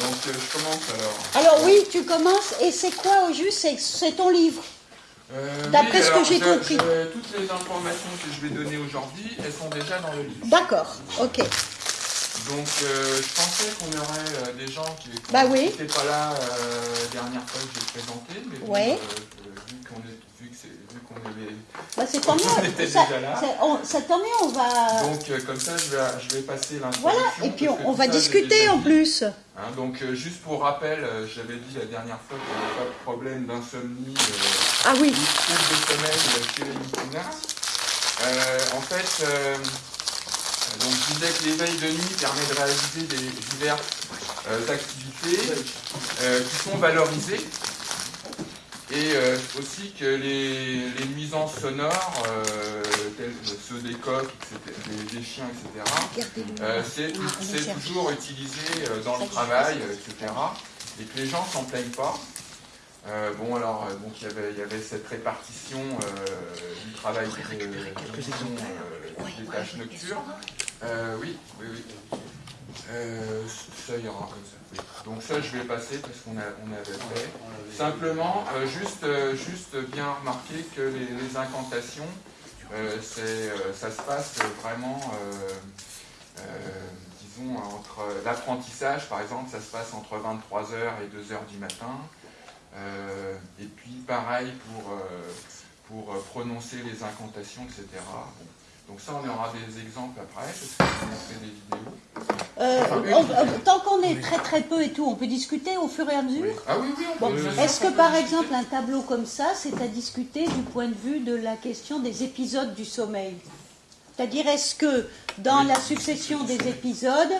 Donc euh, je commence alors. Alors oui, tu commences, et c'est quoi au juste C'est- C'est ton livre. Euh, D'après ce que j'ai compris. toutes les informations que je vais donner aujourd'hui, elles sont déjà dans le livre. D'accord, ok. Donc euh, je pensais qu'on aurait euh, des gens qui Bah oui. n'étaient pas là euh, dernière fois que j'ai présenté, mais bon, Ouais. euh, vu qu'on est qu'on est Bah, était Ça- déjà là. on- c'est tant mieux, on va... donc euh, comme ça je vais je vais passer l'introduction. Voilà, et puis on, on va ça, discuter en plus. Hein, donc euh, juste pour rappel, j'avais dit la dernière fois qu'il n'y avait pas de problème d'insomnie. Ah oui, ou de sommeil chez les en fait, donc je disais que l'éveil de nuit permet de réaliser des diverses euh, activités euh, qui sont valorisées et euh, aussi que les, les nuisances sonores, telles ceux des coqs, des, des chiens, etc., c'est toujours utilisé dans le travail, etc. Et que les gens s'en plaignent pas. Euh, bon, alors, euh, donc il y avait, il y avait cette répartition euh, du travail de, des tâches nocturnes. Oui, oui, oui. Euh, ça ira comme ça. oui. Donc ça, je vais passer parce qu'on a, on avait fait. Simplement, euh, juste, euh, juste bien remarquer que les, les incantations, ça se passe vraiment, disons, entre l'apprentissage, par exemple, ça se passe entre 23h et 2h du matin. Euh, et puis pareil pour, euh, pour euh, prononcer les incantations, etc. Bon. Donc ça, on aura des exemples après, parce qu'on a fait des vidéos. Euh, on- tant qu'on est très très peu et tout, on peut discuter au fur et à mesure Ah oui, oui, Bon, Est-ce que par discuter. exemple un tableau comme ça, c'est à discuter du point de vue de la question des épisodes du sommeil C'est-à-dire, est-ce que dans la succession des épisodes,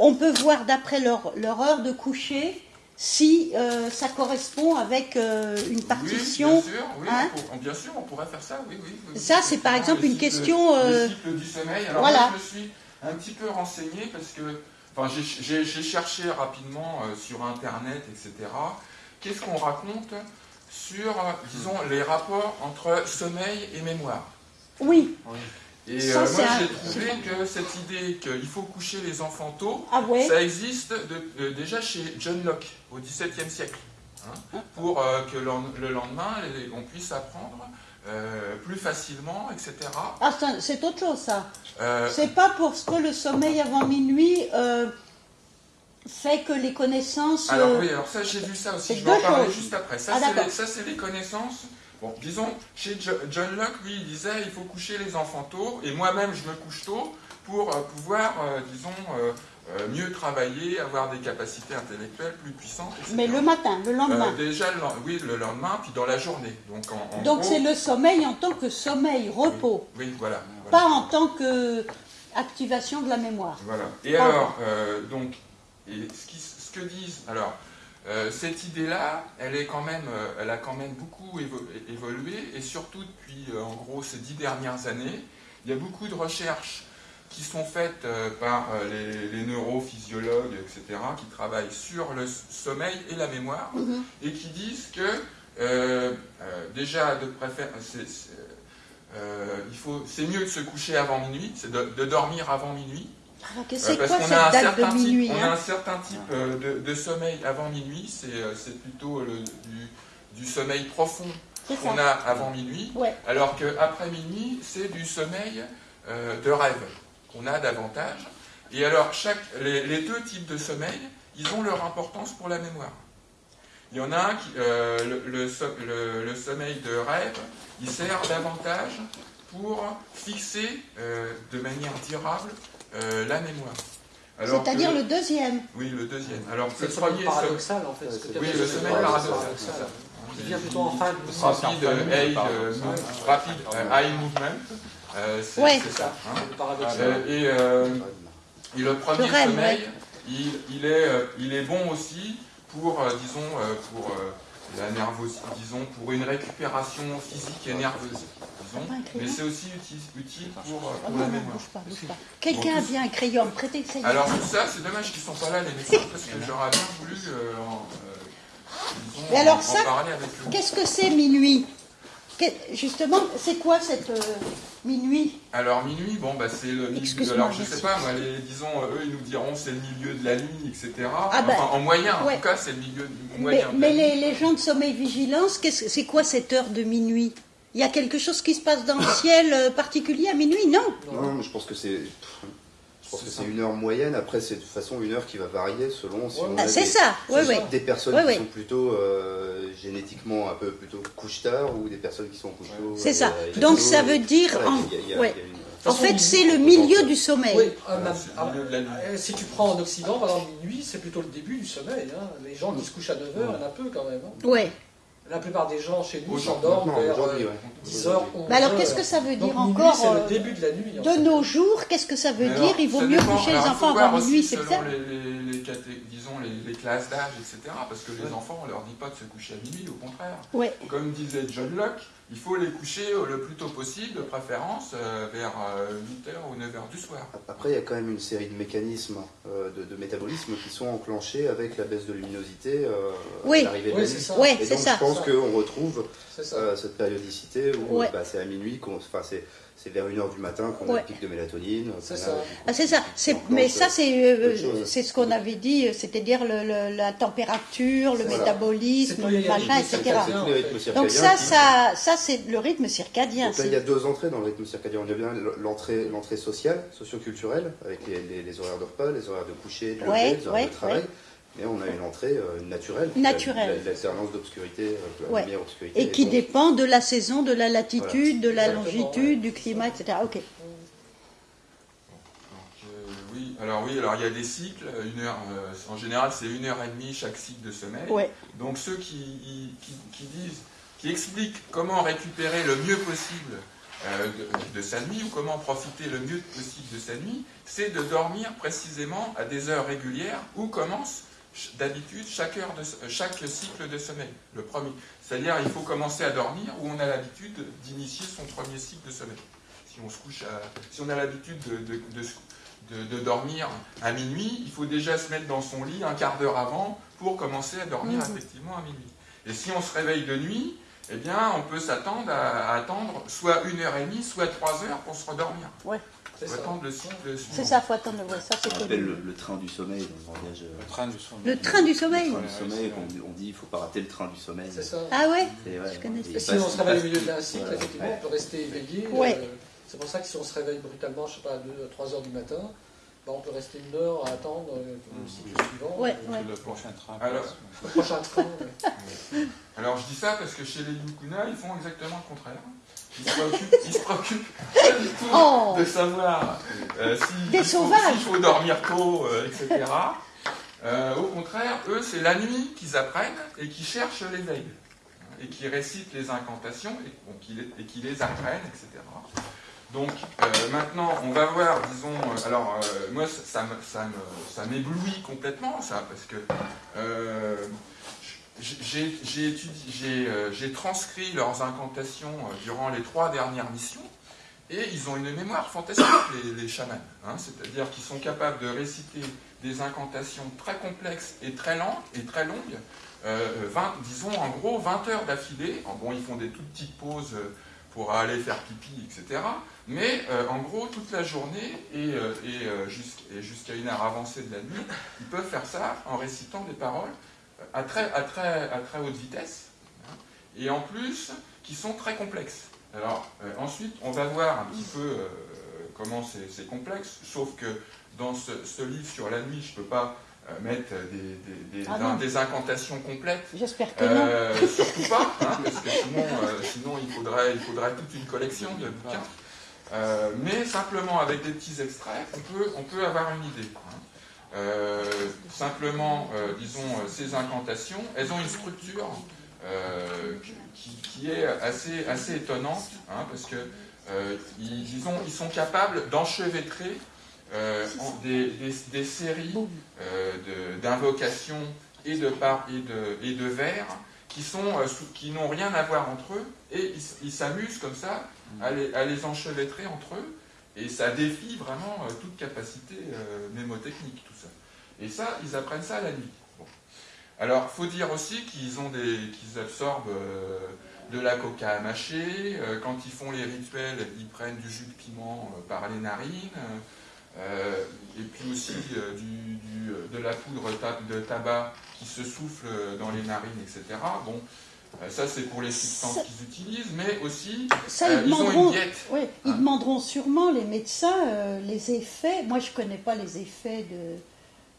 on peut voir d'après leur, leur heure de coucher si euh, ça correspond avec euh, une partition Oui, bien sûr, oui, hein on pour- bien sûr, on pourrait faire ça, oui, oui. oui, Ça, oui, c'est par exemple le une cycle- question, euh, Le cycle du sommeil. Alors voilà. moi, je me suis un petit peu renseigné parce que, enfin, j'ai- cherché rapidement euh, sur Internet, etc. Qu'est-ce qu'on raconte sur, euh, disons, les rapports entre sommeil et mémoire? Oui. Et Ça, euh, moi, j'ai trouvé que cette idée qu'il faut coucher les enfants tôt, Ah ouais ça existe de- de- déjà chez John Locke au XVIIe siècle. hein, pour euh, que le, le lendemain, on puisse apprendre euh, plus facilement, etc. Ah, c'est- autre chose ça. C'est pas parce que le sommeil avant minuit fait que les connaissances. alors oui, alors ça j'ai vu ça aussi, je vais en parler choses. juste après. Ça Ah, c'est d'accord. les, ça, c'est les connaissances. Bon, disons, chez Jo- John Locke, lui, il disait il faut coucher les enfants tôt, et moi-même je me couche tôt pour euh, pouvoir, euh, disons, euh, mieux travailler, avoir des capacités intellectuelles plus puissantes, etc. mais le matin, le lendemain. Euh, déjà, le, oui, le lendemain, puis dans la journée. Donc, en, en Donc gros- c'est le sommeil en tant que sommeil, repos, Oui, voilà. voilà. pas en tant que activation de la mémoire. Voilà. Et Pardon. alors, donc, et ce, qui- ce que disent, alors, euh, cette idée-là, elle est quand même, euh, elle a quand même beaucoup évo- évolué, et surtout depuis, euh, en gros, ces dix dernières années, il y a beaucoup de recherches qui sont faites par les, les neurophysiologues, etc., qui travaillent sur le sommeil et la mémoire, Mhm. et qui disent que, euh, euh, déjà, de préfère, c'est- c'est, euh, il faut, c'est mieux de se coucher avant minuit, c'est de- de dormir avant minuit. Alors que Euh, c'est parce quoi qu'on cette a un date certain de minuit type, on hein a un certain type euh, de, de sommeil avant minuit, c'est euh, plutôt le, du, du sommeil profond qu'on a avant minuit, Ouais. alors qu'après minuit, c'est du sommeil euh, de rêve qu'on a davantage. Et alors, chaque, les, les deux types de sommeil, ils ont leur importance pour la mémoire. Il y en a un qui, euh, le, le so- le- le sommeil de rêve, il sert davantage pour fixer euh, de manière durable euh, la mémoire. C'est-à-dire le deuxième. Oui, le deuxième. Alors, le sommeil paradoxal en fait. ce que tu Oui, le sommeil paradoxal. Qui vient plutôt en fin de Rapide, euh, eye, Ouais. move- rapide, eye movement, euh, c'est ça. hein. et, et le premier sommeil, il, il est, il est bon aussi pour, disons, pour la nervosité, disons, pour une récupération physique et nerveuse, crayon Mais c'est aussi utile, utile pour, euh, Oh la non, mémoire. bouge pas, bouge pas. Quelqu'un a bien un crayon, prêtez ça y est. Alors tout ça, c'est dommage qu'ils ne sont pas là les médecins parce que j'aurais bien voulu euh, en, euh, disons, Et alors en- en ça, parler avec eux. Qu'est-ce que c'est minuit? Justement, c'est quoi cette euh, minuit? Alors minuit, bon bah c'est le milieu. Excuse-moi, Alors je sais pas, moi, les, disons, eux ils nous diront c'est le milieu de la nuit, etc. Ah, bah, enfin, en moyen, en tout cas c'est le milieu du Mais, de la mais nuit. les, les gens de sommeil vigilance, qu'est-ce que- c'est quoi cette heure de minuit? Il y a quelque chose qui se passe dans le ciel euh, particulier à minuit Non Non, mais je pense que c'est. Je pense que c'est une heure moyenne. Après, c'est de toute façon une heure qui va varier selon si Ouais. on Ah, a C'est des, ça, oui, oui. des personnes Ouais, qui sont plutôt euh, génétiquement un peu plutôt couche tard ou des personnes qui sont couche tôt. C'est ça. euh, Donc ça veut dire en- En fait, il- c'est le milieu du sommeil. Oui, ah, ah, euh, si tu prends en Occident, par exemple, minuit, c'est plutôt le début du sommeil. hein. Les gens qui se couchent à 9h, il y en a peu quand même. hein. Ouais. La plupart des gens chez nous s'endorment vers euh, ouais. 10h, 11h. Mais alors, qu'est-ce que ça veut dire encore C'est euh, le début de la nuit. en De fait. nos jours, qu'est-ce que ça veut Mais dire alors, Il vaut mieux coucher les enfants avant minuit, c'est selon ça les, les- les disons les, les classes d'âge, etc. Parce que les enfants, on leur dit pas de se coucher à minuit, au contraire. Ouais. Comme disait John Locke, il faut les coucher euh, le plus tôt possible, de préférence euh, vers 8h ou 9h du soir. Après, il y a quand même une série de mécanismes euh, de, de métabolisme qui sont enclenchés avec la baisse de luminosité euh, Oui. à l'arrivée de Oui, la c'est nuit. ça. Ouais, Et donc, ça. je pense qu'on retrouve euh, cette périodicité où Ouais. bah, c'est à minuit, qu'on, enfin, c'est, c'est vers 1h du matin qu'on a Ouais. le pic de mélatonine. C'est a- ça. Ah, ça. Mais ça, c'est, euh, chose. c'est ce qu'on avait dit, euh, c'est-à-dire le- le- la température, le Voilà. métabolisme, a machin, etc. Donc ça, qui- ça, ça c'est le rythme circadien. Donc là, c'est- il y a deux entrées dans le rythme circadien. On a bien l'entrée, l'entrée sociale, socio-culturelle, avec les, les- les horaires de repas, les horaires de coucher, de lever, Ouais, les horaires ouais, de travail. Mais on a une entrée euh, naturelle. Naturelle. la- L'alternance d'obscurité, euh. Et qui donc, dépend de la saison, de la latitude, de la Exactement, longitude, ouais. du climat, etc. Ok. Donc, euh, oui, alors oui, alors il y a des cycles. Une heure, euh, en général, c'est une heure et demie chaque cycle de sommeil. Ouais. Donc ceux qui, qui, qui disent, qui expliquent comment récupérer le mieux possible euh, de, de sa nuit ou comment profiter le mieux possible de sa nuit, c'est de dormir précisément à des heures régulières où commence d'habitude chaque heure de s- euh, chaque cycle de sommeil. Le premier, c'est-à-dire il faut commencer à dormir où on a l'habitude d'initier son premier cycle de sommeil. Si on se couche à, si on a l'habitude de, dormir à minuit, il faut déjà se mettre dans son lit un quart d'heure avant pour commencer à dormir Mhm. effectivement à minuit. Et si on se réveille de nuit, eh bien, on peut s'attendre à, à attendre soit une heure et demie, soit trois heures pour se redormir. C'est ça. attendre le ça, faut attendre. Ça, c'est appelle le, le train du sommeil dans le langage. Le train du sommeil. Le train du sommeil. Le train du sommeil, on, on dit il faut pas rater le train du sommeil. C'est ça. Ah ouais Je connais Et si on se il réveille au milieu d'un cycle, Voilà. effectivement, on peut rester éveillé. Ouais. euh, c'est pour ça que si on se réveille brutalement, je sais pas, à 2 3 heures du matin, bah, on peut rester une heure à attendre euh, le cycle suivant. Ouais, euh, ouais. Le prochain train. Alors- passe. Le prochain train. ouais. Alors je dis ça parce que chez les Yukuna, ils font exactement le contraire. Ils se préoccupent pas du tout Oh. de savoir euh, si faut, sauvages. s'il faut dormir tôt, euh, etc. Euh, au contraire, eux, c'est la nuit qu'ils apprennent et qui cherchent l'éveil. hein, Et qui récitent les incantations et, bon, qui les, et qui les apprennent, etc. Donc euh, maintenant, on va voir, disons, euh, alors euh, moi, ça, ça m'éblouit complètement, ça, parce que euh, euh, j'ai transcrit leurs incantations euh, durant les trois dernières missions, et ils ont une mémoire fantastique, les, chamans. hein, C'est-à-dire qu'ils sont capables de réciter des incantations très complexes et très longues, euh, 20, disons en gros 20 heures d'affilée. Bon, ils font des toutes petites pauses pour aller faire pipi, etc. Mais en gros, toute la journée et, et, jusqu'- et jusqu'à une heure avancée de la nuit, ils peuvent faire ça en récitant des paroles à très, à très, à très haute vitesse, hein, et en plus, qui sont très complexes. Alors, euh, ensuite, on va voir un petit peu euh, comment c'est complexe, sauf que dans ce, ce livre sur la nuit, je ne peux pas euh, mettre des, des- des- Ah des incantations complètes J'espère que non. surtout pas, hein, parce que sinon, sinon il, faudrait, il faudrait toute une collection de bouquins. Mais simplement avec des petits extraits, on peut, on peut avoir une idée. Euh, simplement, euh, disons, euh, ces incantations, elles ont une structure qui, est assez, assez étonnante, hein, parce que euh, ils, disons, ils sont capables d'enchevêtrer en- des, des- séries d'invocations et de et de, et de vers qui n'ont rien à voir entre eux et ils s'amusent comme ça à les, enchevêtrer entre eux et ça défie vraiment toute capacité mémotechnique et ça ils apprennent ça la nuit Bon. alors faut dire aussi qu'ils ont des qu'ils absorbent euh, de la coca à mâcher. euh, quand ils font les rituels, ils prennent du jus de piment euh, par les narines. et puis aussi du- du- de la poudre ta- de tabac qui se souffle dans les narines, etc. Bon, ça c'est pour les substances qu'ils utilisent, mais aussi Ça, euh, ils ils ont demanderont. une diète. Oui, ils Hein. demanderont sûrement, les médecins, euh, les effets. Moi, je ne connais pas les effets de,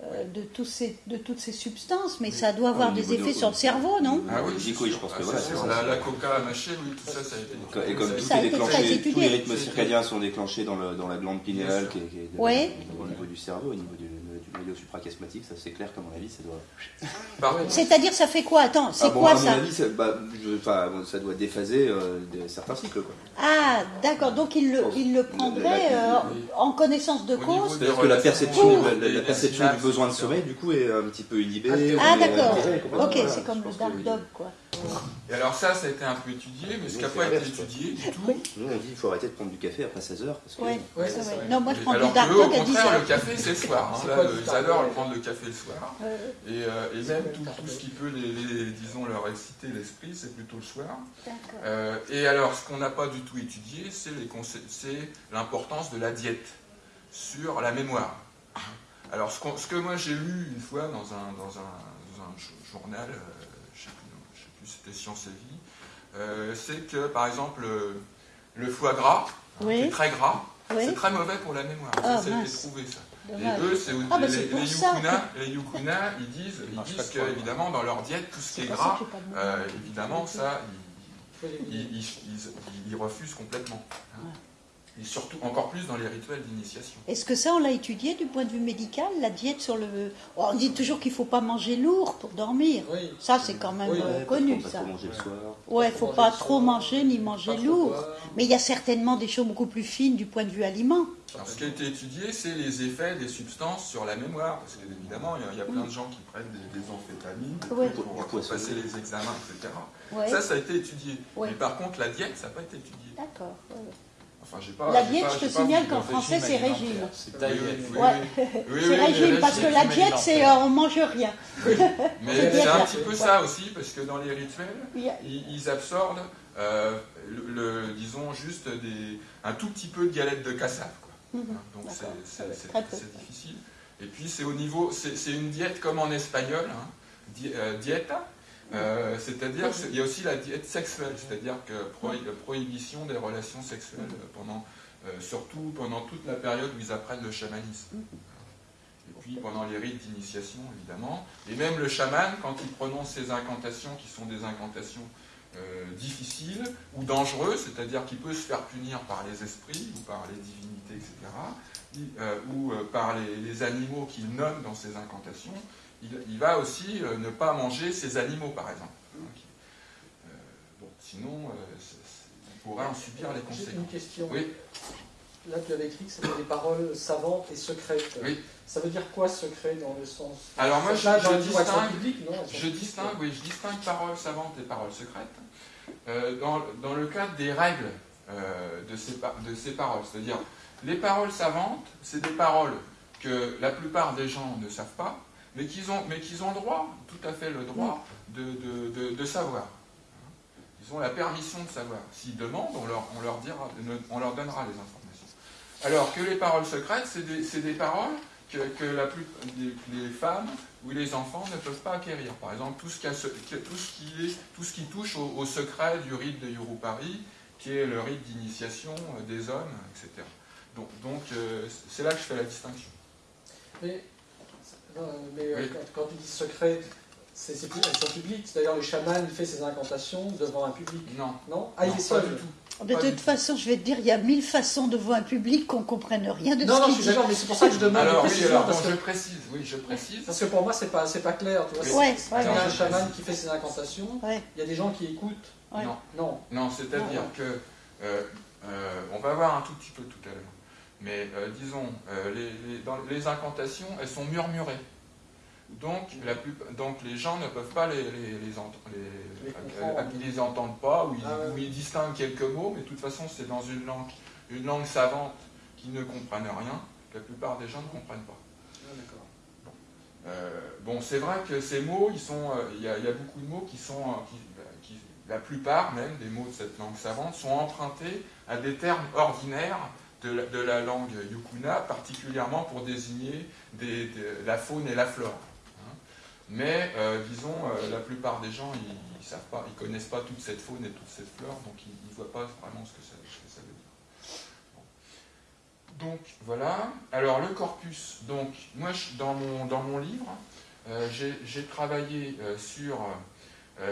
euh, de, tous ces, de toutes ces substances, mais ça doit avoir des de- effets sur le cerveau, non? Ah oui, je pense Ah, que voilà, La, la coca à mâcher, oui, tout ça, ça a été. Et comme tout est déclenché, tous les rythmes circadiens sont déclenchés dans, le, dans la glande pinéale qui est, qui est de- Ouais. au niveau du cerveau, au niveau du, du noyau suprachiasmatique, ça c'est clair qu'à mon avis ça doit. Contre, C'est-à-dire, ça fait quoi? Attends, c'est Ah bon, quoi à mon ça? avis, ça, bah, je- enfin, bon, ça doit déphaser euh, certains cycles quoi. Ah, d'accord. Donc, il le, il le prendrait euh, en connaissance de Au cause. C'est-à-dire que la perception, euh, la, perception du besoin de sommeil du coup est un petit peu inhibée. Ah, et- d'accord. Ok, Voilà, c'est comme le Dark Dog, quoi. Et alors ça, ça a été un peu étudié, mais ce qui n'a pas été quoi. étudié du tout. Nous on dit qu'il faut arrêter de prendre du café après 16 heures parce que Ouais, Ouais, c'est c'est vrai. vrai. Non, moi, je prends Alors du Dark eux, au Dog à 10 contraire, le café, c'est le soir. hein. Là, du ils adorent ouais. prendre le café le soir. Euh, Et, euh, et même tout, tout ce qui peut, les, les- disons, leur exciter l'esprit, c'est plutôt le soir. d'accord. Euh, et alors, ce qu'on n'a pas du tout étudié, c'est l'importance de la diète sur la mémoire. Alors, ce, que moi j'ai lu une fois dans un, dans un, dans un jo- journal, euh, je ne sais plus, je sais plus, c'était Science et Vie, euh, c'est que, par exemple, le, le foie gras, qui est Oui, très gras, oui. c'est très mauvais pour la mémoire. Ah, ça, ça a été mince. prouvé, ça. Dommage. Et eux, c'est Ah, bah, les, yukuna, les yukuna, ils disent, ils marche disent que, évidemment, dans leur diète, tout ce qui est gras, euh, évidemment, ça, ils, ils, ils- ils- ils refusent complètement. hein. Et surtout, encore plus dans les rituels d'initiation. Est-ce que ça, on l'a étudié du point de vue médical, la diète sur le... Oh, on dit toujours qu'il ne faut pas manger lourd pour dormir. Oui. Ça, c'est quand même Oui, euh, connu, pas ça. trop manger le soir. Ouais, Pas faut trop pas trop soir, manger ni pas manger lourd. Mais il y a certainement des choses beaucoup plus fines du point de vue aliment. Alors, ce qui a été étudié, c'est les effets des substances sur la mémoire. Parce qu'évidemment, il y a- il y, a plein de gens qui prennent des, des amphétamines des Ouais. trucs pour, passer les examens, etc. Ouais. Ça, ça a été étudié. Ouais. Mais par contre, la diète, ça n'a pas été étudié. D'accord. Enfin, pas, La diète, pas- je te signale qu'en français, c'est régime. C'est Oui, taillé. oui, oui, Ouais. oui. Oui, C'est oui, régime, parce que la diète, c'est euh, on mange rien. Mais C'est un petit peu ça aussi, parce que dans les rituels, ils, ils absorbent, euh, le, le- disons, juste des, un tout petit peu de galette de cassave. Quoi. Mhm. Hein, Donc c'est- difficile. Et puis c'est au niveau, c'est c'est une diète comme en espagnol, hein, di- euh, dieta. Euh, c'est-à-dire qu'il y a aussi la diète sexuelle, c'est-à-dire que prohi- prohibition des relations sexuelles pendant, euh, surtout pendant toute la période où ils apprennent le chamanisme. Et puis pendant les rites d'initiation, évidemment. Et même le chaman, quand il prononce ces incantations, qui sont des incantations euh, difficiles ou dangereuses, c'est-à-dire qu'il peut se faire punir par les esprits ou par les divinités, etc., il- ou par les, les animaux qu'il nomme dans ses incantations, il, il va aussi euh, ne pas manger ces animaux, par exemple. Donc, euh, bon, sinon, euh, c'est- il pourrait en subir les J'ai conséquences. une question. Oui. Là, tu avais écrit que c'était des paroles savantes et secrètes. Oui. Ça veut dire quoi secret dans le sens Alors moi, je, distingue, publiques, non je distingue, oui, je distingue paroles savantes et paroles secrètes. Euh, dans, dans le cadre des règles euh, de, ces, pa- de ces paroles, c'est-à-dire les paroles savantes, c'est des paroles que la plupart des gens ne savent pas, mais qu'ils ont, mais qu'ils ont le droit, tout à fait le droit de, de- de- de savoir. Ils ont la permission de savoir. S'ils demandent, on leur, on leur dira, on leur donnera les informations. Alors que les paroles secrètes, c'est des, c'est des paroles que, que la plus, les, les femmes ou les enfants ne peuvent pas acquérir. Par exemple, tout ce qui, a tout ce qui, est, tout ce qui touche au, au secret du rite de Yurupari, qui est le rite d'initiation euh, des hommes, etc. Donc, donc euh, c'est là que je fais la distinction. Mais euh, Oui. quand, quand tu dis secret, c'est, c'est, elles sont publiques. D'ailleurs, le chaman, il fait ses incantations devant un public. Non, Non? Ah, il non, est pas seul. du tout. De Pas toute tout. façon, je vais te dire, il y a mille façons de voir un public qu'on ne comprenne rien de Non, ce non, je qu'il suis d'accord, mais c'est pour ça que je demande Alors des oui, précisions, alors parce, bon, que, je précise, oui, je précise. parce que pour moi, c'est pas, c'est pas clair. Tu vois, Ouais, c'est, ouais, il y a ouais. un chaman qui fait ses incantations, Ouais. il y a des gens qui écoutent. Ouais. Non. Non. Non, c'est-à-dire Non. que, euh, euh, on va voir un tout petit peu tout à l'heure, mais euh, disons, euh, les, les- dans les incantations, elles sont murmurées. Donc, la plus, donc les gens ne peuvent pas les, les, les, ent- euh, comprendre. ils les entendent pas, ou ils, Ah ou ils distinguent quelques mots, mais de toute façon, c'est dans une langue, une langue savante qui ne comprennent rien, que la plupart des gens ne comprennent pas. Ah. Euh, bon, c'est vrai que ces mots, sont, il y, a- il y a beaucoup de mots qui sont, qui, qui- la plupart même des mots de cette langue savante sont empruntés à des termes ordinaires de la, langue yukuna, particulièrement pour désigner la faune et la flore. Hein. Mais, euh, disons, euh, la plupart des gens, ils ne connaissent pas toute cette faune et toute cette flore, donc ils ne voient pas vraiment ce que ça, veut dire. Donc, voilà. Alors, le corpus. Donc, moi, dans mon, dans mon livre, euh, j'ai travaillé sur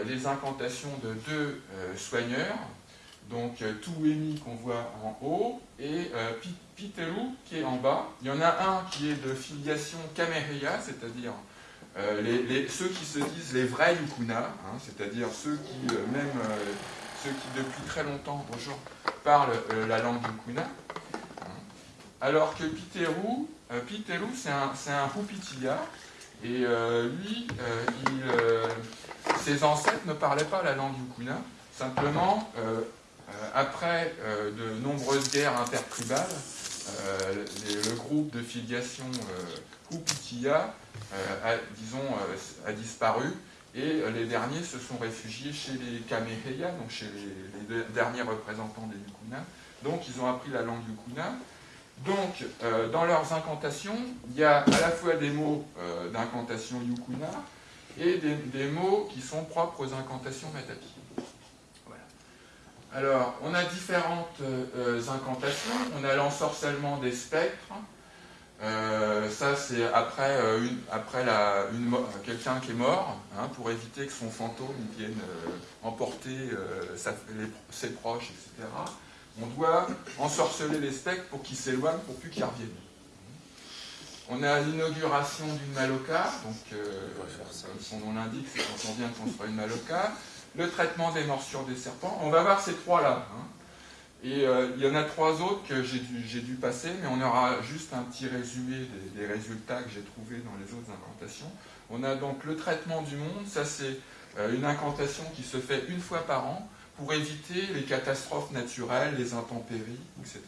les incantations de deux soigneurs, donc euh, Touemi qu'on voit en haut et euh, Piteru qui est en bas. Il y en a un qui est de filiation Kamereya, c'est-à-dire euh, ceux qui se disent les vrais Yukuna, hein, c'est-à-dire ceux qui, même ceux qui depuis très longtemps, bonjour, parlent la langue Yukuna. Alors que Piteru, Piteru c'est un, un et lui, ses ancêtres ne parlaient pas la langue Yukuna, simplement après euh, de nombreuses guerres intertribales, euh, le groupe de filiation Hupitiya a, disons, a disparu et les derniers se sont réfugiés chez les Kameheya, donc chez les, derniers représentants des Yukuna. Donc ils ont appris la langue Yukuna. Donc dans leurs incantations, il y a à la fois des mots d'incantation Yukuna et des, des, mots qui sont propres aux incantations Matapi. Alors, on a différentes euh, incantations. On a l'ensorcellement des spectres. Euh, ça, c'est après, euh, après quelqu'un qui est mort, hein, pour éviter que son fantôme vienne emporter ses proches, etc. On doit ensorceler les spectres pour qu'ils s'éloignent, pour plus qu'ils reviennent. On a l'inauguration d'une maloca, donc comme son nom l'indique, c'est quand on vient construire une maloca le traitement des morsures des serpents. On va voir ces trois-là. Hein. Et euh, il y en a trois autres que j'ai dû, passer, mais on aura juste un petit résumé des, résultats que j'ai trouvés dans les autres incantations. On a donc le traitement du monde, ça c'est euh, une incantation qui se fait une fois par an pour éviter les catastrophes naturelles, les intempéries, etc.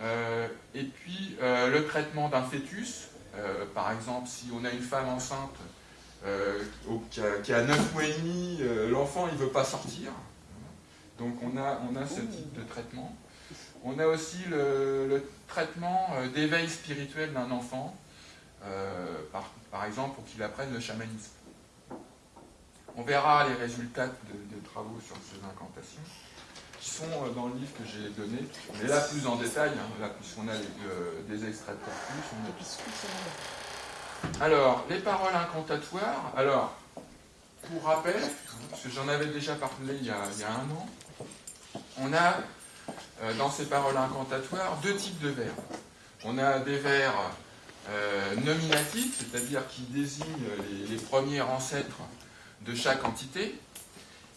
Euh, et puis le traitement d'un fœtus, par exemple si on a une femme enceinte euh, qui, a, 9 mois et demi, euh, l'enfant il ne veut pas sortir. Donc on a, on a ce type de traitement. On a aussi le, traitement euh, d'éveil spirituel d'un enfant, par, exemple pour qu'il apprenne le chamanisme. On verra les résultats de, travaux sur ces incantations, qui sont dans le livre que j'ai donné, mais là plus en détail, hein, puisqu'on a des extraits de corpus. Alors, les paroles incantatoires. Alors, pour rappel, parce que j'en avais déjà parlé il y, a, un an, on a euh, dans ces paroles incantatoires deux types de verbes. On a des verbes euh, nominatifs, c'est-à-dire qui désignent les, premiers ancêtres de chaque entité.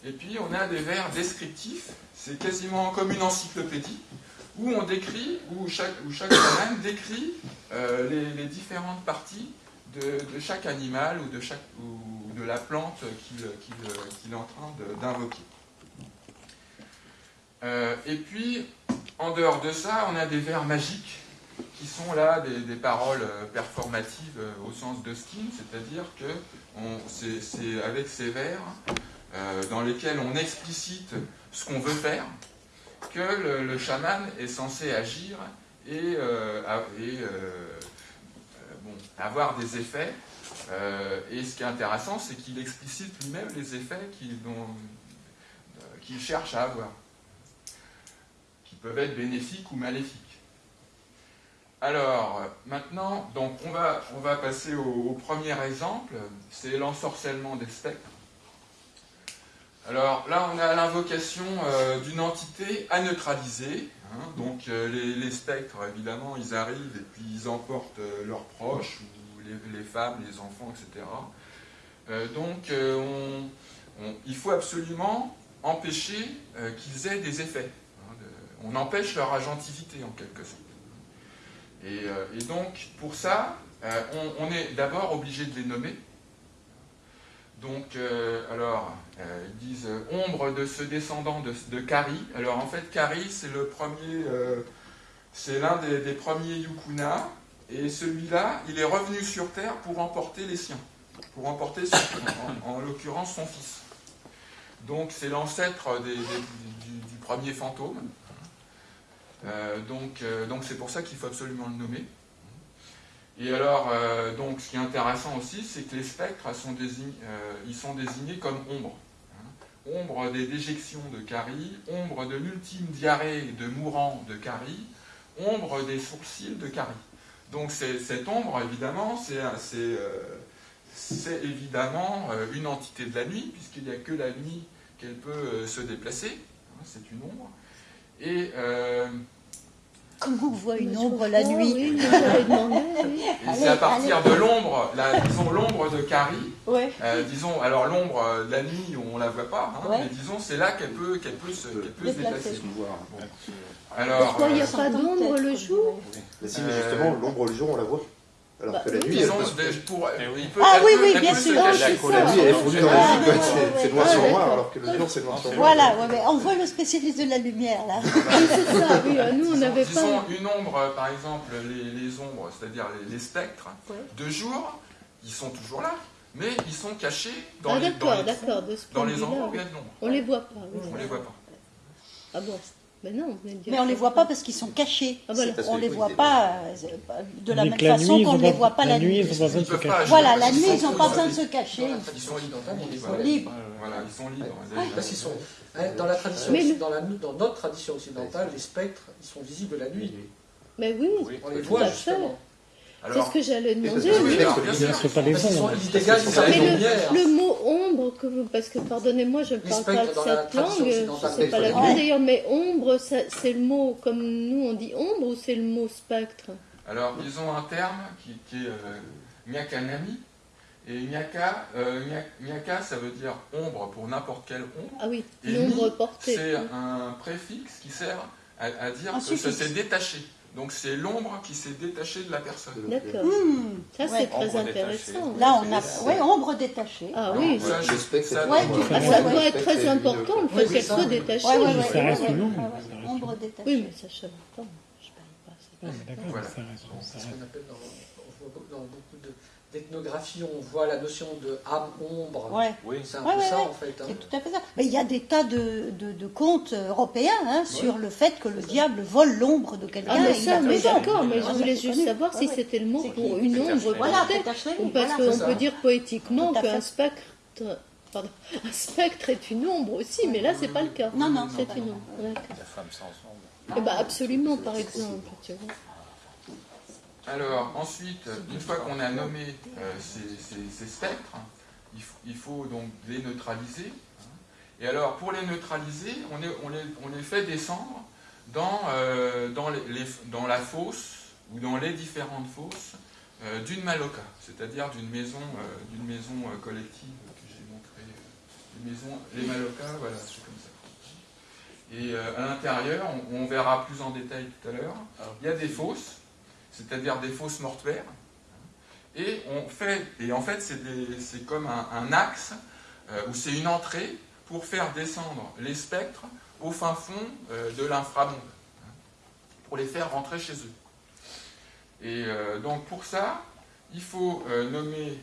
Et puis on a des verbes descriptifs, c'est quasiment comme une encyclopédie, où on décrit, où chaque, où décrit euh, les, différentes parties de, chaque animal ou de, chaque, ou de la plante qu'il est en train d'invoquer. Euh, et puis, en dehors de ça, on a des vers magiques qui sont là des, paroles performatives euh, au sens de skin, c'est-à-dire que c'est avec ces vers euh, dans lesquels on explicite ce qu'on veut faire que le, chaman est censé agir et avoir des effets. Euh, et ce qui est intéressant, c'est qu'il explicite lui-même les effets euh, qu'il cherche à avoir, qui peuvent être bénéfiques ou maléfiques. Alors, maintenant, donc on va, on va passer au, premier exemple, c'est l'ensorcellement des spectres. Alors là, on a l'invocation euh, d'une entité à neutraliser. Hein. donc les, spectres, évidemment, ils arrivent et puis ils emportent leurs proches les, femmes, les enfants, etc. Euh, donc euh, il faut absolument empêcher euh, qu'ils aient des effets. Hein, on empêche leur agentivité en quelque sorte. Et, donc pour ça, on, est d'abord obligé de les nommer. Donc, alors, ils disent ombre de ce descendant de, Kari. Alors, en fait, Kari, c'est le premier, c'est l'un des, premiers Yukuna. Et celui-là, il est revenu sur Terre pour emporter les siens, pour emporter, en, l'occurrence, son fils. Donc c'est l'ancêtre du, premier fantôme. Euh, donc euh, donc c'est pour ça qu'il faut absolument le nommer. Et alors, euh, donc, ce qui est intéressant aussi, c'est que les spectres sont euh, ils sont désignés comme ombre. hein. Ombre des déjections de Carie, ombre de l'ultime diarrhée de mourant de Carie, ombre des sourcils de Carie. Donc cette ombre, évidemment, c'est euh, c'est évidemment euh, une entité de la nuit, puisqu'il n'y a que la nuit qu'elle peut euh, se déplacer. hein, c'est une ombre. Et, euh, Comment on voit une ombre la nuit Oui, oui. c'est à partir de l'ombre, disons l'ombre de Ouais. Euh, disons, alors l'ombre, euh, la nuit, on la voit pas, hein, Ouais. mais disons, c'est là qu'elle peut, qu'elle peut, se, qu'elle peut se Déplacer. Alors, Pourquoi il n'y a euh, pas d'ombre le jour Mais si, mais justement, l'ombre le jour, on la voit. Alors Bah que la oui. nuit, elle pour, oui. il peut- Ah oui, oui, bien sûr. Ah, c'est la ça. nuit, elle est fondue dans Ah, la quoi. ouais, C'est- noir sur Ouais, noir, alors que le jour, c'est noir sur noir. Voilà, ouais, mais on voit le spécialiste de la lumière là. Oui, c'est ça, oui. euh, Nous, on n'avait disons, pas. une ombre, euh, par exemple, les, les ombres, c'est-à-dire les, les spectres, Ouais. de jour, ils sont toujours là, mais ils sont cachés dans Ah, les, dans les, d'accord. De dans les endroits où il oui. y a de l'ombre. On les voit pas. oui. On les voit pas. Ah bon Mais non, Mais on les voit pas parce qu'ils sont cachés. Ah, voilà. On que les voit pas euh, de la Mais même la façon ils qu'on ne les voit pas la nuit, nuit. ils ont pas besoin de Ils se peuvent pas cacher. agir Voilà, la nuit, sont ils n'ont pas besoin de se cacher. Dans la tradition occidentale, ils sont. Libres. Voilà, ils sont libres. Parce qu'ils sont, hein, dans la tradition, Mais dans, la, dans notre tradition occidentale, les spectres, ils sont visibles la nuit. Mais oui, On les voit justement. C'est ce que j'allais demander. oui. C'est pas les une Mais certaine le- mot ombre, que vous- parce que pardonnez-moi, je ne parle pas de cette langue, sais pas la vraie d'ailleurs, mais ombre, c'est le mot comme nous on dit ombre ou c'est le mot spectre? Alors, ils ont un terme qui, qui est euh, Nyakanami. Et Nyaka, euh, Nya- Nyaka, ça veut dire ombre pour n'importe quelle ombre. Ah oui, Et l'ombre portée. C'est un préfixe qui sert à, à dire Un que ça s'est détaché. Donc c'est l'ombre qui s'est détachée de la personne. D'accord. Hmm, Ça ouais. c'est très intéressant. Là, on a ouais, ombre détachée. Ah oui, ça, je- spectre, ça- Ouais, tu- Ah, ça ouais, doit être très important le Oui, fait qu'elle soit oui. détachée. Ouais, ouais, ouais, Ça reste ouais, une ombre, détachée. Oui, mais ça je pas. Je parlais pas. Ah, D'accord, Voilà. ça reste. ça C'est ce reste. qu'on appelle dans, on beaucoup- dans beaucoup de- d'ethnographie, on voit la notion de âme-ombre. Ouais. Oui. C'est un Ouais, peu ouais, ça ouais. en fait. hein. C'est tout à fait ça. Mais il y a des tas de, de, de contes européens hein, sur le fait que le diable vole l'ombre de quelqu'un. Ah mais ça, mais d'accord, mais je Ouais, voulais c'est juste savoir si c'était le mot pour une ombre Voilà, parce qu'on peut dire poétiquement qu'un spectre, pardon, un spectre est une ombre aussi, mais là c'est pas le cas. Non, non, c'est une ombre. La femme sans ombre. Eh ben absolument, par exemple, tu vois. Alors, ensuite, une fois qu'on a nommé euh, ces, ces- ces spectres, il, faut donc les neutraliser. Et alors, pour les neutraliser, on, est- on les, on les fait descendre dans, euh, dans, les- les- dans la fosse ou dans les différentes fosses euh, d'une maloca, c'est-à-dire d'une maison, d'une maison collective que j'ai montré. les malocas, voilà, c'est comme ça. Et à l'intérieur, on, on verra plus en détail tout à l'heure, il y a des fosses c'est-à-dire des fosses mortuaires. Et on fait, et en fait, c'est comme un, axe euh, ou c'est une entrée pour faire descendre les spectres au fin fond euh, de l'inframonde, hein, pour les faire rentrer chez eux. Et euh, donc pour ça, il faut nommer.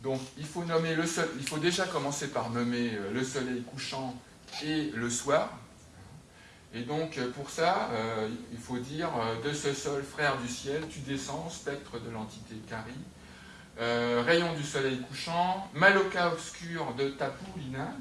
donc il faut nommer le il faut déjà commencer par nommer le soleil couchant et le soir. Et donc, euh, pour ça, euh, il faut dire euh, de ce sol, frère du ciel, tu descends, spectre de l'entité Kari, euh, rayon du soleil couchant, maloca obscur de Tapulina,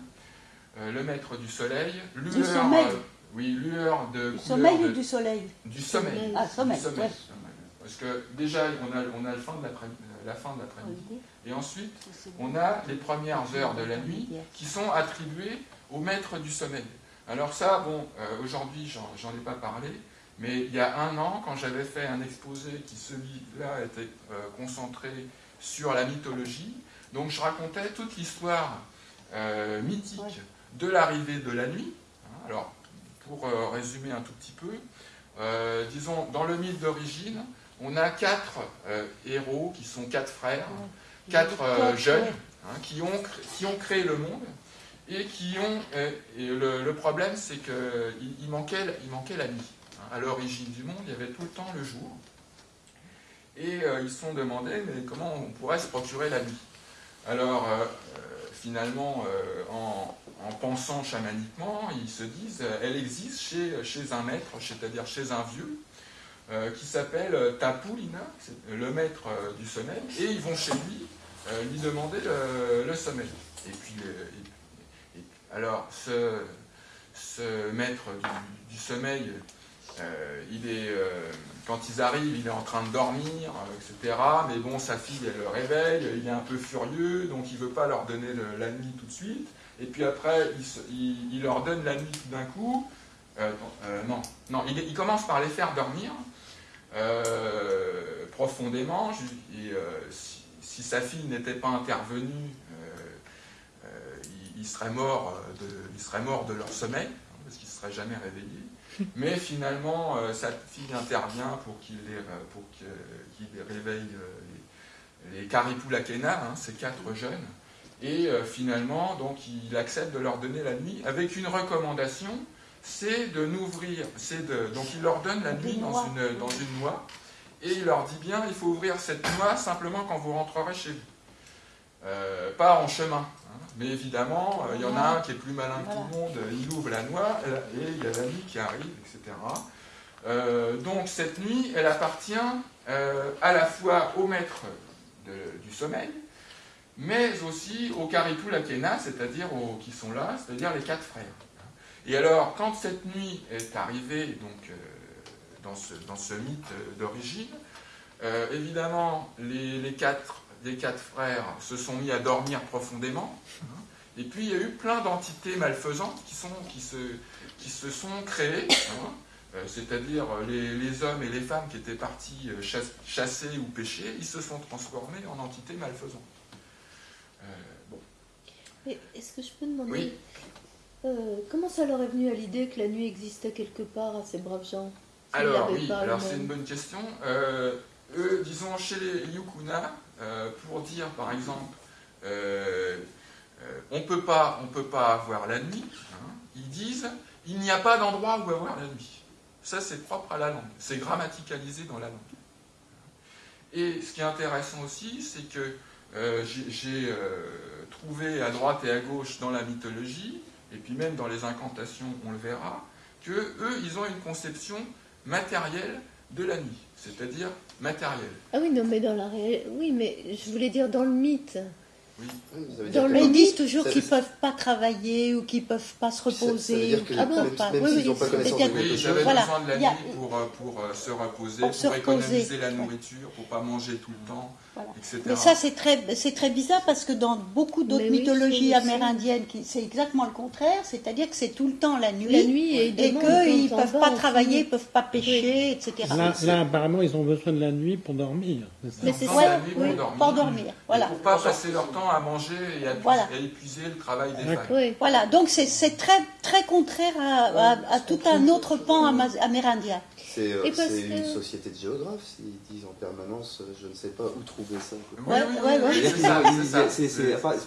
euh, le maître du soleil, lueur, Du sommeil. oui, lueur de Du sommeil de- ou du soleil du sommeil. Ah, sommeil, Du sommeil, ouais. sommeil. Parce que déjà, on a, on a le fin de l'après- la fin de l'après-midi, et ensuite, on a les premières heures de la nuit qui sont attribuées au maître du sommeil. Alors ça, bon, euh, aujourd'hui, j'en ai pas parlé, mais il y a un an, quand j'avais fait un exposé qui, celui-là, était euh, concentré sur la mythologie, donc je racontais toute l'histoire euh, mythique de l'arrivée de la nuit. hein. Alors, pour euh, résumer un tout petit peu, disons, dans le mythe d'origine, on a quatre héros qui sont quatre frères, quatre jeunes, hein, qui, ont, cré- qui ont créé le monde et qui ont. euh, le, problème, c'est qu'il il manquait, il manquait la nuit. hein. À l'origine du monde, il y avait tout le temps le jour. Et euh, ils se sont demandé mais comment on pourrait se procurer la nuit. Alors, euh, finalement, en, en pensant chamaniquement, ils se disent, elle existe chez, chez un maître, c'est-à-dire chez un vieux, qui s'appelle Tapulina, le maître du sommeil, et ils vont chez lui lui demander le, sommeil. Et puis, alors, ce, maître du, sommeil, euh, il euh, quand ils arrivent, il est en train de dormir, euh, etc. Mais bon, sa fille, elle le réveille, il est un peu furieux, donc il veut pas leur donner la nuit tout de suite. Et puis après, il, leur donne la nuit tout d'un coup. Non, non, il, commence par les faire dormir profondément. Et, si, sa fille n'était pas intervenue, il, il serait mort de, leur sommeil, hein, parce qu'il ne serait jamais réveillé. Mais finalement, euh, sa fille intervient pour qu'il les, euh, pour réveille euh, les, les Karipulakena, hein, ces quatre jeunes. Et euh, finalement, donc, il accepte de leur donner la nuit avec une recommandation, c'est de n'ouvrir, c'est de, donc il leur donne la nuit dans une, dans une noix, et il leur dit bien, il faut ouvrir cette noix simplement quand vous rentrerez chez vous. Euh, pas en chemin. Mais évidemment, euh, il y en a un qui est plus malin que tout le monde, il ouvre la noix, et il y a la nuit qui arrive, etc. Euh, donc cette nuit, elle appartient euh, à la fois au maître de- du sommeil, mais aussi aux Karipulakena, c'est-à-dire aux qui sont là, c'est-à-dire les quatre frères. Et alors, quand cette nuit est arrivée, donc dans, ce, dans ce mythe d'origine, évidemment, les, les quatre, les quatre frères se sont mis à dormir profondément. hein. et puis, il y a eu plein d'entités malfaisantes qui, sont, qui, se, qui se sont créées. hein. Euh, c'est-à-dire euh, les, les hommes et les femmes qui étaient partis euh, chass- chasser ou pêcher, ils se sont transformés en entités malfaisantes. Euh, bon. Est-ce que je peux demander Oui. euh, comment ça leur est venu à l'idée que la nuit existait quelque part à ces braves gens? Alors oui, alors c'est une bonne question. Euh, eux, disons chez les Yukuna, pour dire par exemple, euh, euh, on on peut pas avoir la nuit. hein, ils disent, il n'y a pas d'endroit où avoir la nuit. Ça, c'est propre à la langue. C'est grammaticalisé dans la langue. Et ce qui est intéressant aussi, c'est que euh, j'ai euh, trouvé à droite et à gauche dans la mythologie, et puis même dans les incantations, on le verra, que eux, ils ont une conception matérielle de la nuit, c'est-à-dire matérielle. Ah oui, non, mais dans la. Oui, mais je voulais dire dans le mythe. Oui. Dans le ils mythe, toujours qu'ils ne peuvent pas travailler ou qu'ils ne peuvent pas se reposer. Ah bon, pas. même Oui, n'ont pas connaissance de Oui, quelque ils chose, avaient Voilà. besoin de la nuit pour, euh, pour euh, se reposer, Pour pour, se reposer. économiser la nourriture, pour pas manger tout le temps, Voilà. Mais ça, c'est très, c'est très bizarre parce que dans beaucoup d'autres oui, mythologies amérindiennes, c'est exactement le contraire, c'est-à-dire que c'est tout le temps la nuit, La nuit et, qu'ils ne peuvent pas travailler, ils ne peuvent pas pêcher, etc. Là, apparemment, ils ont besoin de la nuit pour dormir. c'est ça Mais Ils c'est ont ça, la nuit pour oui, dormir. pour dormir, voilà. Pour pas passer leur temps à manger et à, Voilà. et à épuiser le travail des femmes. Oui. Voilà, donc c'est très, très contraire à, à- à tout un autre pan amérindien. C'est euh, c'est que- une société de géographes, s'ils disent en permanence, euh, je ne sais pas où trouver ça. Ouais, ouais, ouais.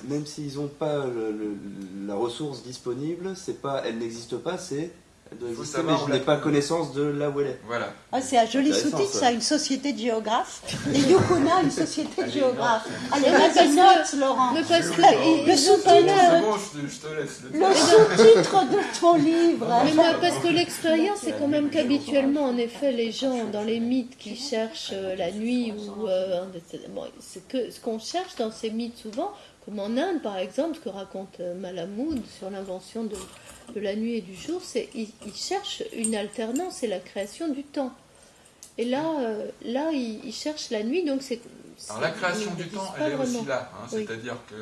même s'ils n'ont pas le- le- la ressource disponible, c'est pas, elle n'existe pas, c'est elle doit exister, savoir mais où je n'ai pas connaissance de là où elle est. Voilà. Ah, c'est un joli sous-titre, ça. une société de géographes. Les Yukuna, une société de géographes. Allez, Ouais, vas-y, parce que- note, Laurent. Mais parce que Oui, ils- le le Le sous-titre de ton livre. Mais moi, parce que l'expérience, c'est quand même qu'habituellement, en effet, les gens dans les mythes qui cherchent euh, la nuit ou euh, bon, c'est que ce qu'on cherche dans ces mythes souvent, comme en Inde par exemple, ce que raconte euh, Malamud sur l'invention de, de la nuit et du jour, c'est ils, ils cherchent une alternance et la création du temps. Et là, euh, là, ils, ils cherchent la nuit, donc c'est. Alors la création du temps, elle est aussi là. hein, Oui. C'est-à-dire que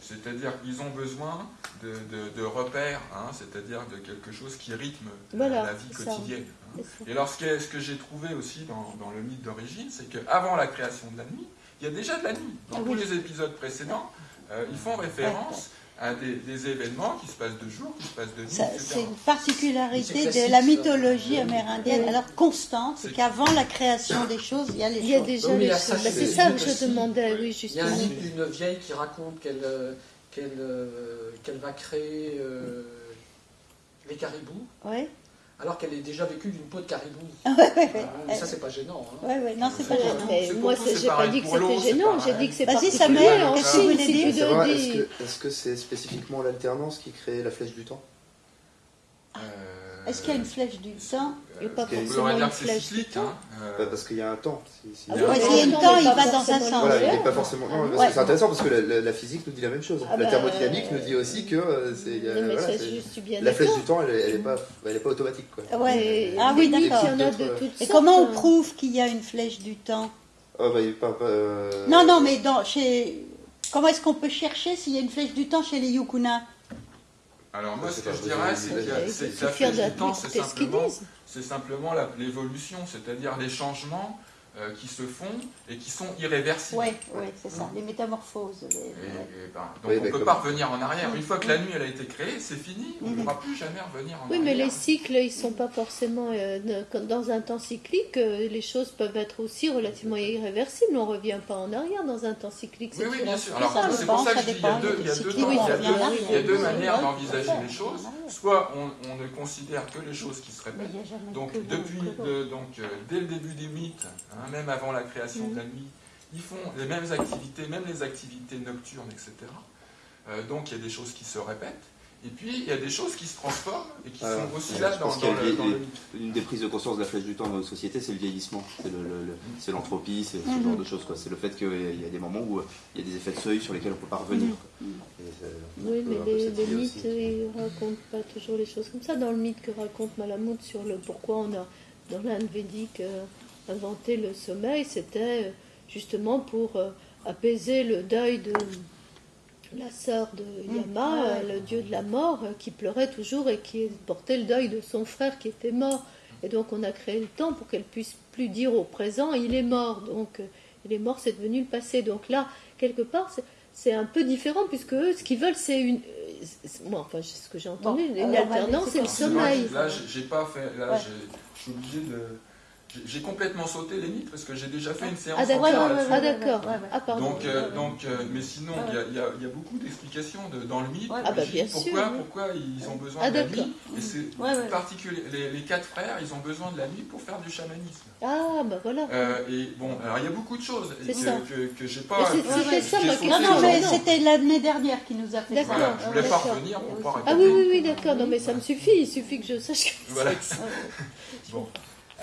c'est-à-dire qu'ils ont besoin de, de- de repères, hein, c'est-à-dire de quelque chose qui rythme la- Voilà, la vie ça. quotidienne. hein. Et alors ce que, ce que j'ai trouvé aussi dans, dans le mythe d'origine, c'est qu'avant la création de la nuit, il y a déjà de la nuit. Dans Ah tous oui. les épisodes précédents, euh, ils font référence à des, des événements qui se passent de jour, qui se passent de nuit. C'est une particularité de la mythologie amérindienne, Oui. alors constante, c'est qu'avant la création des choses, il y a les Il y a choses. déjà Oui, les choses. Bah, c'est ça que je demandais, oui, Il y a justement. un mythe d'une vieille qui raconte qu'elle euh, euh, va créer euh, les caribous. Ouais. Alors qu'elle est déjà vécue d'une peau de caribou. ouais, ouais. Euh, mais ça, c'est pas gênant. hein. Ouais, ouais, non, c'est pas gênant. Mais moi, j'ai pas dit que c'était gênant, j'ai dit que c'est Vas-y. Samuel, aussi, qu'est-ce que vous voulez dire Est-ce dis. que est-ce que c'est spécifiquement l'alternance qui crée la flèche du temps? Euh, Est-ce qu'il y a une flèche du temps Et pas on pourrait forcément une que c'est flèche cyclique. du temps. hein, euh, Bah, Parce qu'il y a un temps. Si- si- Ah Il y a un a temps, il va dans un sens. Voilà, il n'est pas forcément. Non, parce Ouais. que c'est intéressant parce que la, la- la physique nous dit la même chose. Ah la bah, thermodynamique euh, nous dit aussi que euh, c'est. il a- voilà, la flèche du temps, elle, elle est pas, elle est pas automatique quoi. Ouais. Mais Ah oui, d'accord. Il a Et comment on hein. prouve qu'il y a une flèche du temps? Oh bah il euh, Non, non, mais dans, chez... comment est-ce qu'on peut chercher s'il y a une flèche du temps chez les Yukuna? Alors moi, Je ce que je dirais, c'est que. Il la flèche de- du temps, c'est d'écouter ce qu'ils simplement, disent. C'est simplement l'évolution, c'est-à-dire les changements euh, qui se font et qui sont irréversibles. Oui, oui, c'est ça, les métamorphoses. les- Et- ouais. et ben, donc Oui, on ne peut pas revenir en arrière. Une fois que la nuit elle a été créée, c'est fini. On ne Mhm. pourra plus jamais revenir en Oui, arrière. mais les cycles, ils sont pas forcément euh, ne- dans un temps cyclique. euh, les choses peuvent être aussi relativement irréversibles. On revient pas en arrière dans un temps cyclique. Oui, oui, bien sûr. Alors, c'est pour ça que je dis, il y a deux, manières Oui, d'envisager oui, les oui, choses. oui. Soit on, ne considère que les choses qui se répètent. Donc depuis, donc dès le début des mythes, hein, même avant la création de la nuit, ils font les mêmes activités, même les activités nocturnes, etc. Euh, donc il y a des choses qui se répètent. Et puis il y a des choses qui se transforment et qui Alors, sont aussi je là pense dans, le dans Une des prises de conscience de la flèche du temps dans notre société, c'est le vieillissement, c'est le- le- le- c'est l'entropie, c'est ce genre de choses. C'est le fait qu'il y a des moments où euh, il y a des effets de seuil sur lesquels on ne peut pas revenir. Et on Oui, mais les, mythes, aussi. ils racontent pas toujours les choses comme ça. Dans le mythe que raconte Malamud sur le pourquoi on a, dans l'Inde védique, euh, inventé le sommeil, c'était euh, justement pour euh, apaiser le deuil de la sœur de Yama, ouais. euh, le dieu de la mort, euh, qui pleurait toujours et qui portait le deuil de son frère qui était mort. Et donc on a créé le temps pour qu'elle puisse plus dire au présent il est mort. Donc il est mort, c'est devenu le passé. Donc là, quelque part, c'est- c'est un peu différent puisque eux, ce qu'ils veulent, c'est une. c'est- Moi, enfin, c'est ce que j'ai entendu, Bon, une alternance et le sommeil. Là, j'ai j'ai pas fait. Là, Ouais. j'ai- je suis obligé de. J'ai- complètement sauté les mythes parce que j'ai déjà fait une séance Ah d'accord, ouais, entière ouais, ah, ouais, d'accord. Ah. Donc, euh, donc euh, mais sinon, il y y, y a beaucoup d'explications de- dans le mythe. Ah bah, bien pourquoi, sûr, pourquoi ils ont besoin Ah, de la nuit Et c'est particulier. Les, les quatre frères, ils ont besoin de la nuit pour faire du chamanisme. Ah bah voilà. Euh, et bon, alors il y a beaucoup de choses que, que, que j'ai pas. c'était ça, Non, non, mais c'était l'année dernière qui nous a fait ça. Voilà, je voulais pas revenir pour pas Ah oui, oui, oui, d'accord. Non mais ça me suffit. Il suffit que je sache que Voilà. Bon.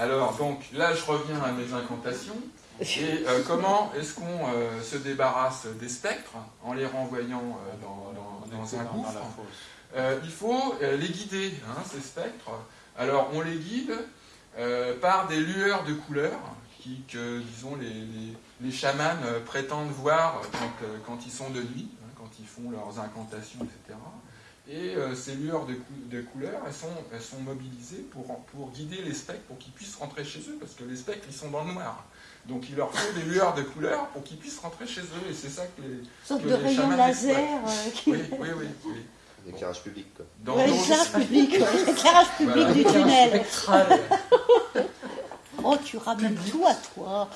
Alors, donc là, je reviens à mes incantations. Et euh, comment est-ce qu'on euh, se débarrasse des spectres en les renvoyant euh, dans, dans- dans un gouffre Euh, Il faut euh, les guider, hein, ces spectres. Alors, on les guide euh, par des lueurs de couleurs qui, que, disons, les, les, les chamans prétendent voir quand, quand ils sont de nuit, hein, quand ils font leurs incantations, etc. Et euh, ces lueurs de, cou- de couleurs, elles sont, elles sont mobilisées pour, pour guider les spectres, pour qu'ils puissent rentrer chez eux, parce que les spectres, ils sont dans le noir. Donc il leur faut des lueurs de couleurs pour qu'ils puissent rentrer chez eux, et c'est ça que les... Une sorte que de rayon chamans laser. euh, qui- Oui, oui, oui. oui. L'éclairage public quoi. Dans Ouais, l'éclairage public, l'éclairage public Voilà. du tunnel. Spectral. Oh, tu ramènes tout à toi.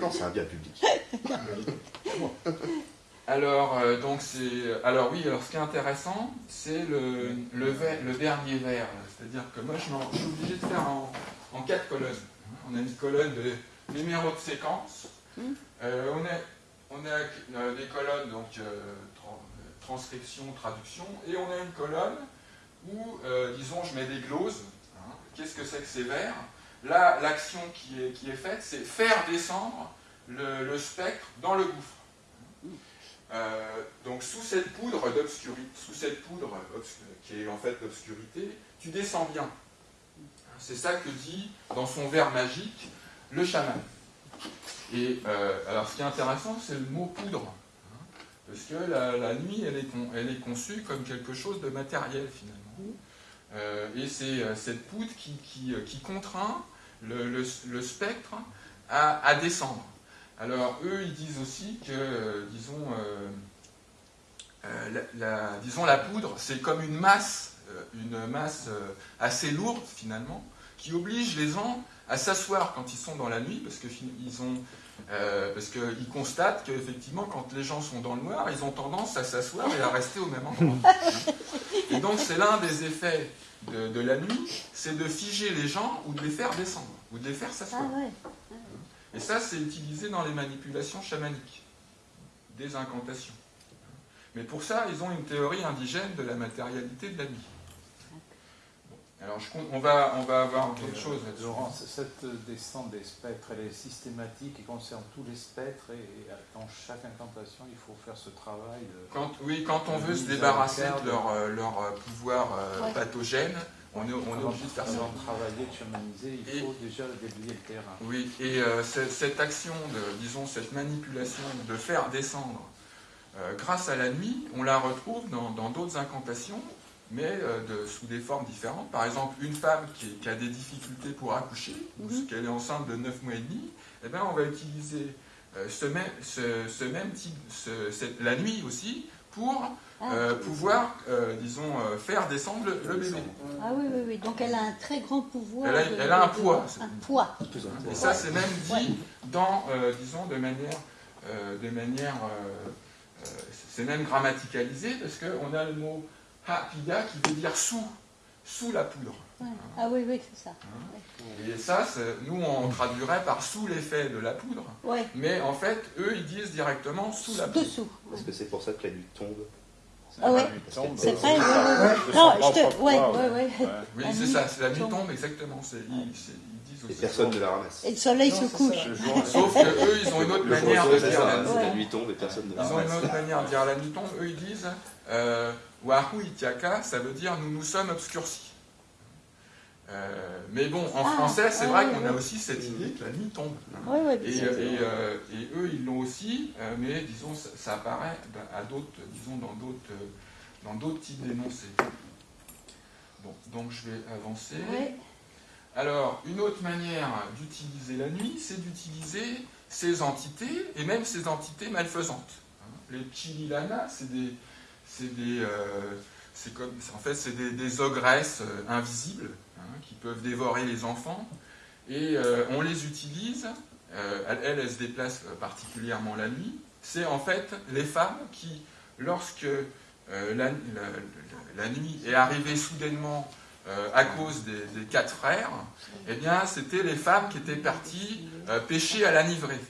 Non, c'est un bien public. Alors, euh, donc c'est, alors oui, alors ce qui est intéressant, c'est le, le, vers- le dernier vers. C'est-à-dire que moi, je, suis obligé de faire en, en quatre colonnes. On a une colonne de numéro de séquence. Mhm. Euh, on a, on a euh, des colonnes donc euh, tra- transcription, traduction, et on a une colonne où, disons, je mets des gloses. hein. Qu'est-ce que c'est que ces vers? Là, l'action qui est, qui est faite, c'est faire descendre le, le spectre dans le gouffre. Euh, donc sous cette poudre d'obscurité, sous cette poudre qui est en fait l'obscurité, tu descends bien. C'est ça que dit dans son vers magique le chaman. Et euh, alors ce qui est intéressant, c'est le mot poudre. hein, parce que la, nuit, elle est, conçue comme quelque chose de matériel finalement. Euh, et c'est cette poudre qui, contraint le, spectre à descendre. Alors eux, ils disent aussi que, euh, disons, euh, euh, disons, la poudre, c'est comme une masse, une masse assez lourde finalement, qui oblige les gens à s'asseoir quand ils sont dans la nuit, parce qu'ils constatent qu'effectivement, quand les gens sont dans le noir, ils ont tendance à s'asseoir et à rester au même endroit. et donc, c'est l'un des effets de, la nuit, c'est de figer les gens ou de les faire descendre, ou de les faire Ah s'asseoir. ouais. Et ça, c'est utilisé dans les manipulations chamaniques, des incantations. Mais pour ça, ils ont une théorie indigène de la matérialité de la nuit. Bon, alors, je compte- on, va, on va avoir d'autres euh, choses là-dessus. Laurent, cette descente des spectres, elle est systématique et concerne tous les spectres et dans chaque incantation, il faut faire ce travail de... Quand, oui, quand on veut se débarrasser de leur, euh, leur, euh, pouvoir euh, Ouais. pathogène, on est, on est obligé de faire ça. avant de travailler, de chamaniser, il Et- faut déjà déblayer le terrain. Oui, et euh, ce- cette action, de, disons, cette manipulation de faire descendre euh, grâce à la nuit, on la retrouve dans d'autres incantations, mais euh, de- sous des formes différentes. Par exemple, une femme qui, qui a des difficultés pour accoucher, ou Mhm. qu'elle est enceinte de 9 mois et demi, eh ben, on va utiliser euh, ce, même, ce, ce même type, ce- cette- la nuit aussi, pour. Euh, pouvoir, euh, disons, euh, faire descendre le, bébé. Ah oui, oui, oui. Donc elle a un très grand pouvoir. Elle a- de- elle a un de- poids. Un poids. Et ça, c'est même dit dans, euh, disons, de manière, euh, de manière, c'est même grammaticalisé parce qu'on a le mot hapida qui veut dire sous, sous la poudre. Ouais. Ah oui, oui, c'est ça. Et ça, nous, on traduirait par sous l'effet de la poudre, Ouais. mais en fait, eux, ils disent directement sous la poudre. Dessous. Est-ce que c'est pour ça que la nuit tombe? Ah ouais. C'est vrai, ouais, ouais, de ouais. son Non, je te. Ouais, ouais, ouais. Oui, La c'est ça, c'est la nuit tombe. exactement. c'est- ils, c'est- ils disent Et personne ne la ramasse. Et le soleil Non, se couche. Sauf que eux, ils ont une autre manière de dire la nuit. c'est la nuit tombe et personne ne la Ils ont ramasse. une autre manière de dire la nuit tombe. Eux, ils disent euh, Wahu Itiaka, ça veut dire nous nous sommes obscurcis. Euh, mais bon, en Ah, français, c'est ouais, vrai qu'on a aussi cette idée que la nuit tombe. Et, et, euh, et eux, ils l'ont aussi, euh, mais disons, ça, ça apparaît à d'autres, disons, dans d'autres, dans d'autres types d'énoncés. Bon, donc je vais avancer. Alors, une autre manière d'utiliser la nuit, c'est d'utiliser ces entités, et même ces entités malfaisantes. Hein, Les chililana, c'est des. C'est des. euh, c'est comme, en fait, c'est des, des ogresses invisibles qui peuvent dévorer les enfants. Et euh, on les utilise. euh, elles, elles, se déplacent euh, particulièrement la nuit. C'est en fait les femmes qui, lorsque la, nuit est arrivée soudainement à cause des, quatre frères, eh bien, c'était les femmes qui étaient parties pêcher à la nivrée.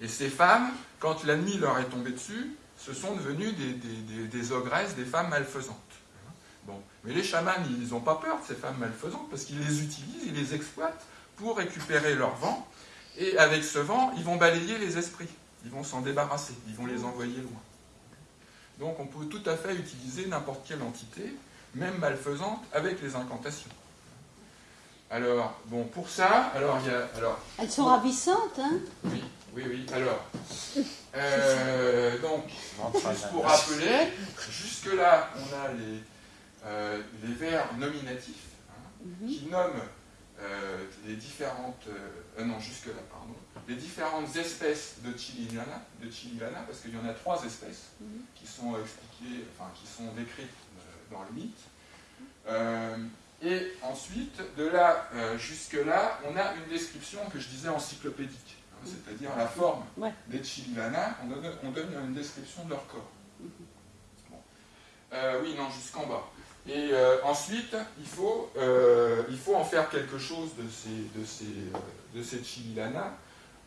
Et ces femmes, quand la nuit leur est tombée dessus, ce sont devenues des- des ogresses, des femmes malfaisantes. Bon. Mais les chamans, ils n'ont pas peur de ces femmes malfaisantes parce qu'ils les utilisent, ils les exploitent pour récupérer leur vent. Et avec ce vent, ils vont balayer les esprits. Ils vont s'en débarrasser, ils vont les envoyer loin. Donc on peut tout à fait utiliser n'importe quelle entité, même malfaisante, avec les incantations. Alors, bon, pour ça, alors il y a. Alors, Elles sont ravissantes, hein? Oui, oui, oui. Alors, euh, donc, juste pour rappeler, jusque-là, on a les, euh, les verbes nominatifs hein, Mhm. qui nomment euh, les différentes. euh, non, jusque-là, pardon. Les différentes espèces de chililana, de parce qu'il y en a trois espèces Mhm. qui sont expliquées, enfin, qui sont décrites dans le mythe. Euh, et ensuite, de là jusque-là, on a une description que je disais encyclopédique, hein, c'est-à-dire la forme Ouais. des chililana, on donne, on donne une description de leur corps. Bon. Oui, non, jusqu'en bas. Et euh, ensuite, il faut, euh, il faut en faire quelque chose de ces, de ces, euh, de ces chililana.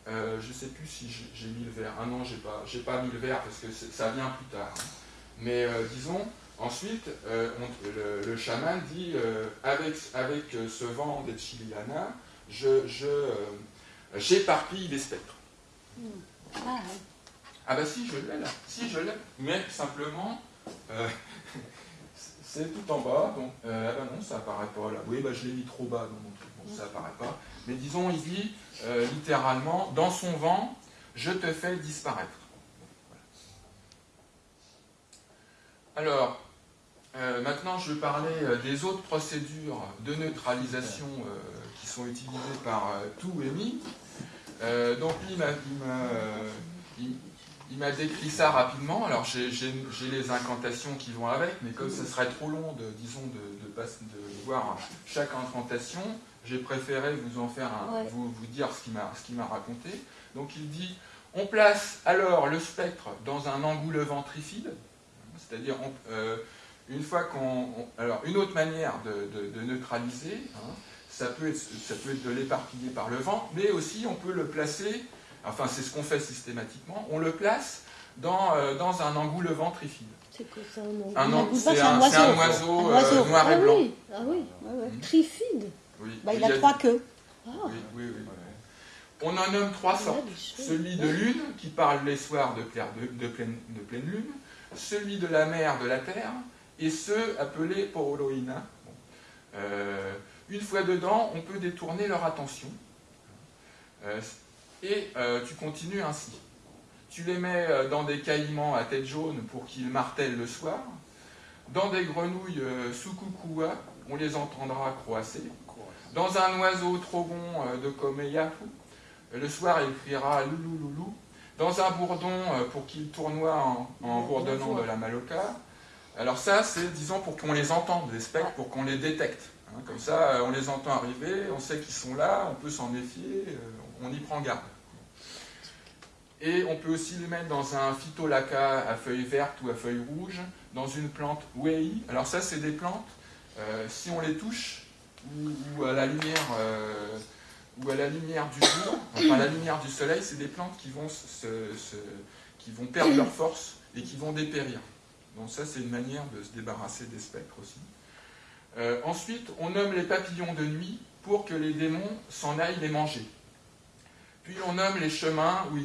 Euh, je ne sais plus si j'ai mis le verre. Ah non, j'ai pas, j'ai pas mis le verre parce que ça vient plus tard. Mais disons, ensuite, on- le, le chaman dit avec, avec ce vent des chiliana, je, je, j'éparpille les spectres. Ah, ouais. Ah bah si, je l'ai là. Si, je l'ai. Mais simplement, tout en bas. Donc, euh, bah non, ça apparaît pas là. Oui, bah je l'ai mis trop bas truc. Bon, ça apparaît pas. Mais disons, il dit euh, littéralement, dans son vent, je te fais disparaître. Alors, euh, maintenant, je vais parler euh, des autres procédures de neutralisation qui sont utilisées par tout et mi. Euh, donc, il m'a- il m'a décrit ça rapidement. Alors, j'ai les incantations qui vont avec, mais comme ce serait trop long, de, disons, de, de, pas- de voir chaque incantation, j'ai préféré vous en faire un, Ouais. vous, vous dire ce qu'il m'a raconté. Donc, il dit on place alors le spectre dans un engoulevent trifide, c'est-à-dire euh, une fois qu'on... on- alors, une autre manière de neutraliser, hein, ça, peut être, ça peut être de l'éparpiller par le vent, mais aussi on peut le placer, enfin c'est ce qu'on fait systématiquement, on le place dans, euh, dans un engoulevent trifide. C'est quoi ça un engoulevent, c'est un, oiseau. oiseau, Un oiseau. euh, noir Ah et blanc. oui, ah oui. Ouais, ouais. Trifide. Oui, Bah, il a trois queues. Ah, Oui, oui, oui. On en nomme trois sortes. Celui de lune, qui parle les soirs de, pleine- de, de pleine, de pleine lune, celui de la mer, de la terre, et ceux appelés Poroloina. Bon. Euh, une fois dedans, on peut détourner leur attention. Euh, et euh, tu continues ainsi. Tu les mets euh, dans des caïmans à tête jaune pour qu'ils martèlent le soir. Dans des grenouilles euh, soukoukoua, on les entendra croasser. Dans un oiseau trogon euh, de Komeyaku, le soir il criera loulou loulou. Dans un bourdon pour qu'il tournoie en, en bourdonnant de la maloca. Alors ça, c'est disons pour qu'on les entende, les spectres, pour qu'on les détecte. hein. comme ça, on les entend arriver, on sait qu'ils sont là, on peut s'en méfier, euh, on y prend garde. Et on peut aussi les mettre dans un phytolacca à feuilles vertes ou à feuilles rouges, dans une plante wei. Alors ça, c'est des plantes, euh, si on les touche, ou, à la lumière, euh, ou à la lumière du jour, enfin à la lumière du soleil, c'est des plantes qui vont perdre leur force et qui vont dépérir. Donc ça, c'est une manière de se débarrasser des spectres aussi. Euh, ensuite, on nomme les papillons de nuit pour que les démons s'en aillent les manger. Puis on nomme les chemins où ils,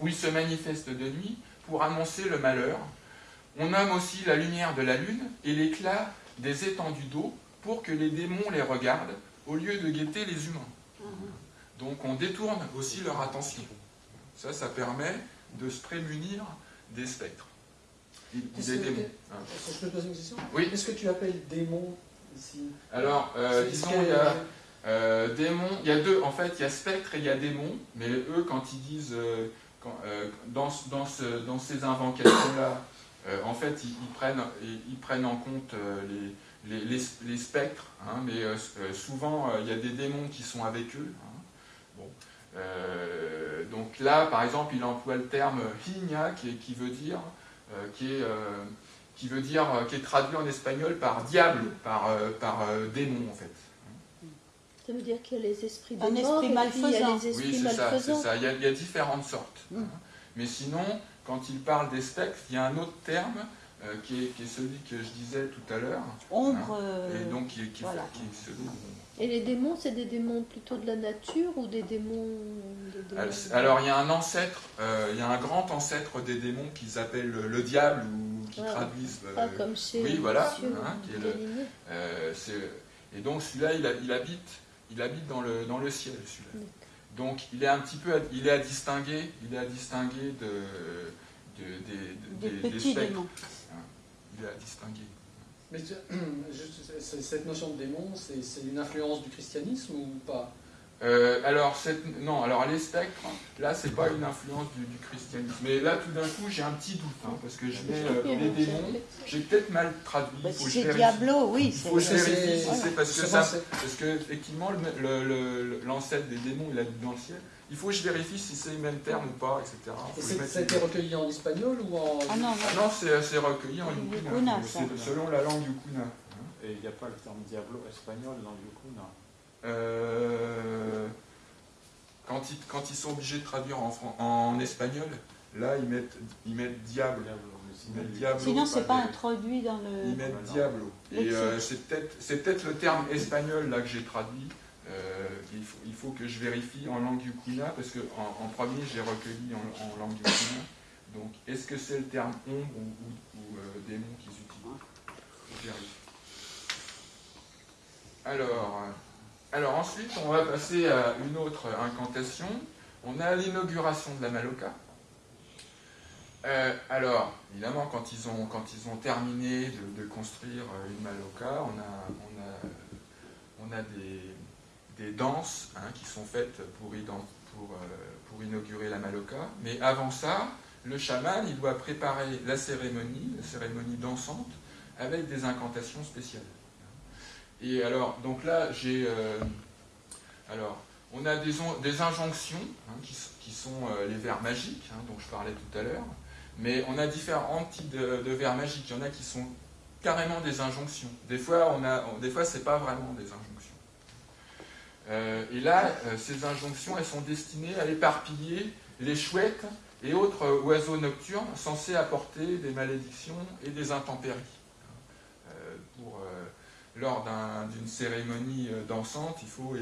où se manifestent de nuit pour annoncer le malheur. On nomme aussi la lumière de la lune et l'éclat des étendues d'eau pour que les démons les regardent au lieu de guetter les humains. Donc on détourne aussi leur attention. Ça, ça permet de se prémunir des spectres. Des que- démons. hein. Est-ce que je peux te poser une question? Oui. Qu'est-ce que tu appelles démon ici? Alors, euh, disons, il y a euh, démons, il y a deux, en fait, il y a spectre et il y a démon, mais eux, quand ils disent, euh, euh, dans, ce- dans, ce- dans ces invocations-là, en fait, ils, prennent, prennent en compte les, spectres, hein, mais souvent, il y a des démons qui sont avec eux. hein. Donc là, par exemple, il emploie le terme higna, qui, veut dire, qui est, traduit en espagnol par diable, par, démon en fait. Ça veut dire qu'il y a les esprits de Un mort esprit et puis il y a malfaisant. les esprits Oui, c'est ça, c'est malfaisants. ça. Il y, a, il y a différentes sortes. Mm. hein. Mais sinon, quand il parle des spectres, il y a un autre terme euh, qui, est, qui est celui que je disais tout à l'heure, Ombre. euh, et donc qui, qui, voilà. qui est celui dont- Et les démons, c'est des démons plutôt de la nature ou des démons... des démons- Alors il y a un ancêtre, euh, il y a un grand ancêtre des démons qu'ils appellent le, le diable ou qui Ah. traduisent. euh, Pas comme chez oui, voilà, hein, qui est le- Gallinet. Euh, c'est- et donc celui-là, il habite, il habite dans le, dans le ciel, celui-là. Donc il est un petit peu, à, il est à distinguer, il est à distinguer de, de- des, des des- des petits spectres. démons. Il est à distinguer. Mais tu- cette notion de démon, c'est c'est une influence du christianisme ou pas? Euh, alors cette, non, alors les spectres, là c'est pas une influence du, du christianisme. Mais là tout d'un coup j'ai un petit doute hein, parce que je mets euh, les démons, j'ai peut-être mal traduit. Bah, si c'est. Diablo, oui. Il c'est- faut que je C'est- vérifie si c'est parce que ça, c'est- parce que effectivement l'ancêtre des démons il habite dans le ciel. Il faut que je vérifie si c'est le même terme ou pas, etc. Et ça a été recueilli en espagnol ou en. Ah non, Ah non. non, c'est recueilli en Yukuna, selon la langue yukuna. Et il n'y a pas le terme diablo espagnol dans le Yukuna. Euh, quand, ils, quand ils sont obligés de traduire en, espagnol, là ils mettent, ils mettent diable. Ils sinon, mettent c'est pas des- introduit dans Ils le. mettent non. diablo. Et euh, c'est peut-être le terme espagnol là que j'ai traduit. Euh, il, faut, il faut que je vérifie en langue yukuna parce que en, en premier j'ai recueilli en, en langue yukuna. Donc est-ce que c'est le terme ombre ou, ou- ou, euh, démon qu'ils utilisent? Je vérifie. Alors, euh, alors ensuite on va passer à une autre incantation. On a l'inauguration de la Maloca. Euh, alors, évidemment, quand ils ont, quand ils ont terminé de, construire euh, une Maloca, on a, des, danses hein, qui sont faites euh, pour inaugurer la Maloca. Mais avant ça, le chaman, il doit préparer la cérémonie, la cérémonie dansante, avec des incantations spéciales. Et alors, donc là, j'ai... euh, alors, on a des, on- des injonctions, hein, qui, sont euh, les vers magiques, hein, dont je parlais tout à l'heure. Mais on a différents types de, vers magiques. Il y en a qui sont carrément des injonctions. Des fois, on a, des fois, c'est pas vraiment des injonctions. Euh, et là, ces injonctions, elles sont destinées à éparpiller les chouettes et autres oiseaux nocturnes censés apporter des malédictions et des intempéries. Lors d'un- d'une cérémonie euh, dansante, il faut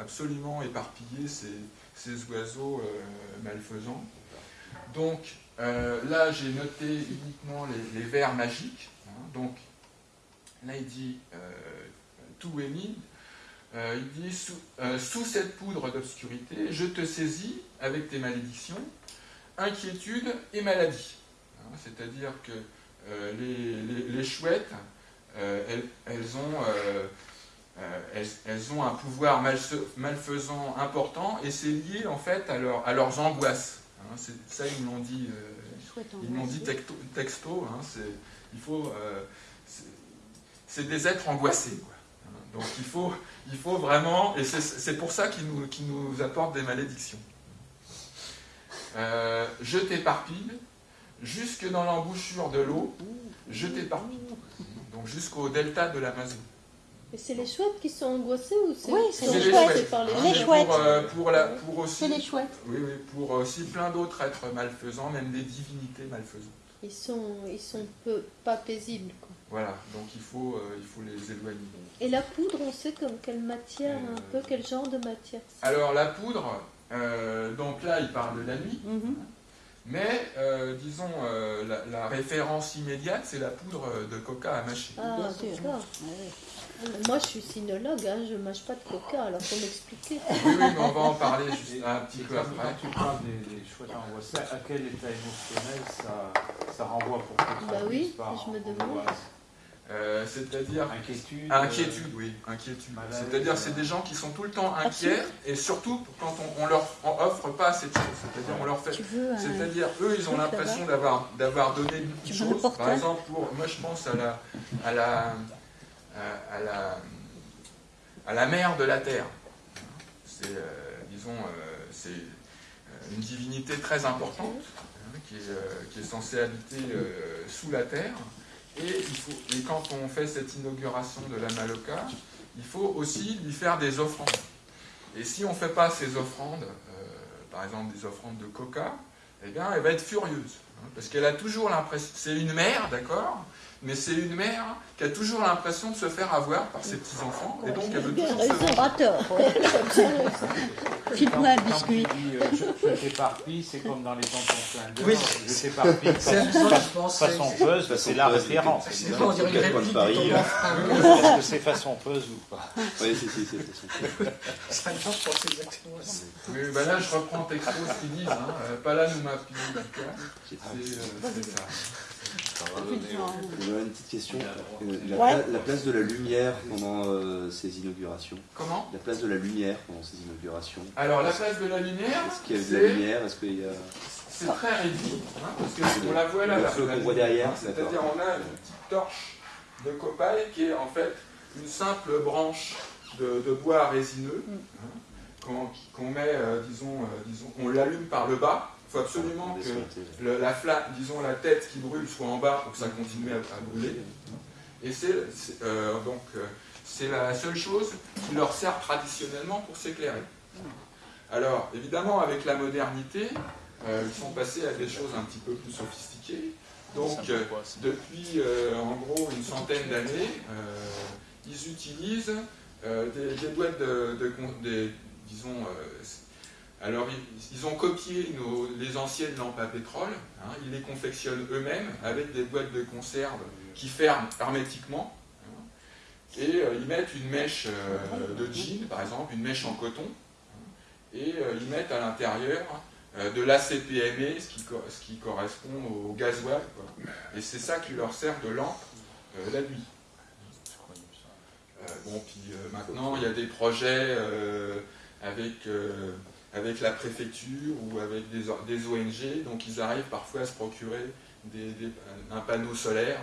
absolument éparpiller ces, oiseaux euh, malfaisants. Donc euh, là, j'ai noté uniquement les, vers magiques. hein. donc là, il dit tout est il dit sous, cette poudre d'obscurité, je te saisis avec tes malédictions, inquiétude et maladie. Hein, C'est-à-dire que les, chouettes, elles, elles ont, euh, euh, elles, elles ont un pouvoir malfaisant important et c'est lié en fait à, leur- à leurs angoisses. Hein, c'est- ça, ils me l'ont dit, euh, ils m'ont dit texto. texto, hein, c'est- il faut, euh, c'est- des êtres angoissés. quoi. Hein, Donc il faut, il faut vraiment, et c'est- c'est pour ça qu'ils nous, qu'ils nous apportent des malédictions. Euh, je t'éparpille jusque dans l'embouchure de l'eau, je t'éparpille. Donc jusqu'au delta de l'Amazon. Et c'est les chouettes qui sont angoissées ou c'est Oui, c'est les chouettes. par les Hein, Les mais chouettes chouettes. Pour, euh, pour, la, pour aussi, C'est les chouettes. oui, oui, pour aussi plein d'autres êtres malfaisants, même des divinités malfaisantes. Ils sont, ils sont peu, pas paisibles. Quoi. Voilà, donc il faut, euh, il faut les éloigner. Et la poudre, on sait comme quelle matière, un Euh, peu quel genre de matière c'est? Alors la poudre, euh, donc là il parle de la nuit, Mhm. Mais euh, disons euh, la, la référence immédiate c'est la poudre de coca à mâcher. Ah, d'accord. Ouais. Moi, je suis sinologue, hein, je ne mâche pas de coca, alors faut m'expliquer. Oui, oui, mais on va en parler juste un petit et peu après. quand tu parles des, des chouettes angoissées, à quel état émotionnel ça, ça renvoie pour que tu Bah oui, je me demande. Euh, C'est-à-dire Inquiétude. Inquiétude, oui, inquiétude. C'est-à-dire, euh, c'est des gens qui sont tout le temps inquiets, et surtout quand on, on leur on offre pas assez de choses. C'est-à-dire, on leur fait. C'est-à-dire, eux, ils ont l'impression d'avoir d'avoir donné beaucoup de choses. Par exemple, pour moi, je pense à la à la à, à la à la mère de la terre. C'est, euh, disons, euh, c'est euh, une divinité très importante hein, qui, est, euh, qui est censée habiter euh, sous la terre. Et, quand on fait cette inauguration de la Maloca, il faut aussi lui faire des offrandes. Et si on ne fait pas ces offrandes, euh, par exemple des offrandes de coca, eh bien, elle va être furieuse. hein, parce qu'elle a toujours l'impression. C'est une mère, d'accord Mais c'est une mère qui a toujours l'impression de se faire avoir par ses petits-enfants. Et donc, elle veut toujours se raison, venger. pas tort. File-moi un Quand biscuit. tu dis euh, je, je t'éparpille, c'est comme dans les flingueurs. Oui. Je t'éparpille C'est façon, c'est- puzzle, c'est la puzzle, référence. c'est- C'est on dirait une Paris, euh. Est-ce que c'est façon puzzle ou pas Oui, si, si, c'est façon. C'est pas je pense exactement ça. Oui, ben là, je reprends texto ce qu'ils disent. Hein. Euh, pas là, nous m'a. J'ai C'est euh, ça. J'aurais une petite question. Euh, La, Ouais. pla- la place de la lumière pendant euh, ces inaugurations. Comment? La place de la lumière pendant ces inaugurations. Alors, la place de la lumière, Est-ce qu'il y a de la lumière? Est-ce qu'il y a... c'est très réduit. hein, parce que on la voit là, Le feu qu'on voit derrière, C'est-à-dire, on a une petite torche de copaille qui est en fait une simple branche de, de bois résineux hein, qu'on met, euh, disons, euh, disons, on l'allume par le bas. Il faut absolument que le- la flamme, disons la tête qui brûle soit en bas pour que ça continue à, à brûler. Et c'est euh, donc euh, c'est la seule chose qui leur sert traditionnellement pour s'éclairer. Alors évidemment avec la modernité, euh, ils sont passés à des choses un petit peu plus sophistiquées. Donc euh, depuis euh, en gros une centaine d'années, euh, ils utilisent euh, des, des boîtes de, de con- des, disons euh, alors, ils, ont copié les anciennes lampes à pétrole, hein, ils les confectionnent eux-mêmes avec des boîtes de conserve qui ferment hermétiquement, hein, et euh, ils mettent une mèche euh, de jean, par exemple, une mèche en coton, hein, et euh, ils mettent à l'intérieur de l'ACPME, ce qui, correspond au gasoil, et c'est ça qui leur sert de lampe la nuit. Bon, puis maintenant, il y a des projets avec, avec la préfecture ou avec des, des ONG, donc ils arrivent parfois à se procurer des- des- un panneau solaire.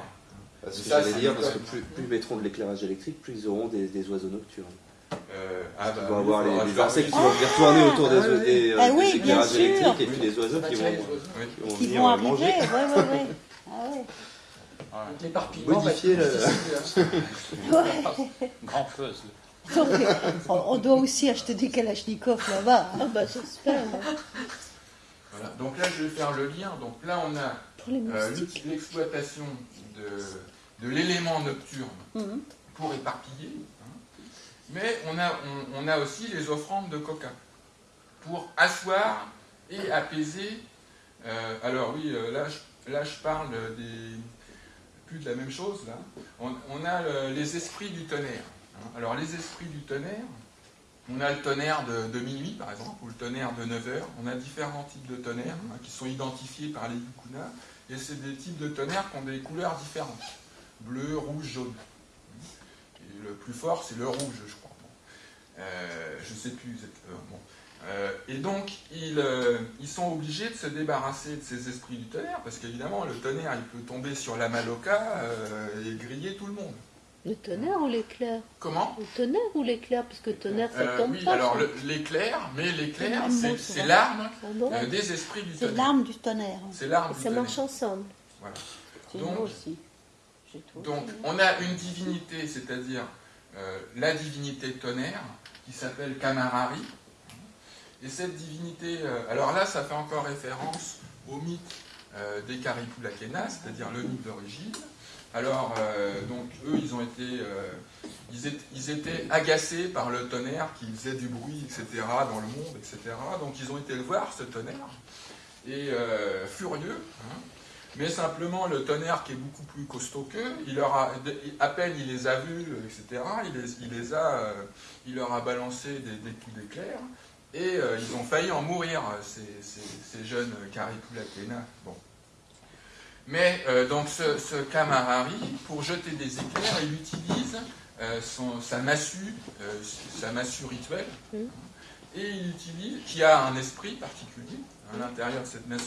Parce que Ça, dire, parce que plus, plus ils mettront de l'éclairage électrique, plus ils auront des, des oiseaux nocturnes. Euh, ah bah Ils vont oui, avoir les, les insectes qui vont venir tourner autour des, Ah oui. des, euh, Ah des oui, bien éclairages sûr. électriques et puis les oiseaux qui vont, qui Qui venir vont euh, arriver, manger. ouais, ouais, ouais. Ah ouais. L'éparpillement va être difficile, hein. Grand puzzle. Donc, on, doit aussi acheter des Kalachnikov là-bas. hein. Ah bah j'espère. Voilà. Donc là, je vais faire le lien. Donc là, on a euh, l'exploitation de, de l'élément nocturne Mhm. pour éparpiller. hein. Mais on a, on, on a aussi les offrandes de coca pour asseoir et apaiser. euh, alors oui, euh, là, je, là, je parle des, plus de la même chose. Là. On, on a le- les esprits du tonnerre. Hein. Alors les esprits du tonnerre, on a le tonnerre de, minuit, par exemple, ou le tonnerre de 9 heures. On a différents types de tonnerres hein, qui sont identifiés par les yukunas. Et c'est des types de tonnerres qui ont des couleurs différentes. Bleu, rouge, jaune. Le plus fort, c'est le rouge, je crois. Euh, je ne sais plus. Bon. Euh, et donc, ils, euh, ils sont obligés de se débarrasser de ces esprits du tonnerre, parce qu'évidemment, le tonnerre, il peut tomber sur la maloca euh, et griller tout le monde. Le tonnerre ou l'éclair Comment Le tonnerre ou l'éclair Parce que tonnerre, ça Euh, tombe Oui, pas. alors l'éclair, mais l'éclair, C'est c'est c'est l'arme euh, des esprits du C'est tonnerre. l'arme du tonnerre. C'est l'arme du Ça marche tonnerre. ensemble. Voilà. C'est Donc- aussi. On a une divinité, c'est-à-dire euh, la divinité tonnerre, qui s'appelle Kamarari. Et cette divinité, alors là, ça fait encore référence au mythe des Karipulakena, c'est-à-dire le mythe d'origine. Alors, euh, donc, eux, ils ont été, euh, ils étaient, agacés par le tonnerre qui faisait du bruit, etc., dans le monde, etc. Donc, ils ont été le voir, ce tonnerre, et euh, furieux. hein. mais simplement, le tonnerre qui est beaucoup plus costaud qu'eux, il leur à peine il les a vus, etc., il les, a, il leur a balancé des, coups d'éclair, et ils ont failli en mourir, ces, ces- jeunes Karipulakena. Bon. Mais euh, donc ce, ce Kamarari, pour jeter des éclairs, il utilise euh, son- sa massue, euh, sa massue rituelle, et il utilise, qui a un esprit particulier, à l'intérieur de cette massue,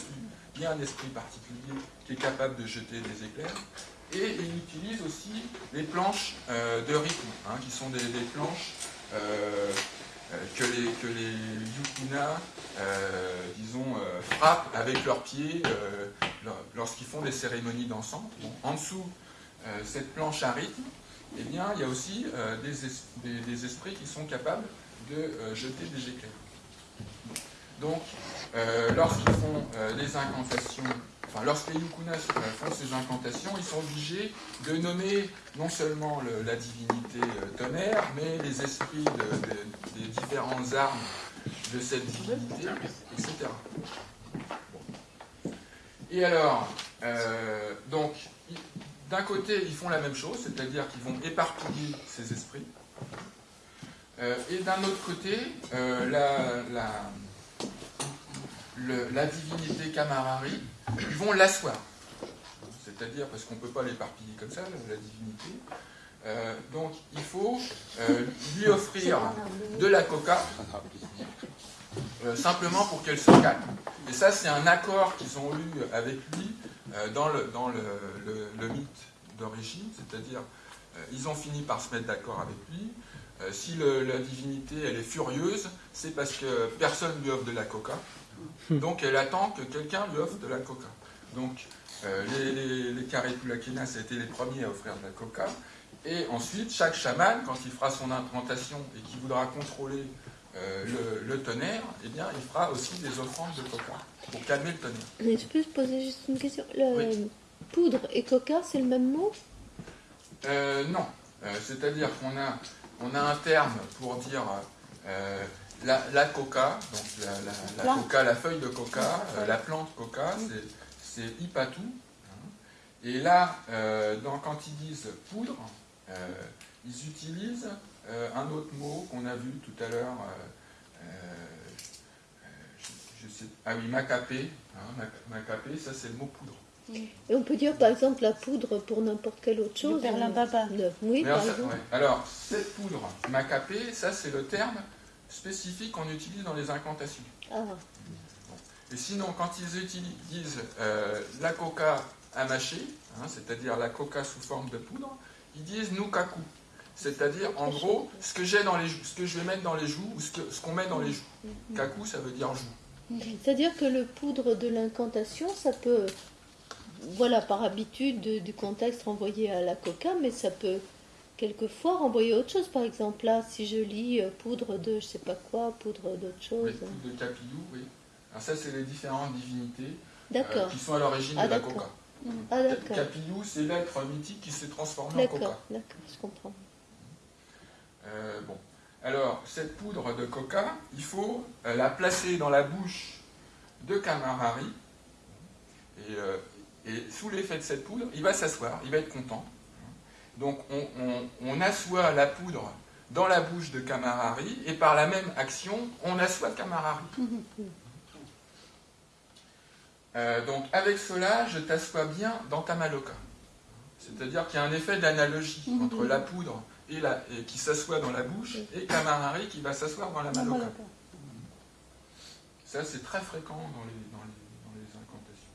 il y a un esprit particulier qui est capable de jeter des éclairs, et il utilise aussi les planches de rythme, hein, qui sont des, des planches que les, que yukuna, euh, disons, euh, frappent avec leurs pieds euh, lor- lorsqu'ils font des cérémonies. Bon, en dessous, euh, cette planche à rythme, eh bien, il y a aussi euh, des, es- des- des esprits qui sont capables de euh, jeter des éclairs. Donc, euh, lorsqu'ils font euh, des incantations, lorsque les yukunas font ces incantations, ils sont obligés de nommer non seulement le- la divinité euh, tonnerre, mais les esprits de- de- des différentes armes de cette divinité, etc. Et alors, euh, donc, d'un côté, ils font la même chose, c'est-à-dire qu'ils vont éparpiller ces esprits. Euh, et d'un autre côté, la- la divinité Kamarari, vont l'asseoir. C'est-à-dire, parce qu'on ne peut pas l'éparpiller comme ça, la, divinité. Euh, donc, il faut euh, lui offrir de la coca, euh, simplement pour qu'elle se calme. Et ça, c'est un accord qu'ils ont eu avec lui dans le, dans le, le- le mythe d'origine, c'est-à-dire, ils ont fini par se mettre d'accord avec lui. Si la divinité, elle est furieuse, c'est parce que personne lui offre de la coca. Donc, elle attend que quelqu'un lui offre de la coca. Donc, euh, les, les, les Karipulakena, ça a été les premiers à offrir de la coca. Et ensuite, chaque chaman, quand il fera son implantation et qu'il voudra contrôler euh, le, le tonnerre, eh bien, il fera aussi des offrandes de coca pour calmer le tonnerre. Mais je peux poser juste une question. Le Oui. poudre et coca, c'est le même mot? Euh, non. Euh, C'est-à-dire qu'on a, on a un terme pour dire la, la coca, donc la, la- la Plante. coca, la feuille de coca, euh, la plante coca, c'est, c'est ipatu. hein. Et là, euh, dans- quand ils disent poudre, euh, ils utilisent euh, un autre mot qu'on a vu tout à l'heure. euh, euh, ah oui, macapé. hein, mac- macapé, ça c'est le mot poudre. Et on peut dire par exemple la poudre pour n'importe quelle autre chose. perlimbaba. Le- Oui, Mais par alors, ça- exemple. ouais. Alors, cette poudre macapé, ça c'est le terme spécifique qu'on utilise dans les incantations. Ah, Et sinon, quand ils utilisent euh, la coca à mâcher, hein, c'est-à-dire la coca sous forme de poudre, ils disent nukaku. C'est-à-dire, en gros, ce que j'ai dans les joues, ce que je vais mettre dans les joues, ou ce qu'on met dans les joues. Kaku, ça veut dire joue. c'est-à-dire que le poudre de l'incantation, ça peut voilà, par habitude de- du contexte renvoyer à la coca, mais ça peut quelquefois renvoyer autre chose. Par exemple, là, si je lis euh, poudre de je sais pas quoi, poudre d'autre chose. Oui, poudre de capillou, oui. Alors ça, c'est les différentes divinités euh, qui sont à l'origine Ah, de la coca. Ah, d'accord. Capillou, c'est l'être mythique qui s'est transformé en coca. d'accord, je comprends. Euh, bon. Alors, cette poudre de coca, il faut la placer dans la bouche de Camarari. Et, et sous l'effet de cette poudre, il va s'asseoir, il va être content. Donc, on, assoit la poudre dans la bouche de Camarari, et par la même action, on assoit Camarari. Euh, donc, avec cela, je t'assois bien dans ta maloca. C'est-à-dire qu'il y a un effet d'analogie entre la poudre qui s'assoit dans la bouche et Camarari qui va s'asseoir dans la maloca. Ça, c'est très fréquent dans les, dans les incantations.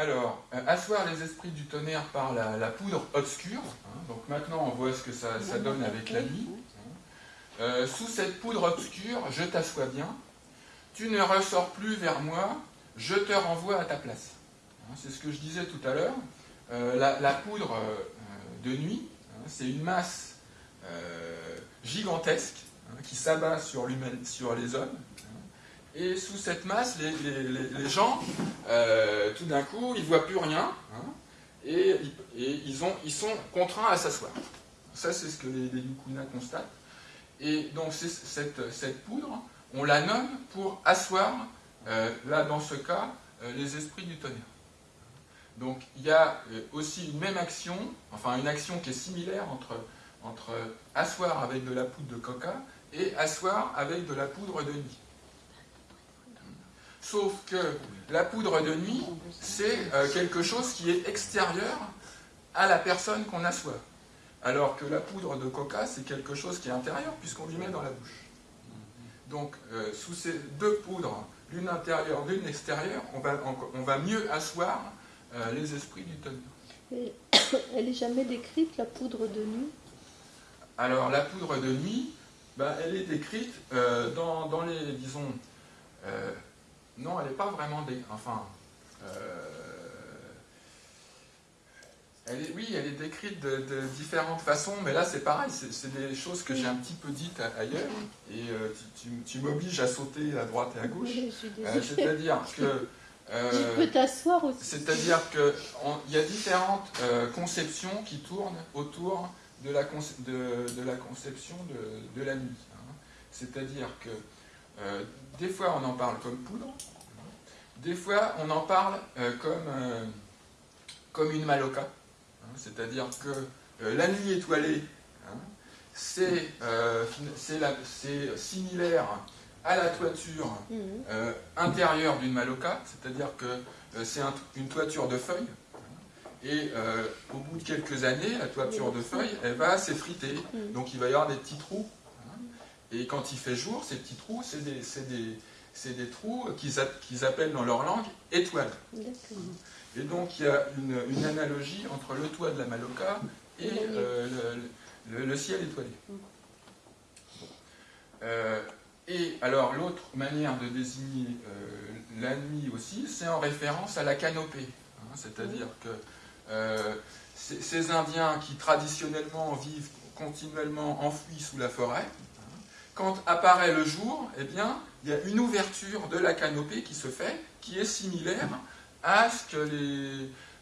Alors, euh, asseoir les esprits du tonnerre par la, poudre obscure. hein, donc maintenant, on voit ce que ça, donne avec la nuit. hein. Euh, sous cette poudre obscure, je t'assois bien. Tu ne ressors plus vers moi, je te renvoie à ta place. Hein, C'est ce que je disais tout à l'heure. Euh, la, poudre de nuit, c'est une masse gigantesque qui s'abat sur les hommes. Et sous cette masse, les, gens, euh, tout d'un coup, ils ne voient plus rien. hein, et ils- sont contraints à s'asseoir. Ça, c'est ce que les, Yukuna constatent. Et donc, cette, poudre, on la nomme pour asseoir, euh, là, dans ce cas, euh, les esprits du tonnerre. Donc, il y a aussi une même action, enfin, une action qui est similaire entre, entre asseoir avec de la poudre de coca et asseoir avec de la poudre de nuit. Sauf que la poudre de nuit, c'est euh, quelque chose qui est extérieur à la personne qu'on assoit. Alors que la poudre de coca, c'est quelque chose qui est intérieur puisqu'on lui met dans la bouche. Donc, euh, sous ces deux poudres, l'une intérieure, l'une extérieure, on va, on- on va mieux asseoir euh, les esprits du tonnerre. Et Elle est jamais décrite, la poudre de nuit? Alors, la poudre de nuit, ben, elle est décrite euh, dans, dans les, disons, non, elle n'est pas vraiment, dé- enfin, euh, elle est, oui, elle est décrite de, de différentes façons, mais là c'est pareil, c'est des choses que j'ai un petit peu dites ailleurs, et euh, tu, tu- tu m'obliges à sauter à droite et à gauche. Euh. C'est-à-dire que... euh, Tu peux t'asseoir aussi. c'est-à-dire qu'il y a différentes conceptions qui tournent autour de la, conce- de, de la conception de, de la nuit. hein. C'est-à-dire que des fois on en parle comme poudre, des fois on en parle euh, comme, euh, comme une maloca. hein. C'est-à-dire que euh, la nuit étoilée, hein, c'est similaire à la toiture euh, intérieure d'une maloca, c'est-à-dire que c'est un- une toiture de feuilles. Et euh, au bout de quelques années, la toiture de feuilles, elle va s'effriter. Mhm. Donc il va y avoir des petits trous. hein. Et quand il fait jour, ces petits trous, c'est des, c'est des- trous qu'ils app- qu'ils appellent dans leur langue étoiles. Et donc il y a une, une analogie entre le toit de la Maloca et euh, le, le- le ciel étoilé. Mm. Euh, et alors l'autre manière de désigner euh, la nuit aussi, c'est en référence à la canopée. hein. C'est-à-dire que euh, ces, ces Indiens qui traditionnellement vivent continuellement enfouis sous la forêt, hein, quand apparaît le jour, eh bien, il y a une ouverture de la canopée qui se fait, qui est similaire à ce que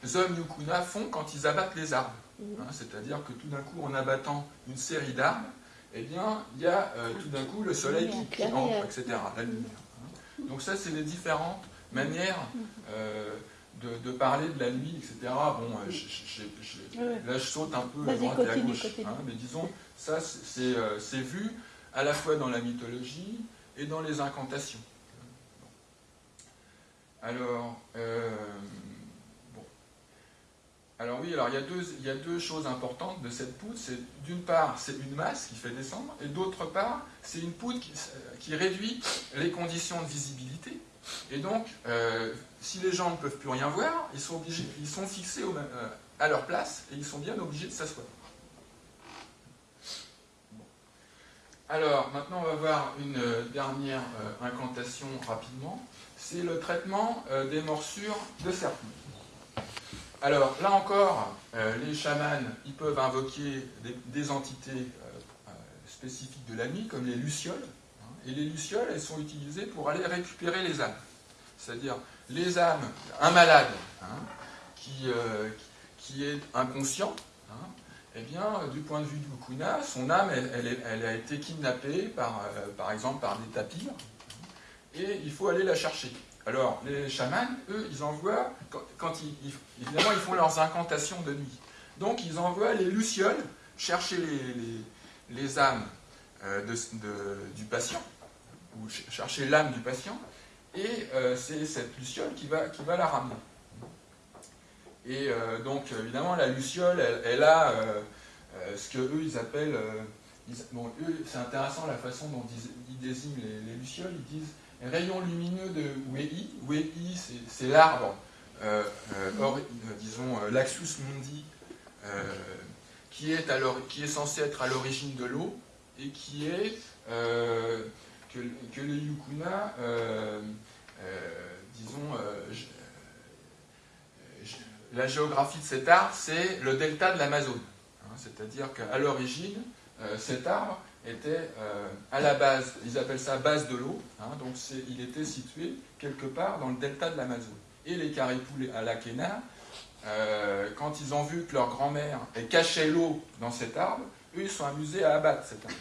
les hommes Yukuna font quand ils abattent les arbres. Mhm. Hein, C'est-à-dire que tout d'un coup, en abattant une série d'arbres, eh bien, il y a euh, tout d'un coup le soleil qui, qui entre, etc. La lumière. hein. Donc ça, c'est les différentes manières euh, de, de parler de la nuit, etc. Bon, euh, là, je saute un peu à droite et à gauche. hein, mais disons, ça, c'est vu à la fois dans la mythologie et dans les incantations. Alors, euh, bon. Alors oui, alors il y, a deux, il y a deux choses importantes de cette poudre. C'est d'une part, c'est une masse qui fait descendre, et d'autre part, c'est une poudre qui, réduit les conditions de visibilité. Et donc, euh, si les gens ne peuvent plus rien voir, ils sont, obligés, ils sont fixés euh, à leur place et ils sont bien obligés de s'asseoir. Alors, maintenant, on va voir une euh, dernière euh, incantation rapidement. c'est le traitement euh, des morsures de serpents. Alors là encore, les chamans, ils peuvent invoquer des, entités spécifiques de la nuit, comme les lucioles. hein. et les lucioles, elles sont utilisées pour aller récupérer les âmes. C'est-à-dire les âmes, un malade hein, qui, qui est inconscient, eh bien, euh, du point de vue du Kuna, son âme, elle, a été kidnappée, par, euh, par exemple, par des tapirs, et il faut aller la chercher. Alors, les chamans, eux, ils envoient, quand, ils, évidemment, ils font leurs incantations de nuit. Donc, ils envoient les lucioles chercher les, âmes euh, du patient, ou ch- chercher l'âme du patient, et c'est cette luciole qui va, qui va la ramener. Et euh, donc, évidemment, la luciole, elle, a euh, euh, ce que eux, ils appellent. bon, eux, c'est intéressant la façon dont ils, désignent les, les lucioles. Ils disent rayon lumineux de Wei. Wei, c'est, l'arbre, disons, Laxus mundi, qui, est qui est censé être à l'origine de l'eau et qui est. que, que les Yukuna, disons, la géographie de cet arbre, c'est le delta de l'Amazone. Hein, C'est-à-dire qu'à l'origine, euh, cet arbre était euh, à la base, ils appellent ça base de l'eau, hein, donc il était situé quelque part dans le delta de l'Amazone. Et les Caripous à la Kena, euh, quand ils ont vu que leur grand-mère cachait l'eau dans cet arbre, eux ils sont amusés à abattre cet arbre.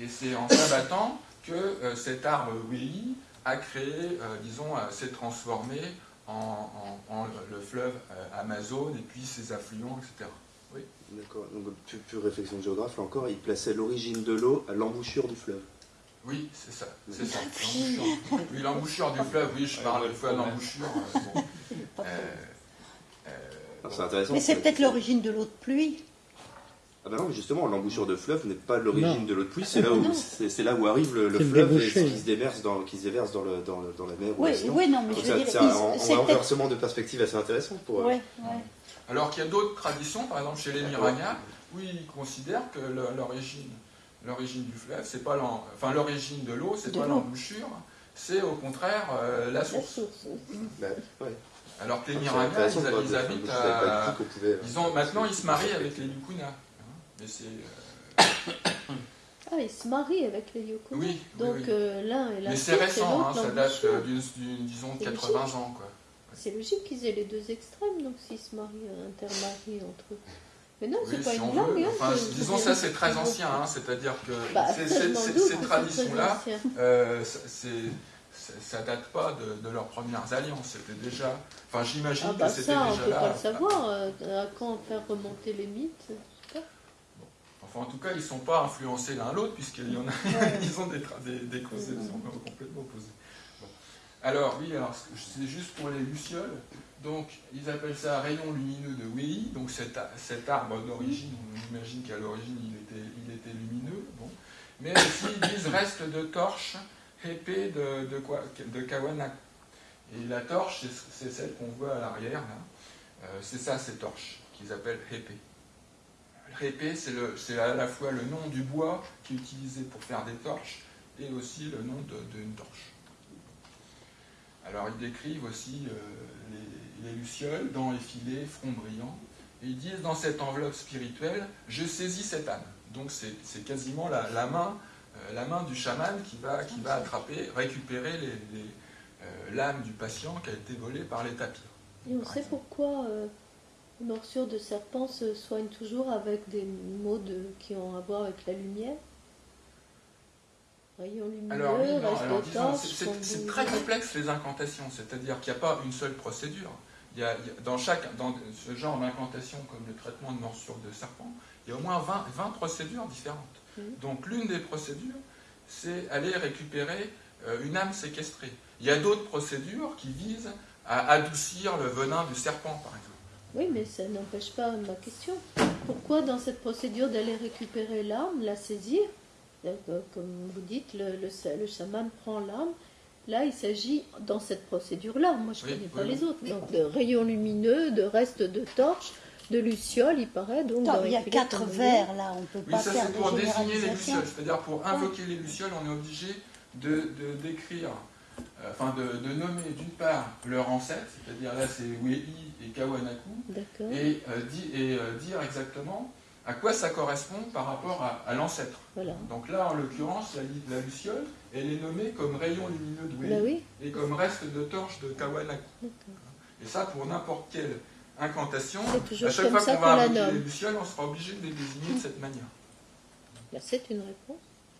Et c'est en s'abattant que cet arbre Wei a créé, disons, s'est transformé en, en- en le fleuve euh, Amazon et puis ses affluents, etc. D'accord. Donc, pure, réflexion de géographe, là encore, il plaçait l'origine de l'eau à l'embouchure du fleuve. Oui, c'est ça, c'est ça. L'embouchure. Oui, l'embouchure du fleuve, oui, je parle de l'embouchure. euh, bon. Euh, euh, Alors, c'est intéressant. Mais c'est peut-être l'origine de l'eau de pluie. Ah bah non, mais justement, l'embouchure de fleuve n'est pas l'origine de l'eau de pluie, c'est là, où- c'est là où arrive le, fleuve et qui se déverse dans, qui se déverse dans, le, dans, le- dans la mer ou Oui, oui, non, mais Donc je veux dire, c'est un, un renversement de perspective assez intéressant pour. euh, Ouais, ouais. Alors qu'il y a d'autres traditions, par exemple chez les Miragna, où ils considèrent que l'origine, l'origine du fleuve, c'est pas enfin l'origine de l'eau, c'est pas l'embouchure, c'est au contraire euh, la La source. source. bah, ouais. Alors que les intéressant ils, ils habitent à, ils ont maintenant ils se marient avec les Yukuna. Hein. Mais c'est Ah, ils se marient avec les Yoko. oui, Donc oui. euh, l'un est la Mais c'est et récent, l'autre hein, ça date euh, d'une, disons, C'est 80 logique. ans. Quoi. C'est logique qu'ils aient les deux extrêmes, donc s'ils se marient, euh, intermarient entre eux. Mais non, c'est pas si une on veut. hein, Enfin, disons ça, c'est très ancien, hein, c'est-à-dire que Bah, ces, c'est traditions-là, euh, ça- date pas de, de leurs premières alliances, c'était déjà. Enfin, j'imagine Ah bah que c'était ça, on déjà peut là. pas le savoir. À quand faire remonter les mythes. Enfin, en tout cas, ils sont pas influencés l'un l'autre, puisqu'ils y en a, ils ont des, des, des conceptions complètement opposées. Bon. Alors, oui, alors c'est juste pour les lucioles. Donc, ils appellent ça rayon lumineux de Wei. Donc, cet, arbre d'origine, on imagine qu'à l'origine, il était, il était lumineux. Bon. Mais aussi, ils disent reste de torche épée de, de, quoi- de Kawana. Et la torche, c'est- c'est celle qu'on voit à l'arrière, là. Euh, c'est ça, ces torches, qu'ils appellent épée. Répé, c'est à la fois le nom du bois qui est utilisé pour faire des torches et aussi le nom d'une torche. Alors ils décrivent aussi euh, les, les lucioles, dents effilées, front brillant, et ils disent dans cette enveloppe spirituelle, je saisis cette âme. Donc c'est quasiment la, la main, euh, la main du chaman qui va, qui va attraper, récupérer les- les, euh, l'âme du patient qui a été volée par les tapirs. Et on sait pourquoi les morsures de serpent se soignent toujours avec des mots de, qui ont à voir avec la lumière? Rayon lumineux, Alors, oui, c'est- très complexe les incantations, c'est-à-dire qu'il n'y a pas une seule procédure. Il y a, il y a- dans, chaque, dans ce genre d'incantation, comme le traitement de morsure de serpent, il y a au moins 20, 20 procédures différentes. Mhm. Donc l'une des procédures, c'est aller récupérer euh, une âme séquestrée. Il y a d'autres procédures qui visent à adoucir le venin du serpent, par exemple. Oui, mais ça n'empêche pas ma question. Pourquoi dans cette procédure d'aller récupérer l'arme, la saisir Comme vous dites, le, le, chaman prend l'arme. Là, il s'agit dans cette procédure-là. Moi, je ne Oui, connais pas oui, les autres. Donc, de rayons lumineux, de restes de torches, de lucioles, il paraît. Donc, il y a quatre vers là, on ne peut Oui, pas ça faire de pour désigner les lucioles. C'est-à-dire pour invoquer les lucioles, on est obligé de, de décrire euh, enfin de, de nommer d'une part leur ancêtre, c'est-à-dire là c'est Wei et Kawanaku, et, euh, di- et, euh, dire exactement à quoi ça correspond par rapport à, à l'ancêtre. Voilà. Donc là, en l'occurrence, la, la luciole, elle est nommée comme rayon lumineux de Wei Bah oui, et comme reste de torche de Kawanaku. Et ça, pour n'importe quelle incantation, à chaque fois qu'on va invoquer les lucioles, on sera obligé de les désigner de cette manière. Bah, c'est une réponse.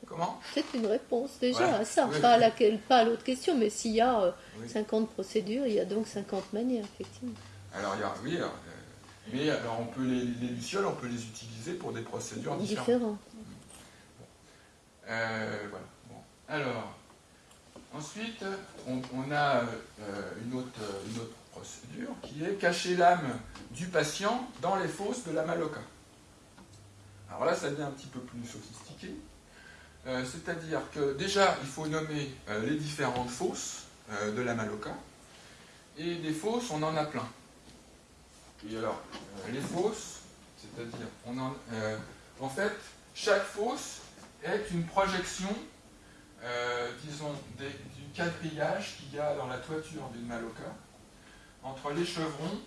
Comment? C'est une réponse déjà Voilà. à ça, Oui. pas, à laquelle, pas à l'autre question, mais s'il y a euh, Oui. 50 procédures, il y a donc 50 manières, effectivement. Alors, il y a, oui, alors, euh, mais alors on peut les, les lucioles, on peut les utiliser pour des procédures différentes. Différentes. Euh, voilà. Bon. Alors, ensuite, on, on a euh, une, autre, une autre procédure qui est cacher l'âme du patient dans les fosses de la maloca. Alors là, ça devient un petit peu plus sophistiqué. Euh, C'est-à-dire que déjà, il faut nommer euh, les différentes fosses euh, de la maloca. Et des fosses, on en a plein. Et alors, euh, les fosses, c'est-à-dire, on en, euh, en fait, chaque fosse est une projection, euh, disons, des- du quadrillage qu'il y a dans la toiture d'une maloca entre les chevrons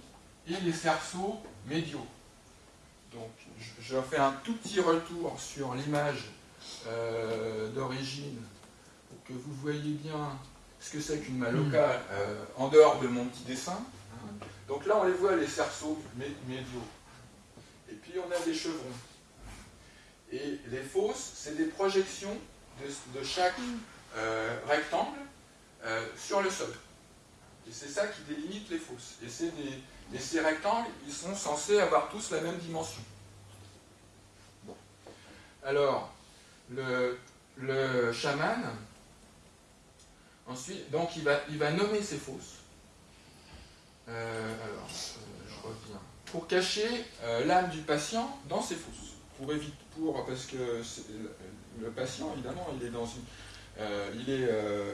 et les cerceaux médiaux. Donc, je, je fais un tout petit retour sur l'image euh, d'origine pour que vous voyez bien ce que c'est qu'une maloca euh, en dehors de mon petit dessin. hein. Donc là, on les voit, les cerceaux mé- médiaux. Et puis, on a des chevrons. Et les fosses, c'est des projections de, chaque euh, rectangle euh, sur le sol. Et c'est ça qui délimite les fosses. Et, ces rectangles, ils sont censés avoir tous la même dimension. Alors, le, chaman, ensuite, donc il va nommer ses fosses. Euh, alors, euh, je reviens. Pour cacher euh, l'âme du patient dans ses fosses. Pour éviter, pour, parce que le, patient, évidemment, il est dans une. il, est,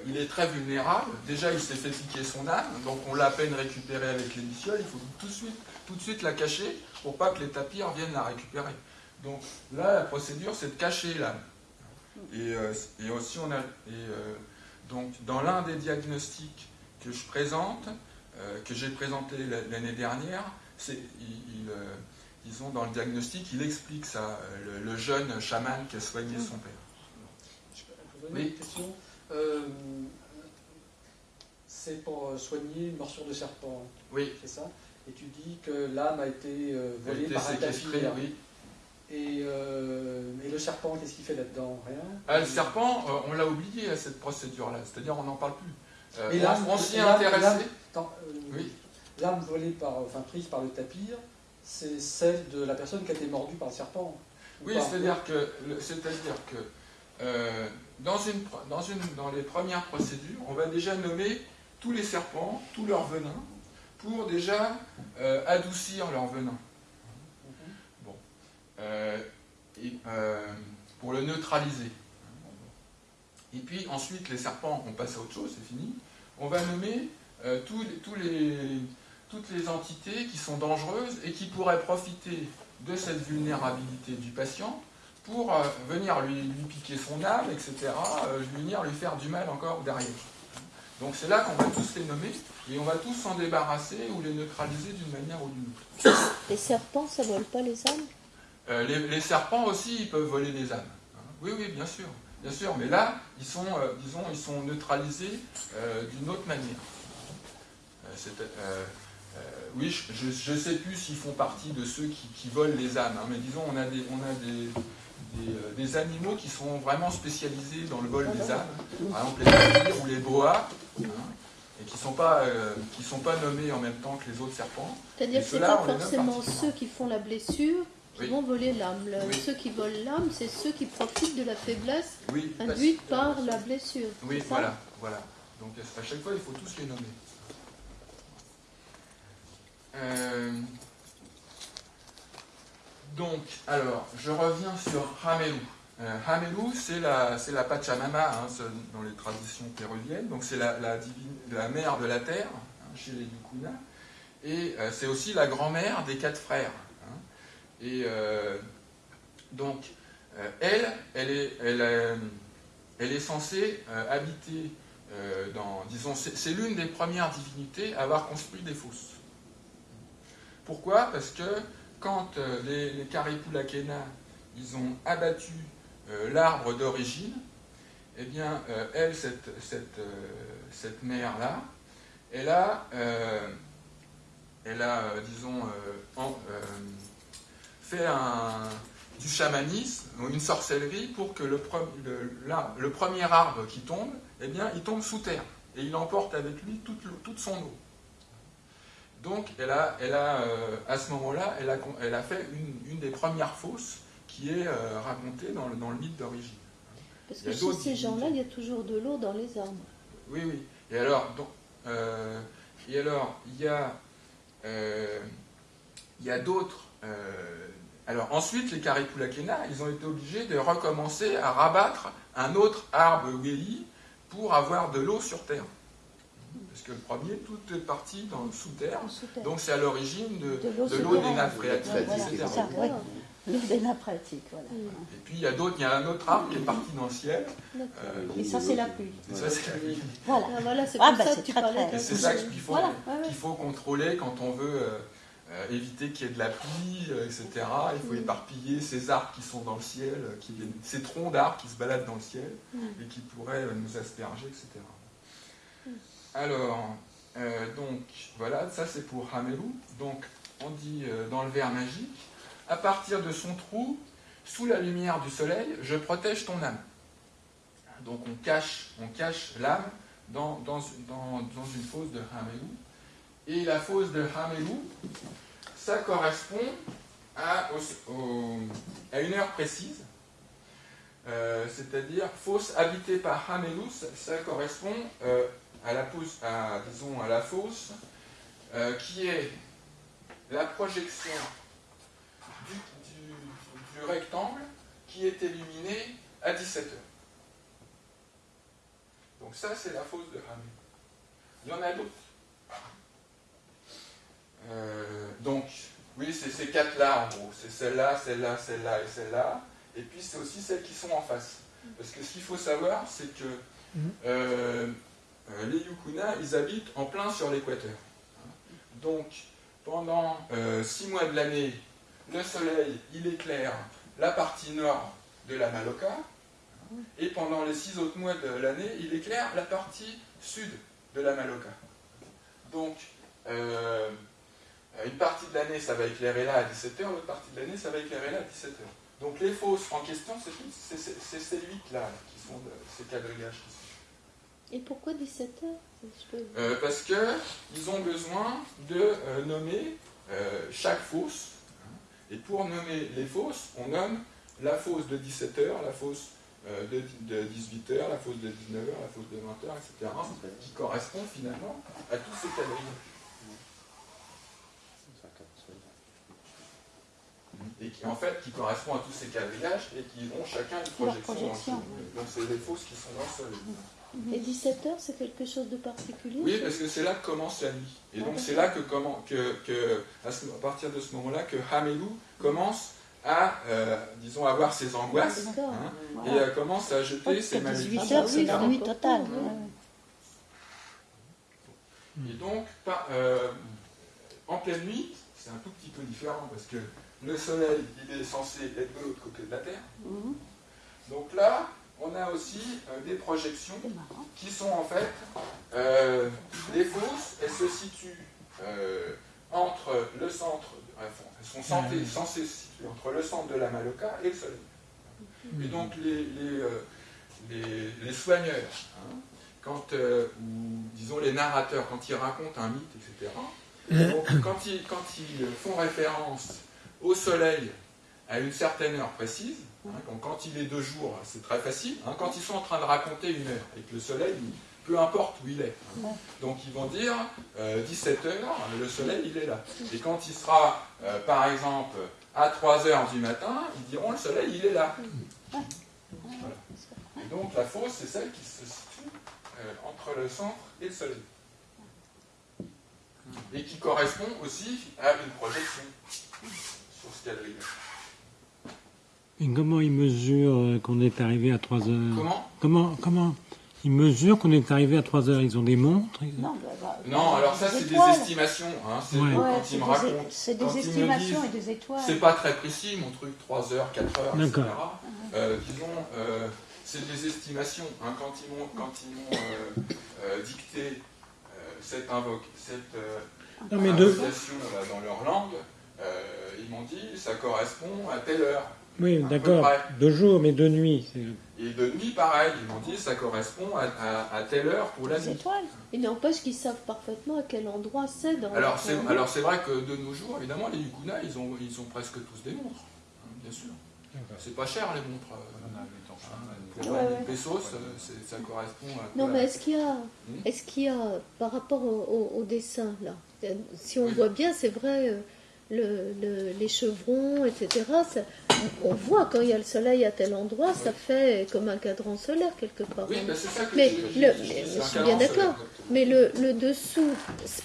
il est très vulnérable. Déjà, il s'est fait piquer son âme, donc on l'a à peine récupérée avec les lucioles. Il faut tout de suite, tout de suite la cacher pour pas que les tapirs viennent la récupérer. Donc là, la procédure, c'est de cacher l'âme. Et, et aussi, on a. Et, donc, dans l'un des diagnostics que je présente, que j'ai présenté la- l'année dernière, il, il, euh, disons, dans le diagnostic, il explique ça, euh, le, le jeune chaman qui a soigné son père. Je peux vous poser Oui. une question Euh, C'est pour euh, soigner une morsure de serpent, Oui, c'est ça? Et tu dis que l'âme a été euh, volée était par un tapir. oui. Et, euh, et le serpent, qu'est-ce qu'il fait là-dedans? Rien? Ah, le serpent, euh, on l'a oublié à cette procédure-là, c'est-à-dire on n'en parle plus. Euh, Et on- on s'y est intéressé. Euh, Oui. L'âme volée par, enfin prise par le tapir, c'est celle de la personne qui a été mordue par le serpent. ou Oui, c'est-à-dire que, le- c'est-à-dire que euh, dans, une, pro- dans, une, dans les premières procédures, on va déjà nommer tous les serpents, tout leur venin, pour déjà euh, adoucir leur venin. Bon. Euh, et, euh, pour le neutraliser. Et puis ensuite, les serpents, on passe à autre chose, c'est fini. On va nommer euh, tous les- tous les, toutes les entités qui sont dangereuses et qui pourraient profiter de cette vulnérabilité du patient pour euh, venir lui, lui piquer son âme, etc., euh, venir lui faire du mal encore derrière. Donc c'est là qu'on va tous les nommer et on va tous s'en débarrasser ou les neutraliser d'une manière ou d'une autre. Les serpents, ça vole pas les âmes? Euh, les, les serpents aussi, ils peuvent voler des âmes. hein. Oui, oui, bien sûr, bien sûr. Mais là, ils sont, disons, ils sont neutralisés d'une autre manière. Euh, c'est, euh, euh, oui, je ne sais plus s'ils font partie de ceux qui, qui volent les âmes, hein, mais disons, on a des, on a des, des, euh, des animaux qui sont vraiment spécialisés dans le vol des âmes. Par exemple, les tapirs ou les boas, hein, et qui ne sont, pas, euh, qui sont pas nommés en même temps que les autres serpents. C'est-à dire Et que ceux-là, pas forcément ceux qui font la blessure qui Oui. vont voler l'âme. Oui. Ceux qui volent l'âme, c'est ceux qui profitent de la faiblesse Oui, induite par la blessure. Oui, voilà, voilà. Donc à chaque fois, il faut tous les nommer. Euh, donc, alors, je reviens sur Hamelu. Euh, Hamelu, c'est la, la Pachamama hein, dans les traditions péruviennes. Donc, c'est la, la, mère de la terre hein, chez les Yukuna. Et euh, c'est aussi la grand-mère des quatre frères. hein. Et euh, donc, elle, elle est, elle, elle est censée habiter dans, disons, c'est l'une des premières divinités à avoir construit des fosses. Pourquoi Parce que quand euh, les, les ils ont abattu euh, l'arbre d'origine, eh bien, euh, elle, cette, cette, cette mère-là, elle a, elle a disons, fait un, du chamanisme, une sorcellerie, pour que le, premier arbre qui tombe, eh bien, il tombe sous terre, et il emporte avec lui toute son eau. Donc, elle a, elle a, euh, à ce moment-là, elle a, con- elle a fait une, une des premières fosses qui est euh, racontée dans le, dans le mythe d'origine. Parce que chez ces gens-là, il y a toujours de l'eau dans les arbres. Oui, oui. Et alors, donc, euh, et alors, il y a, il y a d'autres. alors ensuite, les Karipulakena, ils ont été obligés de recommencer à rabattre un autre arbre Weli pour avoir de l'eau sur terre. Parce que le premier, tout est parti dans, sous terre. Sous terre. Donc c'est à l'origine de, De l'eau de l'eau des nappes phréatiques, etc. L'eau des nappes phréatiques, voilà. Et puis il y a d'autres, il y a un autre arbre qui est parti dans le ciel. Euh, Et ça, c'est la pluie. et ça, c'est la vie. Voilà. Ah, voilà, c'est Ah, pour bah, ça c'est que tu parlais Et c'est ça qu'il faut, Voilà, ouais, ouais. qu'il faut contrôler quand on veut euh, euh, éviter qu'il y ait de la pluie, euh, etc. Il faut Mm. éparpiller ces arbres qui sont dans le ciel, qui viennent- ces troncs d'arbres qui se baladent dans le ciel Mm. et qui pourraient euh, nous asperger, etc. Alors, euh, donc, voilà, ça c'est pour Hamelou. Donc, on dit euh, dans le vers magique, à partir de son trou, sous la lumière du soleil, je protège ton âme. Donc on cache, on cache l'âme dans, une fosse de Hamelou. Et la fosse de Hamelou, ça correspond à, une heure précise. Euh, C'est-à-dire, fosse habitée par Hamelou, ça, correspond à, la fosse, à, disons, à la fosse euh, qui est la projection du, du- du rectangle qui est illuminé à 17 heures. Donc ça, c'est la fosse de Hamelou. Il y en a d'autres. Euh, donc, oui, c'est ces quatre-là, en gros. C'est celle-là, celle-là, celle-là et celle-là. Et puis, c'est aussi celles qui sont en face. Parce que ce qu'il faut savoir, c'est que euh, euh, les Yukuna, ils habitent en plein sur l'équateur. Donc, pendant euh, six mois de l'année, le soleil, il éclaire la partie nord de la Maloka. Et pendant les six autres mois de l'année, il éclaire la partie sud de la Maloka. Donc, euh, une partie de l'année, ça va éclairer là à 17h, l'autre partie de l'année, ça va éclairer là à 17h. Donc les fosses en question, c'est ces huit-là qui sont de- ces quadrillages qui sont. Et pourquoi 17 heures Euh, parce qu'ils ont besoin de euh, nommer euh, chaque fosse. hein. Et pour nommer les fosses, on nomme la fosse de 17h, la fosse euh, de, de 18h, la fosse de 19h, la fosse de 20h, etc. qui correspondent finalement à tous ces quadrillages. Et qui en fait qui correspondent à tous ces quadrillages et qui ont chacun une projection. dans le projection. Donc c'est des fosses qui sont dans le soleil. Et 17 heures, c'est quelque chose de particulier Oui, parce que c'est là que commence la nuit. Et donc c'est là que, comment, que, que à, ce- à partir de ce moment-là, que Hamelou commence à, euh, disons, avoir ses angoisses hein, et euh, commence à jeter Jusqu'à ses malédictions. 18 heures, c'est etc. la nuit totale. Mhm. ouais, ouais. Et donc, par- euh, en pleine nuit, c'est un tout petit peu différent parce que le soleil, il est censé être de l'autre côté de la Terre. Mhm. Donc là, on a aussi euh, des projections qui sont en fait euh, les fosses, elles se situent euh, entre le centre, enfin, elles sont censées, censées se situer entre le centre de la Maloka et le soleil. Et donc les, les, euh, les, les soigneurs, hein, quand, euh, ou disons les narrateurs, quand ils racontent un mythe, etc., donc, quand, ils, quand ils font référence au soleil à une certaine heure précise, donc quand il est de jour, c'est très facile, hein, quand ils sont en train de raconter une heure et que le soleil, il- peu importe où il est, hein, donc ils vont dire 17 heures, le soleil il est là. Et quand il sera, euh, par exemple, à 3 heures du matin, ils diront le soleil il est là. Voilà. Et donc la fosse, c'est celle qui se situe euh, entre le centre et le soleil. Et qui correspond aussi à une projection sur ce quadrille. Et comment il mesure euh, qu'on est arrivé à 3 heures Comment? Comment, comment? Ils mesurent qu'on est arrivé à 3 heures. Ils ont des montres. ils- Non, bah, bah, Non, alors ça des c'est des estimations. Hein. C'est Ouais. Ouais, quand ils me des- racontent. C'est des ils estimations disent, et des étoiles. C'est pas très précis, mon truc, 3 heures, 4 heures, etc. D'accord. Euh, disons, euh, c'est des estimations. hein. quand ils m'ont, ils euh, euh, dicté euh, cette, invoque, cette euh, Non, mais de, invocation là, dans leur langue, euh, ils m'ont dit ça correspond à telle heure. Oui, d'accord. près. De jour, mais de nuit. c'est- Et de nuit, pareil, ils m'ont dit ça correspond à, à- à telle heure pour la nuit. étoiles. Il n'empêche qu'ils savent parfaitement à quel endroit c'est dans Alors c'est, alors c'est vrai que de nos jours, évidemment, les Yukuna, ils ont, ils ont presque tous des montres, hein, bien sûr. C'est pas cher les montres. euh, chemin. Pour Ouais, ouais. les pesos, euh, c'est- ça correspond à. Non, mais est-ce qu'il y a, Hmm est-ce qu'il y a, par rapport au, au- au dessin, là, euh, si on Oui. voit bien, c'est vrai, euh, le, le- les chevrons, etc., ça- on voit quand il y a le soleil à tel endroit, ça fait comme un cadran solaire quelque part. Oui, c'est ça que Mais je, je- le- je- mais je- je c'est un suis bien d'accord. Mais le, le dessous,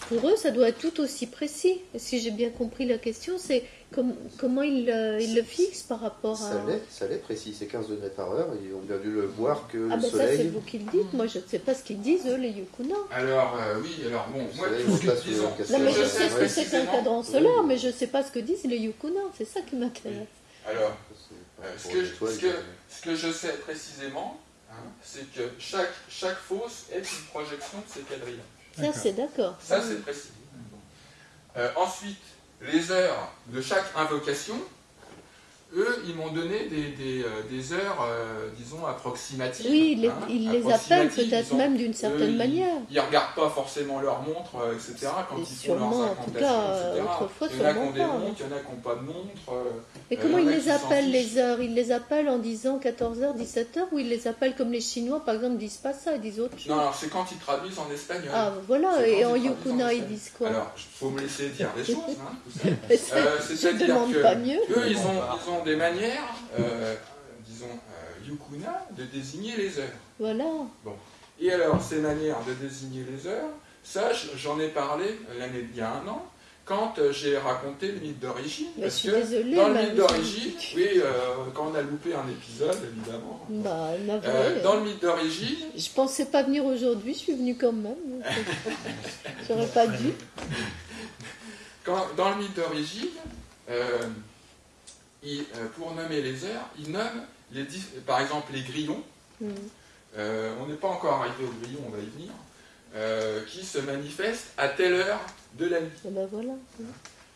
pour eux, ça doit être tout aussi précis. Si j'ai bien compris la question, c'est com- comment ils, euh, ils le fixent par rapport à... Ça l'est, ça l'est précis, c'est 15 degrés par heure. Ils ont bien dû le voir que Ah le ben ça, c'est soleil. vous qui le dites. Moi, je ne sais pas ce qu'ils disent, eux, les Yukuna. Alors, euh, oui, alors bon, moi, soleil tout ce que, disons, Non, mais je sais ce que c'est qu'un cadran solaire, mais je ne sais pas ce que disent les Yukuna. C'est ça qui m'intéresse. Alors, Euh, ce, que, je- étoiles, ce que- ce que je sais précisément, hein, c'est que chaque, chaque fosse est une projection de ces quadrilles. Ça, c'est d'accord. Ça, c'est précis. Euh, ensuite, les heures de chaque invocation, eux, ils m'ont donné des, des, euh, des heures, euh, disons, approximatives. Oui, ils les, hein, ils les appellent peut-être même d'une certaine manière. Ils regardent pas forcément leur montre, euh, etc. quand Et ils font sûrement, leurs en tout cas, etc. autrefois, il y en a qui ont des montres, il y en a qui n'ont pas de montre. Mais comment ils les appellent les heures? Ils les appellent en disant 14h, 17h ou ils les appellent comme les Chinois, par exemple, disent pas ça, ils disent autre chose? Non, alors c'est quand ils traduisent en espagnol. Ah, voilà, et en Yukuna, ils disent quoi? Alors, il faut me laisser dire les choses. Hein, Euh, C'est-à-dire demande que pas mieux. eux, ils ont des manières, euh, disons, euh, yukuna, de désigner les heures. Voilà. Et alors, ces manières de désigner les heures, ça, j'en ai parlé l'année il y a un an, quand euh, j'ai raconté le mythe d'origine. Mais je suis que désolée. dans le mais- mythe d'origine, oui, euh, quand on a loupé un épisode, évidemment. Bah. Euh, dans le mythe d'origine, Je pensais pas venir aujourd'hui, je suis venue quand même. J'aurais pas dû. quand, dans le mythe d'origine, euh, il- euh, pour nommer les heures, il nomme les, par exemple les grillons. Hmm. Euh, on n'est pas encore arrivé au grillon, on va y venir, euh, qui se manifestent à telle heure de la nuit. Et ben voilà.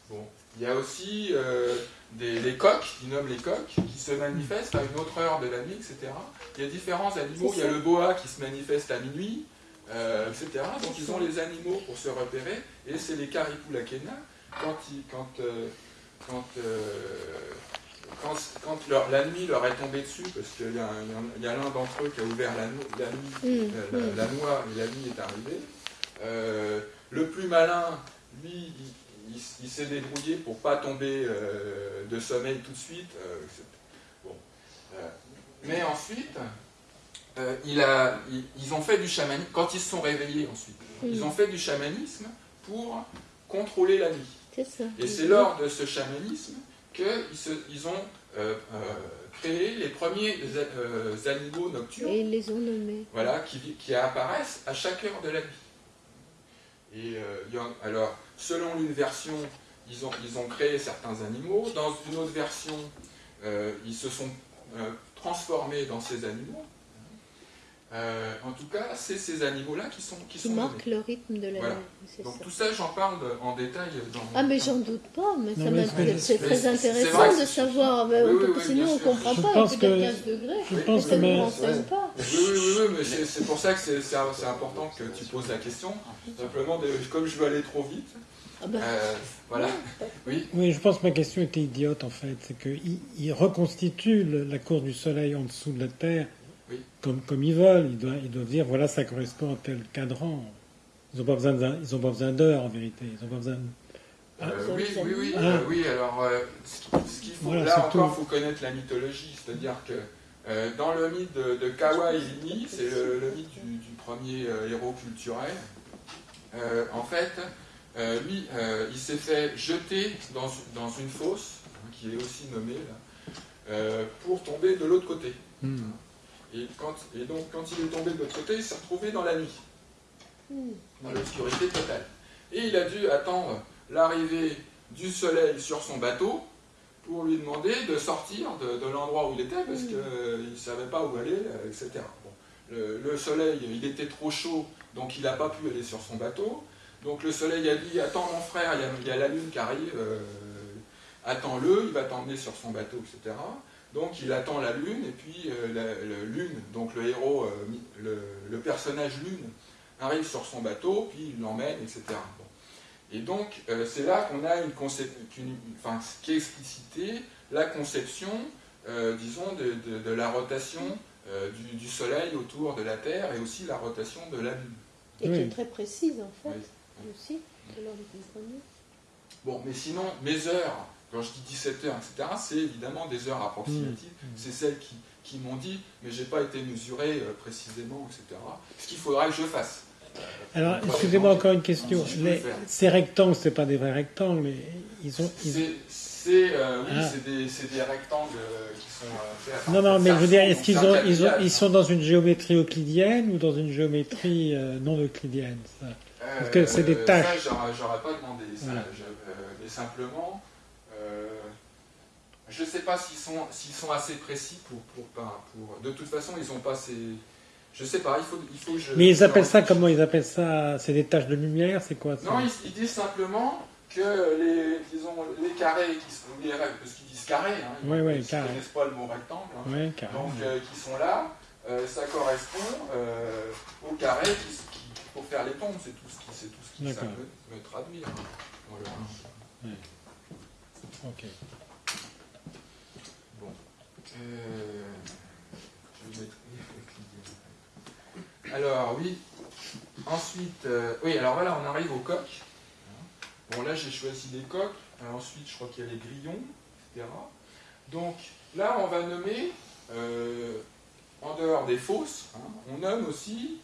Bon. Il y a aussi euh, des, les coqs, ils nomment les coqs, qui se manifestent à une autre heure de la nuit, etc. Il y a différents animaux, il y a le boa qui se manifeste à minuit, euh, etc. Donc ils ont les animaux pour se repérer, et c'est les caripulakena, quand, ils, quand, quand, quand, quand leur- la nuit leur est tombée dessus, parce qu'il y a, l'un d'entre eux qui a ouvert la, no- la nuit Hmm, euh, la, hmm. la noix et la nuit est arrivée. Euh, le plus malin, lui, il, il- il s'est débrouillé pour pas tomber euh, de sommeil tout de suite. euh, bon. Mais ensuite, il a, il- ils ont fait du chamanisme, quand ils se sont réveillés ensuite, ils Hmm. ont fait du chamanisme pour contrôler la nuit. Ça. Et c'est lors de ce chamanisme qu'ils ont euh, euh, créé les premiers euh, animaux nocturnes Et ils les ont nommés. voilà, qui, apparaissent à chaque heure de la nuit. Et il y en- alors, selon une version, ils ont, ils ont créé certains animaux. Dans une autre version, ils se sont transformés dans ces animaux. Euh, en tout cas, c'est ces animaux-là qui sont qui Qui sont marquent nommés. le rythme de la Voilà. Donc ça. tout ça, j'en parle en détail dans Ah mais j'en doute pas, mais Non, ça mais m'a- c'est- très intéressant de savoir, mais Oui, on oui, peut- oui, sinon on comprend Je pas, pense que- 15 degrés, Je pense ça que mais- ouais. pas. Oui, oui, oui, mais c'est pour ça que c'est important que tu poses la question. Simplement, comme je veux aller trop vite, Ah ben, euh, voilà. Oui, Oui, je pense que ma question était idiote en fait. C'est qu'ils ils reconstituent le- la course du soleil en dessous de la Terre Oui. comme, comme ils veulent. Ils doivent, ils doivent dire voilà, ça correspond à tel cadran. Ils n'ont pas besoin d'heures en vérité. Ils ont pas besoin. de- Euh, Sur oui, oui, oui, animaux. euh, oui. Alors, euh, ce qui- ce qu'il faut, Voilà, là encore, il faut connaître la mythologie. C'est-à-dire que euh, dans le mythe de, de Kawa Ilini, c'est le, le mythe du, du premier euh, héros culturel. euh, en fait, euh, lui, euh, il s'est fait jeter dans, dans une fosse, hein, qui est aussi nommée là, euh, pour tomber de l'autre côté. Hmm. Et, quand, et donc, quand il est tombé de l'autre côté, il s'est retrouvé dans la nuit, dans l'obscurité totale. Et il a dû attendre l'arrivée du soleil sur son bateau pour lui demander de sortir de, de l'endroit où il était parce qu'il ne savait pas où aller, euh, etc. Bon. Le, le soleil, il était trop chaud, donc il n'a pas pu aller sur son bateau. Donc le soleil a dit Attends mon frère, il y a, il y a la lune qui arrive, euh, attends-le, il va t'emmener sur son bateau, etc. Donc il attend la lune, et puis euh, la, la lune, donc le héros, euh, le, le personnage lune, arrive sur son bateau, puis il l'emmène, etc. Bon. Et donc euh, c'est là qu'on a une conception, enfin, ce qui est explicité la conception, euh, disons, de, de- de la rotation euh, du, du Soleil autour de la Terre, et aussi la rotation de la Lune. Et qui est très précise en fait, Oui. aussi, de l'ordre du premier. Bon, mais sinon, mes heures, quand je dis 17 heures, etc., c'est évidemment des heures approximatives. C'est celles qui, qui m'ont dit, mais j'ai pas été mesuré euh, précisément, etc. Ce qu'il faudra que je fasse. Alors, Par excusez-moi encore une question. si Les- ces rectangles, c'est pas des vrais rectangles, mais ils ont. ils- C'est, euh, oui, Ah. c'est des, rectangles euh, qui sont euh, faits Non, non, mais je veux dire, est-ce qu'ils ont, ils, ont, quadrillage, ils sont dans une géométrie euclidienne ou dans une géométrie euh, non euclidienne ça? Parce que c'est des Euh, tâches. Ça, j'aurais, pas demandé. Ça. Je- euh, mais simplement, euh, je sais pas s'ils sont, assez précis pour, pour, pas- pour. De toute façon, ils ont pas ces. Je sais pas. Il faut, il faut que je. Mais ils appellent ça comment? Ils appellent ça C'est des taches de lumière C'est quoi ça? Non, ils, ils disent simplement que les, disons, les carrés qui sont les règles, parce qu'ils disent carrés, hein, ils Ouais, ouais, ils carré. connaissent pas le mot rectangle. hein. Ouais, carrément. donc euh, qui sont là, euh, ça correspond euh, au carré qui, qui- pour faire les tombes, c'est tout ce qui, tout ce qui ça peut, peut traduire. hein. Voilà. Ok. Bon. Euh, Alors oui. Ensuite, euh, oui, alors voilà, on arrive aux coques. Bon là j'ai choisi des coques. Ensuite, je crois qu'il y a les grillons, etc. Donc là, on va nommer, euh, en dehors des fosses, hein, on nomme aussi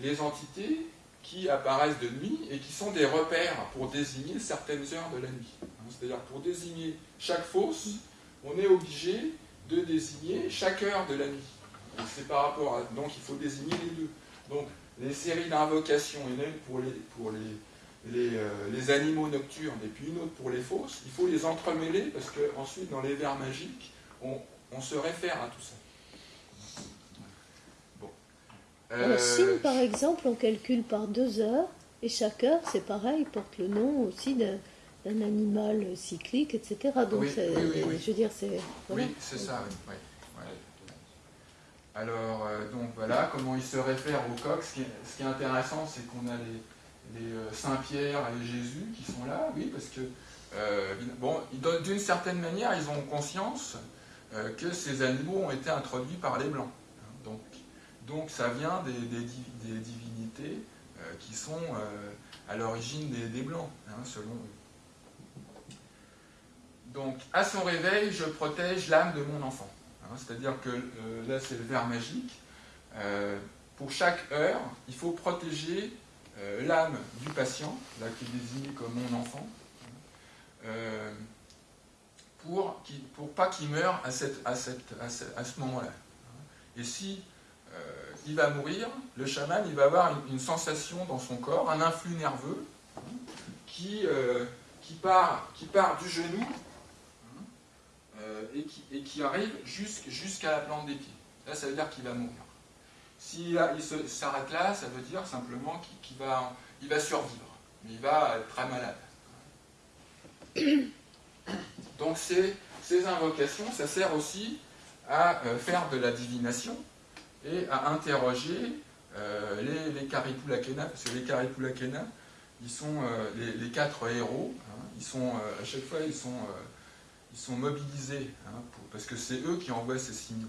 les entités qui apparaissent de nuit et qui sont des repères pour désigner certaines heures de la nuit. Hein, C'est-à-dire pour désigner chaque fosse, on est obligé de désigner chaque heure de la nuit. C'est par rapport à, donc il faut désigner les deux. Donc les séries d'invocations, une pour les, pour euh, les animaux nocturnes et puis une autre pour les fosses. Il faut les entremêler parce que ensuite dans les vers magiques, on, on se réfère à tout ça. Bon. Alors, Euh, signe, par exemple, on calcule par deux heures, et chaque heure, c'est pareil, porte le nom aussi d'un animal cyclique, etc. Donc, Oui, je veux dire, c'est. voilà. Oui, c'est ça, oui. Alors, euh, donc voilà, comment il se réfère au coq. Ce qui est, ce qui est intéressant, c'est qu'on a les, les, euh, Saint-Pierre et Jésus qui sont là, oui, parce que, euh, bon, d'une certaine manière, ils ont conscience que ces animaux ont été introduits par les Blancs. Donc, ça vient des, des div- des divinités euh, qui sont euh, à l'origine des, Blancs, hein, selon eux. Donc, à son réveil, je protège l'âme de mon enfant. Hein, C'est-à-dire que euh, là, c'est le vers magique. Pour chaque heure, il faut protéger l'âme du patient, là qui est désigné comme mon enfant, pour, pour pas qu'il meure à, cette, à, cette, ce, à ce moment-là. Et si il va mourir, le chaman il va avoir une, sensation dans son corps, un influx nerveux hein, qui, euh, qui, part, qui part du genou euh, et, qui, et qui arrive jusqu'- jusqu'à la plante des pieds. Là, ça veut dire qu'il va mourir. S'il s'arrête là, ça veut dire simplement qu'il va, il va survivre, mais il va être très malade. Donc ces, ces invocations, ça sert aussi à euh, faire de la divination et à interroger euh, les, les Karipulakena, parce que les Karipulakena, ils sont euh, les, quatre héros, hein, ils sont, euh, à chaque fois, ils sont, ils sont mobilisés, hein, parce que c'est eux qui envoient ces signaux.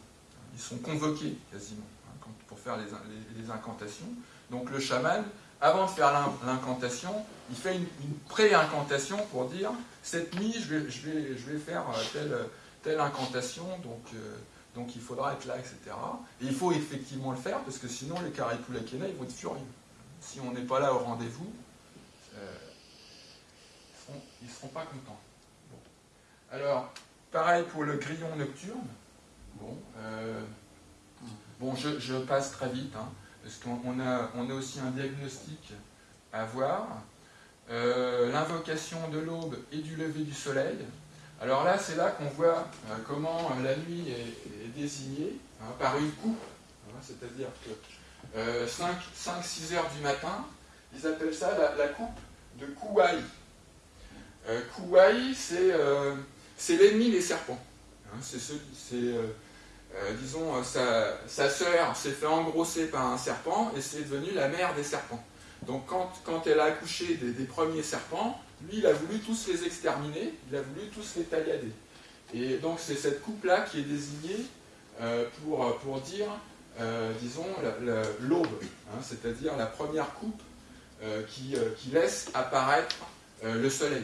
Ils sont convoqués quasiment hein, pour faire les, in- les- les incantations. Donc le chaman, avant de faire l'in- l'incantation, il fait une, une pré-incantation pour dire cette nuit, je vais, je vais, je vais faire telle, telle incantation, donc, donc il faudra être là, etc. Et il faut effectivement le faire, parce que sinon les Karipulakena, ils vont être furieux. Si on n'est pas là au rendez-vous, euh, ils ne seront, pas contents. Alors, pareil pour le grillon nocturne. Bon, euh, bon je, je passe très vite, hein, parce qu'on a, on a aussi un diagnostic à voir. Euh, L'invocation de l'aube et du lever du soleil. Alors là, c'est là qu'on voit euh, comment la nuit est, désignée hein, par une coupe. hein, C'est-à-dire que 5-6 heures du matin, ils appellent ça la, coupe de Kouaï. Euh, Kouaï, c'est euh, l'ennemi des serpents. Hein, c'est euh, euh, disons, euh, sa, sa sœur s'est fait engrosser par un serpent et c'est devenu la mère des serpents. Donc quand, quand elle a accouché des premiers serpents, lui, il a voulu tous les exterminer, il a voulu tous les taillader. Et donc c'est cette coupe-là qui est désignée euh, pour, pour dire, euh, disons, la- la- l'aube, hein, c'est-à-dire la première coupe euh, qui, euh, qui laisse apparaître euh, le soleil.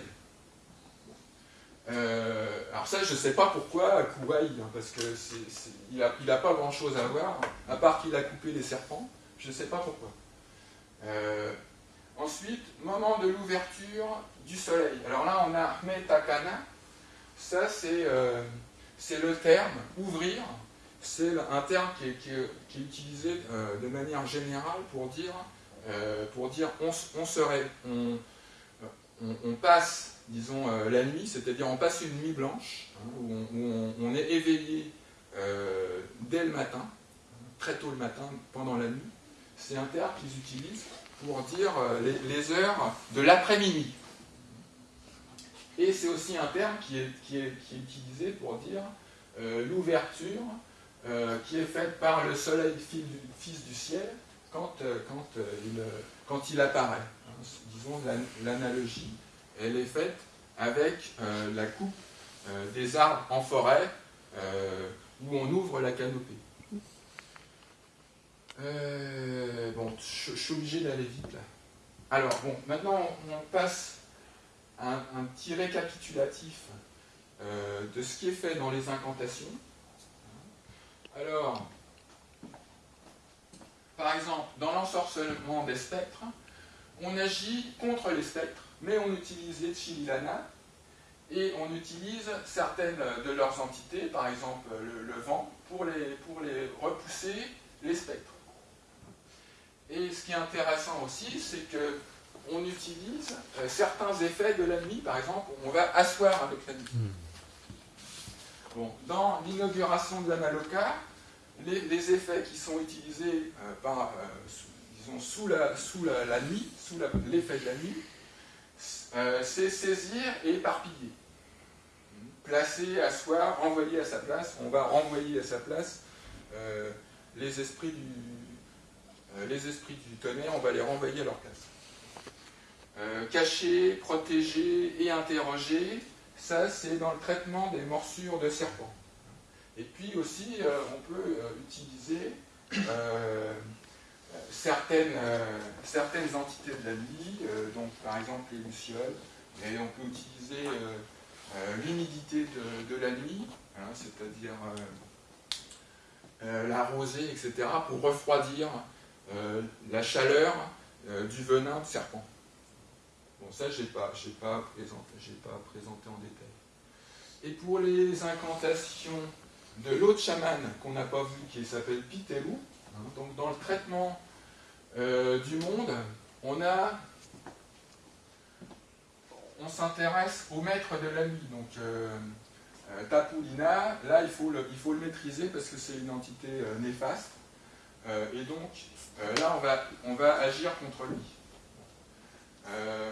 Euh, alors ça, je ne sais pas pourquoi Kouaï, hein, parce que n'a il a pas grand-chose à voir, à part qu'il a coupé les serpents. Je ne sais pas pourquoi. Euh, ensuite, moment de l'ouverture du soleil. Alors là, on a Metakana. Ça, c'est euh, c'est le terme ouvrir. C'est un terme qui est, utilisé euh, de manière générale pour dire, euh, pour dire on, serait, on, on- passe, disons, la nuit, c'est-à-dire on passe une nuit blanche, hein, où, on, est éveillé dès le matin, très tôt le matin, pendant la nuit. C'est un terme qu'ils utilisent pour dire les, les heures de l'après-midi. Et c'est aussi un terme qui est, qui est- qui est utilisé pour dire euh, l'ouverture euh, qui est faite par le soleil fils du, ciel quand, euh, quand, il, quand il apparaît. Hein, disons, l'an- l'analogie, elle est faite avec la coupe des arbres en forêt où on ouvre la canopée. Bon, je, suis obligé d'aller vite là. Alors, bon, maintenant on, passe un, petit récapitulatif euh, de ce qui est fait dans les incantations. Alors, par exemple, dans l'ensorcellement des spectres, on agit contre les spectres, mais on utilise les chililana et on utilise certaines de leurs entités, par exemple le, le vent, pour les, pour les repousser les spectres. Et ce qui est intéressant aussi, c'est que on utilise euh, certains effets de la nuit, par exemple, on va asseoir avec la nuit. Bon, dans l'inauguration de la Maloka, les, les effets qui sont utilisés euh, par, euh, sous, disons, sous, la, sous la, la nuit, sous l'effet de la nuit, c'est saisir et éparpiller. Placer, asseoir, renvoyer à sa place. On va renvoyer à sa place les esprits du, les esprits du tonnerre, on va les renvoyer à leur place. Euh, cacher, protéger et interroger, ça c'est dans le traitement des morsures de serpents. Et puis aussi, euh, on peut euh, utiliser certaines, entités de la nuit, donc par exemple les lucioles, et on peut utiliser l'humidité de, la nuit, hein, c'est-à-dire la rosée, etc., pour refroidir la chaleur du venin de serpent. Bon, ça, je n'ai pas, pas, présenté, pas présenté en détail. Et pour les incantations de l'autre chaman qu'on n'a pas vu, qui s'appelle Pitelou, hein, donc dans le traitement euh, du monde, on a on s'intéresse au maître de la nuit. Donc euh, euh, Tapulina, là il faut, le, il faut le maîtriser parce que c'est une entité néfaste. Et donc là on va, on va agir contre lui. Euh.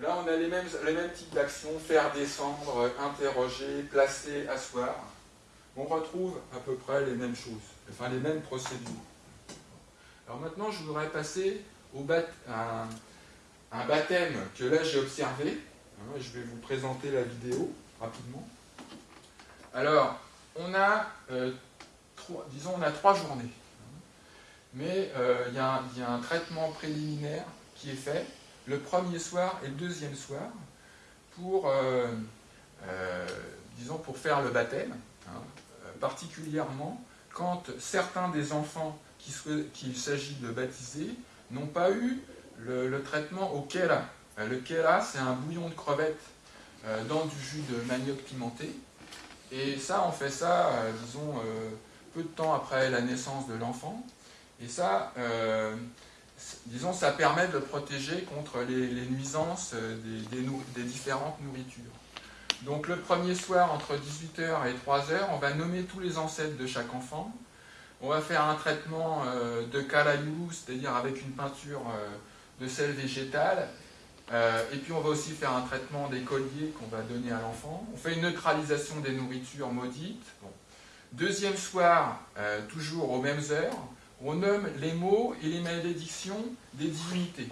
Là on a les mêmes, types d'actions, faire descendre, interroger, placer, asseoir. On retrouve à peu près les mêmes choses, enfin les mêmes procédures. Alors maintenant je voudrais passer au bat, un, baptême que là j'ai observé. Hein, je vais vous présenter la vidéo rapidement. Alors, on a, euh, disons, on a trois journées. Mais euh, il y, a un- traitement préliminaire qui est fait le premier soir et le deuxième soir pour, euh, euh, disons, pour faire le baptême, hein, particulièrement quand certains des enfants qu'il s'agit de baptiser n'ont pas eu le, traitement au. Euh, Le kera, c'est un bouillon de crevettes dans du jus de manioc pimenté. Et ça, on fait ça, disons, peu de temps après la naissance de l'enfant. Et ça, euh, disons, ça permet de protéger contre les, nuisances euh, des, différentes nourritures. Donc le premier soir, entre 18h et 3h, on va nommer tous les ancêtres de chaque enfant. On va faire un traitement euh, de calayou, c'est-à-dire avec une peinture de sel végétal. Euh, et puis on va aussi faire un traitement des colliers qu'on va donner à l'enfant. On fait une neutralisation des nourritures maudites. Deuxième soir, toujours aux mêmes heures, on nomme les mots et les malédictions des divinités.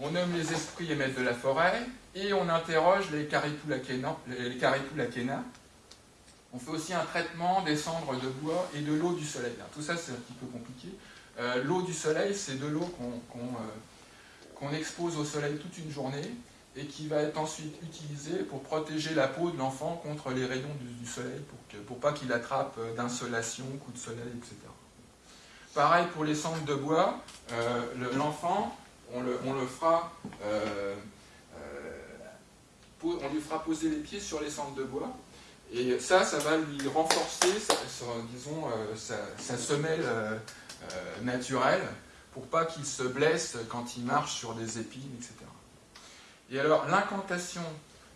On nomme les esprits et maîtres de la forêt et on interroge les Karipulakena. On fait aussi un traitement des cendres de bois et de l'eau du soleil. Tout ça, c'est un petit peu compliqué. Euh, l'eau du soleil, c'est de l'eau euh, qu'on expose au soleil toute une journée et qui va être ensuite utilisée pour protéger la peau de l'enfant contre les rayons du, soleil pour, que, pour pas qu'il attrape euh, d'insolation, coups de soleil, etc. Pareil pour les cendres de bois, euh, le- l'enfant, on, le, fera, euh, euh, on lui fera poser les pieds sur les cendres de bois. Et ça, ça va lui renforcer, sa- disons, sa, semelle naturelle pour pas qu'il se blesse quand il marche sur des épines, etc. Et alors, l'incantation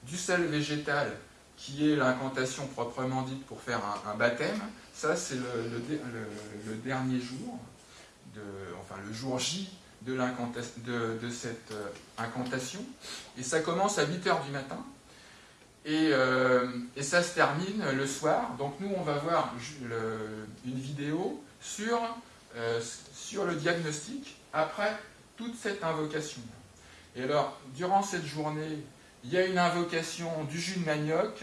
du sel végétal, qui est l'incantation proprement dite pour faire un baptême, ça c'est le, dernier jour, enfin le jour J de, cette euh, incantation. Et ça commence à 8h du matin. Et, euh, et ça se termine le soir. Donc nous, on va voir une vidéo sur, euh, sur le diagnostic après toute cette invocation. Et alors, durant cette journée, il y a une invocation du jus de manioc,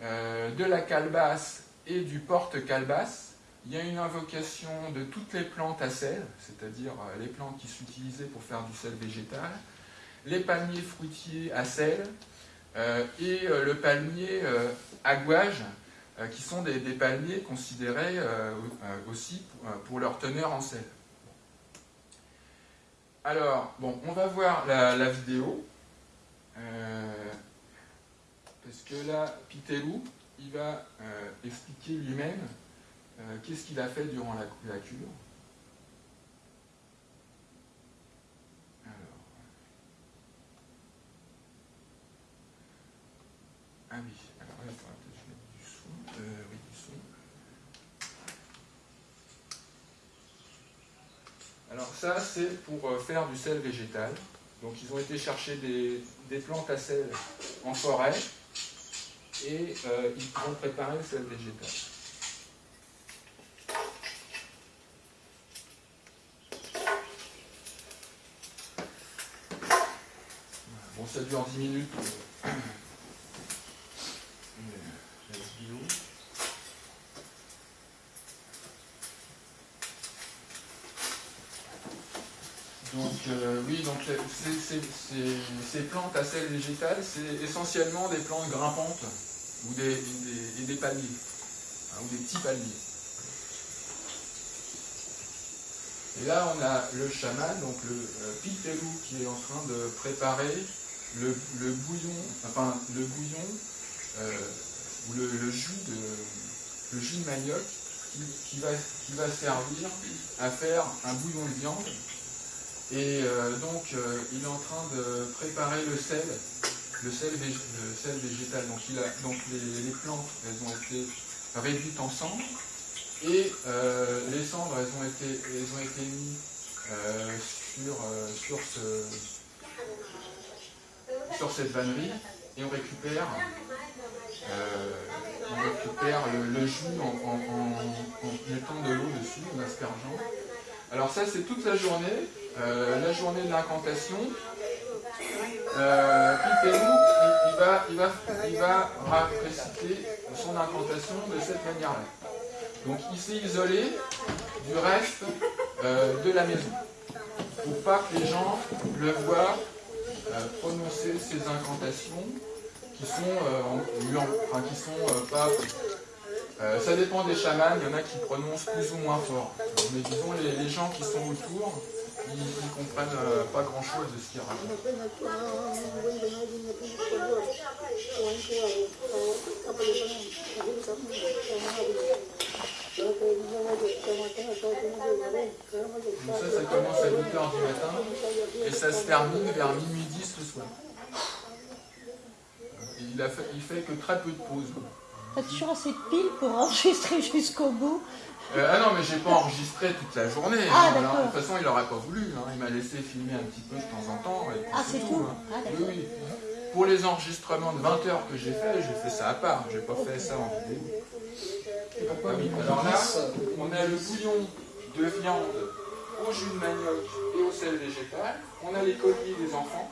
de la calebasse et du porte-calebasse. Il y a une invocation de toutes les plantes à sel, c'est-à-dire euh, les plantes qui utilisées pour faire du sel végétal, les palmiers fruitiers à sel, euh, et euh, le palmier à gouage, qui sont des, palmiers considérés aussi pour, leur teneur en sel. Alors, bon, on va voir la, vidéo. Parce que là, Pitelou, il va euh, expliquer lui-même euh, qu'est-ce qu'il a fait durant la, la cure. Alors. Ah oui, alors peut-être je du son. Euh, du son. Alors ça, c'est pour faire du sel végétal. Donc ils ont été chercher des, des plantes à sel en forêt et euh, ils vont préparer le sel végétal. Bon, ça dure 10 minutes. Donc euh, oui, donc euh, ces- ces plantes à sel végétal, c'est essentiellement des plantes grimpantes ou des, des- palmiers, hein, ou des petits palmiers. Et là, on a le chaman, donc le euh, qui est en train de préparer le, bouillon, enfin le bouillon euh, ou le, jus de le jus de manioc qui, qui va, qui va servir à faire un bouillon de viande. Et euh, donc, euh, il est en train de préparer le sel, le sel, végétal. Donc, il a, donc les, plantes, elles ont été réduites en cendres. Et euh, les cendres, elles ont été, elles ont été mises euh, sur, euh, sur, ce, sur cette vannerie. Et on récupère, on récupère le, jus en, en- en- mettant de l'eau dessus, en aspergeant. Alors ça, c'est toute la journée, la journée de l'incantation. Euh, il, va, il, va, il va réciter son incantation de cette manière-là. Donc il s'est isolé du reste euh, de la maison, pour pas que les gens le voient euh, prononcer ces incantations qui sont, euh, enfin, qui sont pas ça dépend des chamans, il y en a qui prononcent plus ou moins fort. Mais disons, les gens qui sont autour ils, ils comprennent euh, pas grand chose de ce racontent. Donc ça, ça commence à 8h du matin et ça se termine vers minuit 10 le soir. Il, a fait, fait que très peu de pauses. T'as toujours assez de piles pour enregistrer jusqu'au bout. Euh, ah non, mais j'ai pas enregistré toute la journée. Ah, hein. De toute façon, il aurait pas voulu. hein. Il m'a laissé filmer un petit peu de temps en temps. et Ah, c'est tout. hein. Ah, Oui, oui. Pour les enregistrements de 20 heures que j'ai fait, j'ai fait ça à part. J'ai pas fait ça en vidéo. Ah oui, alors là, on a le bouillon de viande au jus de manioc et au sel végétal. On a les colliers des enfants,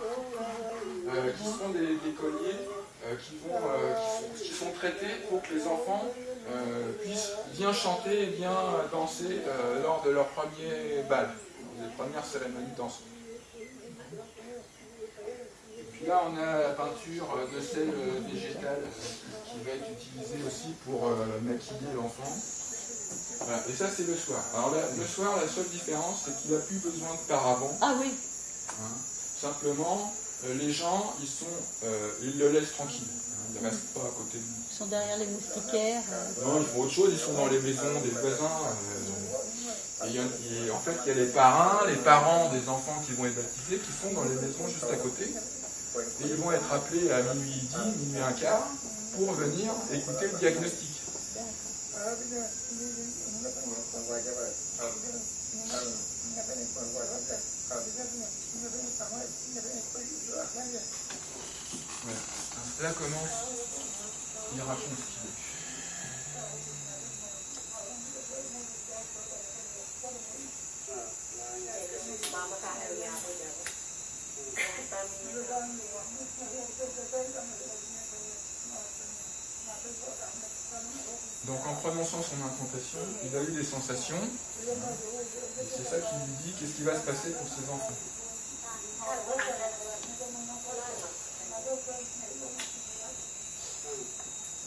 euh, qui sont des, des colliers euh, qui, vont, euh, qui, sont, qui sont traités pour que les enfants puissent bien chanter et bien danser euh, lors de leur premier bal, des premières cérémonies dansantes. Et puis là, on a la peinture euh, de sel euh, végétal euh, qui va être utilisée aussi pour euh, maquiller l'enfant. Voilà. Et ça, c'est le soir. Alors là, le soir, la seule différence, c'est qu'il n'a plus besoin de paravent. Ah oui. Hein. Simplement, euh, les gens, ils sont, euh, ils le laissent tranquille. hein. Ils ne restent pas à côté de lui. Ils sont derrière les moustiquaires. euh. Non, ils font autre chose, ils sont dans les maisons des voisins. euh, et et en fait, il y a les parrains, les parents des enfants qui vont être baptisés, qui sont dans les maisons juste à côté. Et ils vont être appelés à minuit 10, minuit un quart, pour venir écouter le diagnostic. Là commence, il raconte ce qu'il veut. Donc en prononçant son incantation, il a eu des sensations. C'est ça qui lui dit qu'est-ce qui va se passer pour ses enfants?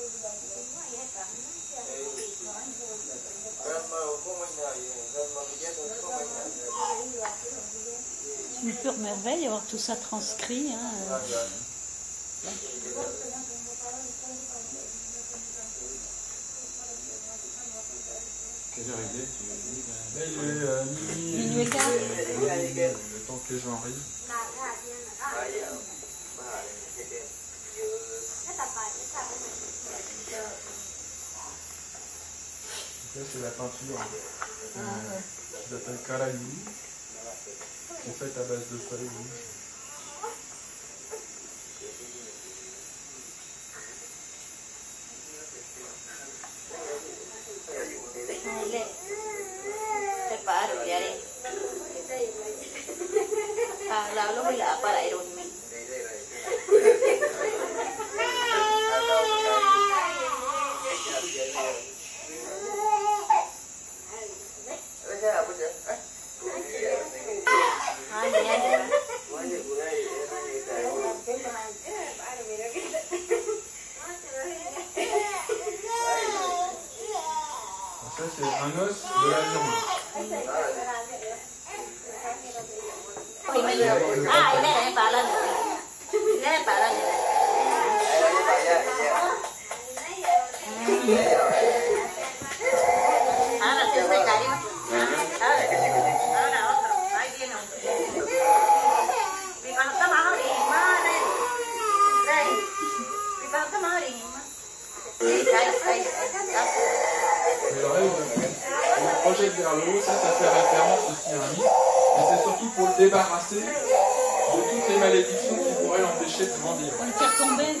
C'est. Une pure merveille avoir tout ça transcrit. hein. Quelle heure il est tu ben, il est euh, minuit, Minuit et quart. euh, le temps que les gens arrivent. Ça c'est la peinture euh, qui s'appelle qui est faite à base de feuilles rouges. Ah, para ir un mes. Ay, ya, ya. Donc ça c'est un os de la viande. Thì mình à đây này bà lên. Đây này vers le haut, ça, ça fait référence aussi à un mythe, mais c'est surtout pour le débarrasser de toutes les malédictions qui pourraient l'empêcher de grandir. Pour le faire tomber.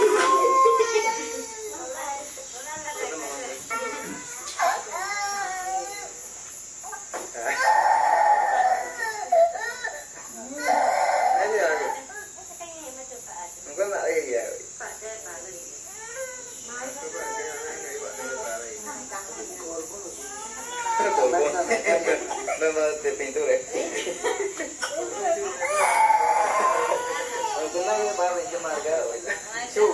no, no, no, no, de pintura. Porque nadie me va a venir marcado. Chú.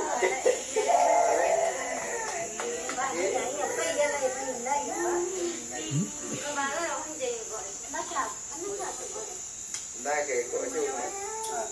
Đây cái của chú này. À.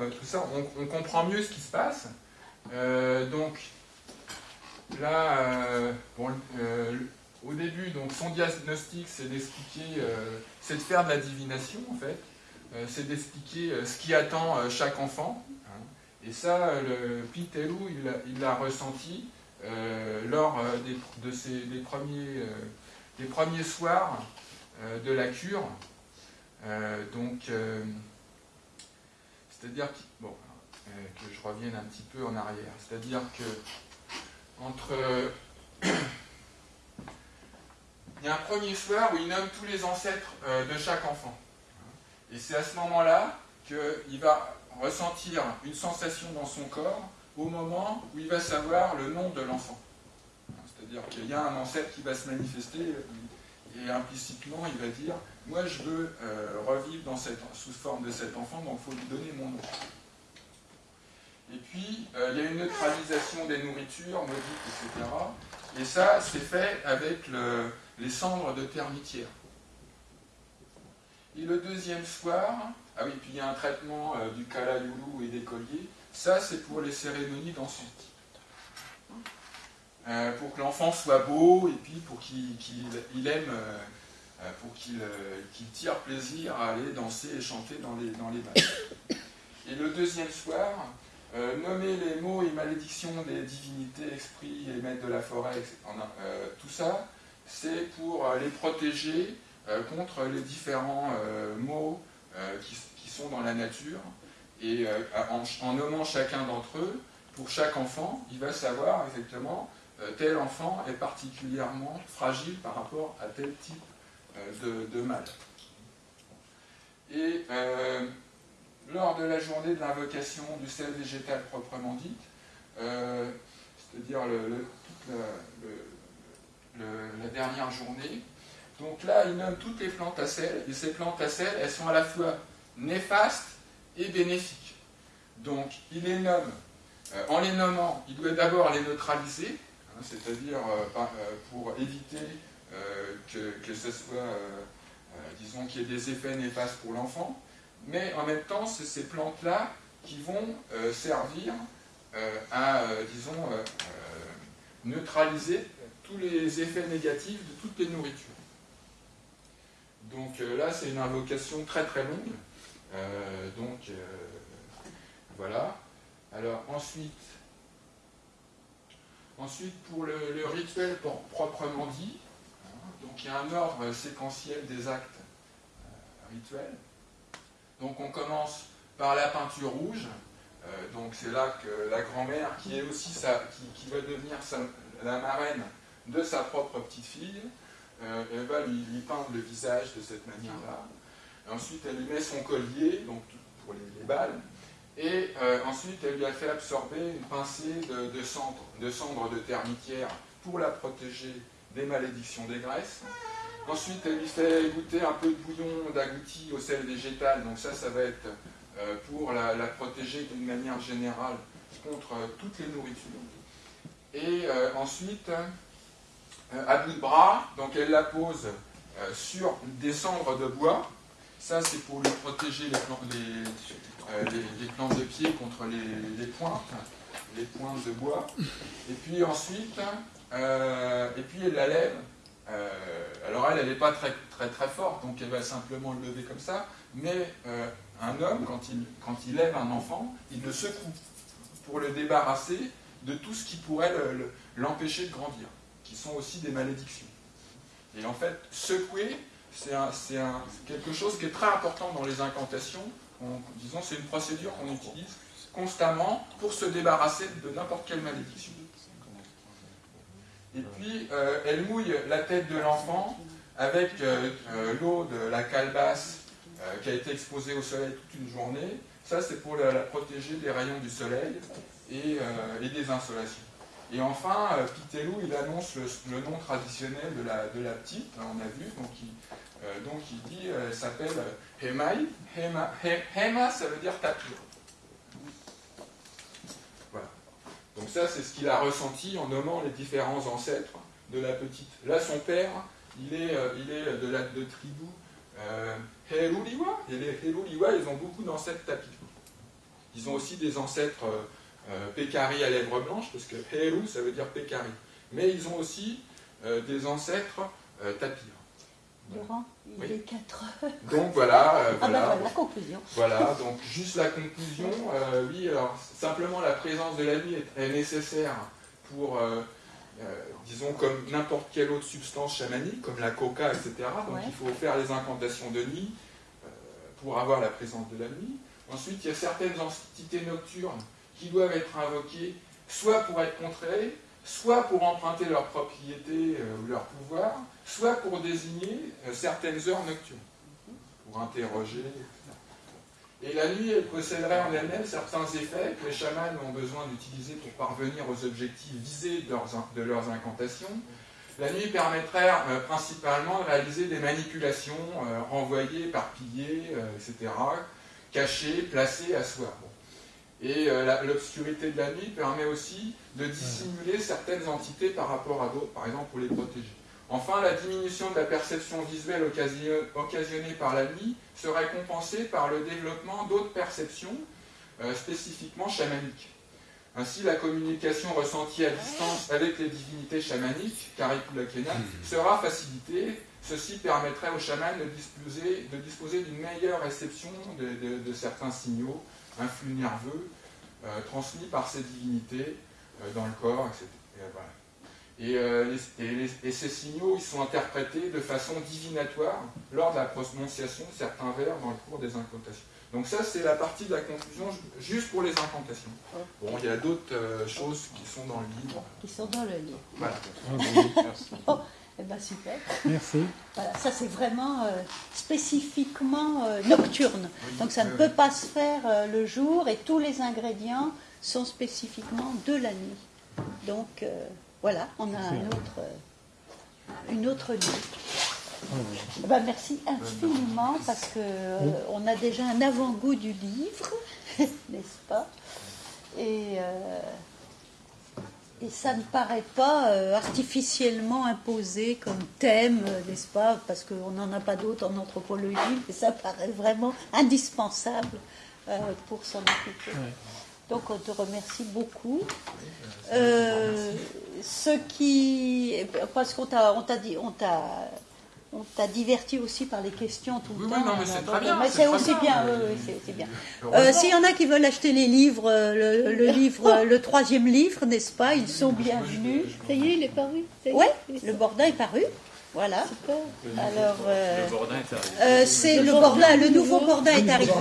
euh, tout ça, on, comprend mieux ce qui se passe. Euh, donc, là, euh, au début, donc, son diagnostic, c'est d'expliquer, c'est de faire de la divination, en fait. C'est d'expliquer ce qui attend chaque enfant. hein. Et ça, le Pitelou, il l'a- ressenti lors des, premiers, soirs de la cure. Donc, c'est-à-dire que, bon, euh, que je revienne un petit peu en arrière. C'est-à-dire que entre il y a un premier soir où il nomme tous les ancêtres euh, de chaque enfant. Et c'est à ce moment-là qu'il va ressentir une sensation dans son corps au moment où il va savoir le nom de l'enfant. C'est-à-dire qu'il y a un ancêtre qui va se manifester et implicitement il va dire Moi je veux euh, revivre dans cette, sous forme de cet enfant, donc il faut lui donner mon nom. Et puis euh, il y a une neutralisation des nourritures, maudites, etc. Et ça, c'est fait avec le- les cendres de termitière. Et le deuxième soir, ah oui, puis il y a un traitement euh, du kala-youlou et des colliers. Ça, c'est pour les cérémonies. Euh, pour que l'enfant soit beau et puis pour qu'il qu'il- il aime, pour qu'il euh, qu'il tire plaisir à aller danser et chanter dans les, dans les bals. Et le deuxième soir, euh, nommer les mots et malédictions des divinités, esprits et maîtres de la forêt, euh, tout ça, c'est pour euh, les protéger euh, contre les différents euh, maux euh, qui, sont dans la nature. Et euh, en, nommant chacun d'entre eux, pour chaque enfant, il va savoir effectivement euh, tel enfant est particulièrement fragile par rapport à tel type euh, de, de mal. Et euh, lors de la journée de l'invocation du sel végétal proprement dite, euh, c'est-à-dire le- la, dernière journée, donc là, il nomme toutes les plantes à sel, et ces plantes à sel, elles sont à la fois néfastes et bénéfiques. Donc, il les nomme. Euh, en les nommant, il doit d'abord les neutraliser, hein, c'est-à-dire euh, euh, pour éviter euh, que, que ce soit, euh, euh, disons, qu'il y ait des effets néfastes pour l'enfant. Mais en même temps, c'est ces plantes-là qui vont euh, servir euh, à, euh, disons, euh, euh, neutraliser tous les effets négatifs de toutes les nourritures. Donc euh, là, c'est une invocation très très longue. Euh, donc euh, voilà. Alors ensuite, ensuite pour le, le rituel pour- proprement dit, donc il y a un ordre séquentiel des actes euh, rituels. Donc on commence par la peinture rouge. Euh, donc c'est là que la grand-mère, qui est aussi qui, va devenir la marraine de sa propre petite fille, euh, elle va lui, peindre le visage de cette manière-là. Ensuite, elle lui met son collier, donc pour les, les balles, et ensuite, elle lui a fait absorber une pincée de, de cendre, de cendre pour la protéger des malédictions des graisses. Ensuite, elle lui fait goûter un peu de bouillon d'agouti au sel végétal, donc ça, ça va être euh, pour la, protéger d'une manière générale contre euh, toutes les nourritures. Et euh, ensuite, à bout de bras, donc elle la pose sur des cendres de bois. Ça, c'est pour lui protéger les, plan- les, euh, de pied contre les pointes, les pointes de bois. Et puis ensuite, euh, et puis elle la lève. Euh, alors elle, elle n'est pas très, très très forte, donc elle va simplement le lever comme ça. Mais euh, un homme, quand il, quand il lève un enfant, il le secoue pour le débarrasser de tout ce qui pourrait le- le- l'empêcher de grandir, qui sont aussi des malédictions. Et en fait, secouer, c'est quelque chose qui est très important dans les incantations. On- disons, c'est une procédure qu'on utilise constamment pour se débarrasser de n'importe quelle malédiction. Et puis, euh, elle mouille la tête de l'enfant avec euh, euh, l'eau de la calebasse qui a été exposée au soleil toute une journée. Ça, c'est pour la, protéger des rayons du soleil et, des insolations. Et enfin, Pitelou, il annonce le, nom traditionnel de la, de la petite, hein, on a vu, donc il, donc il dit, elle s'appelle Hemai. Hema, He- Hema, ça veut dire tapir. Voilà. Donc ça, c'est ce qu'il a ressenti en nommant les différents ancêtres de la petite. Là, son père, il est, euh, de la de tribu euh. Et les Heruliwa, ils ont beaucoup d'ancêtres tapis. Ils ont aussi des ancêtres euh, euh, Pécari à lèvres blanches, parce que Heru, ça veut dire Pécari. Mais ils ont aussi des ancêtres tapirs. Laurent, il Oui. est 4 heures. Donc voilà, euh, Ah ben voilà. voilà, la conclusion. Voilà, donc juste la conclusion. euh, oui, alors simplement la présence de la nuit est, est nécessaire pour, euh, euh, disons, comme n'importe quelle autre substance chamanique, comme la coca, etc. Donc Ouais. il faut faire les incantations de nuit pour avoir la présence de la nuit. Ensuite, il y a certaines entités nocturnes qui doivent être invoquées, soit pour être contrées, soit pour emprunter leur propriété euh, ou leur pouvoir, soit pour désigner euh, certaines heures nocturnes, pour interroger. Et la nuit, elle posséderait en elle-même certains effets que les chamans ont besoin d'utiliser pour parvenir aux objectifs visés de leurs, incantations. La nuit permettrait euh, principalement de réaliser des manipulations euh, renvoyées, éparpillées, euh, etc., à soi. Bon. Et euh, l'obscurité de la nuit permet aussi de dissimuler certaines entités par rapport à d'autres, par exemple pour les protéger. Enfin, la diminution de la perception visuelle occasio- occasionnée par la nuit serait compensée par le développement d'autres perceptions euh, spécifiquement chamaniques. Ainsi, la communication ressentie à distance avec les divinités chamaniques, Karikula-Kena, sera facilitée. Ceci permettrait aux chamans de disposer, d'une meilleure réception de certains signaux, un flux nerveux, euh, transmis par ces divinités euh, dans le corps, etc. Et, voilà. Et, euh, les- et les- et ces signaux, ils sont interprétés de façon divinatoire lors de la prononciation de certains vers dans le cours des incantations. Donc ça, c'est la partie de la conclusion ju- juste pour les incantations. Bon, il y a d'autres euh, choses qui sont dans le livre. Qui sont dans le livre. Voilà. Eh ben super. Merci. Voilà, ça c'est vraiment euh, spécifiquement euh, nocturne. Donc ça ne oui, peut pas se faire euh, le jour et tous les ingrédients sont spécifiquement de la nuit. Donc euh, voilà, on a un autre, euh, une autre nuit. Eh ben, merci infiniment parce que euh, on a déjà un avant-goût du livre, n'est-ce pas? Et euh, et ça ne paraît pas euh, artificiellement imposé comme thème, euh, n'est-ce pas Parce qu'on n'en a pas d'autres en anthropologie, mais ça paraît vraiment indispensable euh, pour s'en occuper. Donc on te remercie beaucoup. Ce qui, parce qu'on t'a, on t'a dit, on t'a, on t'a diverti aussi par les questions tout le Oui, temps. oui, non, mais c'est alors, très bien, mais c'est c'est très aussi bien, bien. mais- oui, oui, c'est, c'est bien. Euh, Heureusement. S'il y en a qui veulent acheter les livres, euh, le, le livre, euh, le troisième livre, n'est-ce pas Ils sont bienvenus. Ça y est, il est paru. Est le Bordin est paru. Voilà. super. Alors, euh, Le Bordin est arrivé. euh, c'est le Bordin, le nouveau Bordin est arrivé.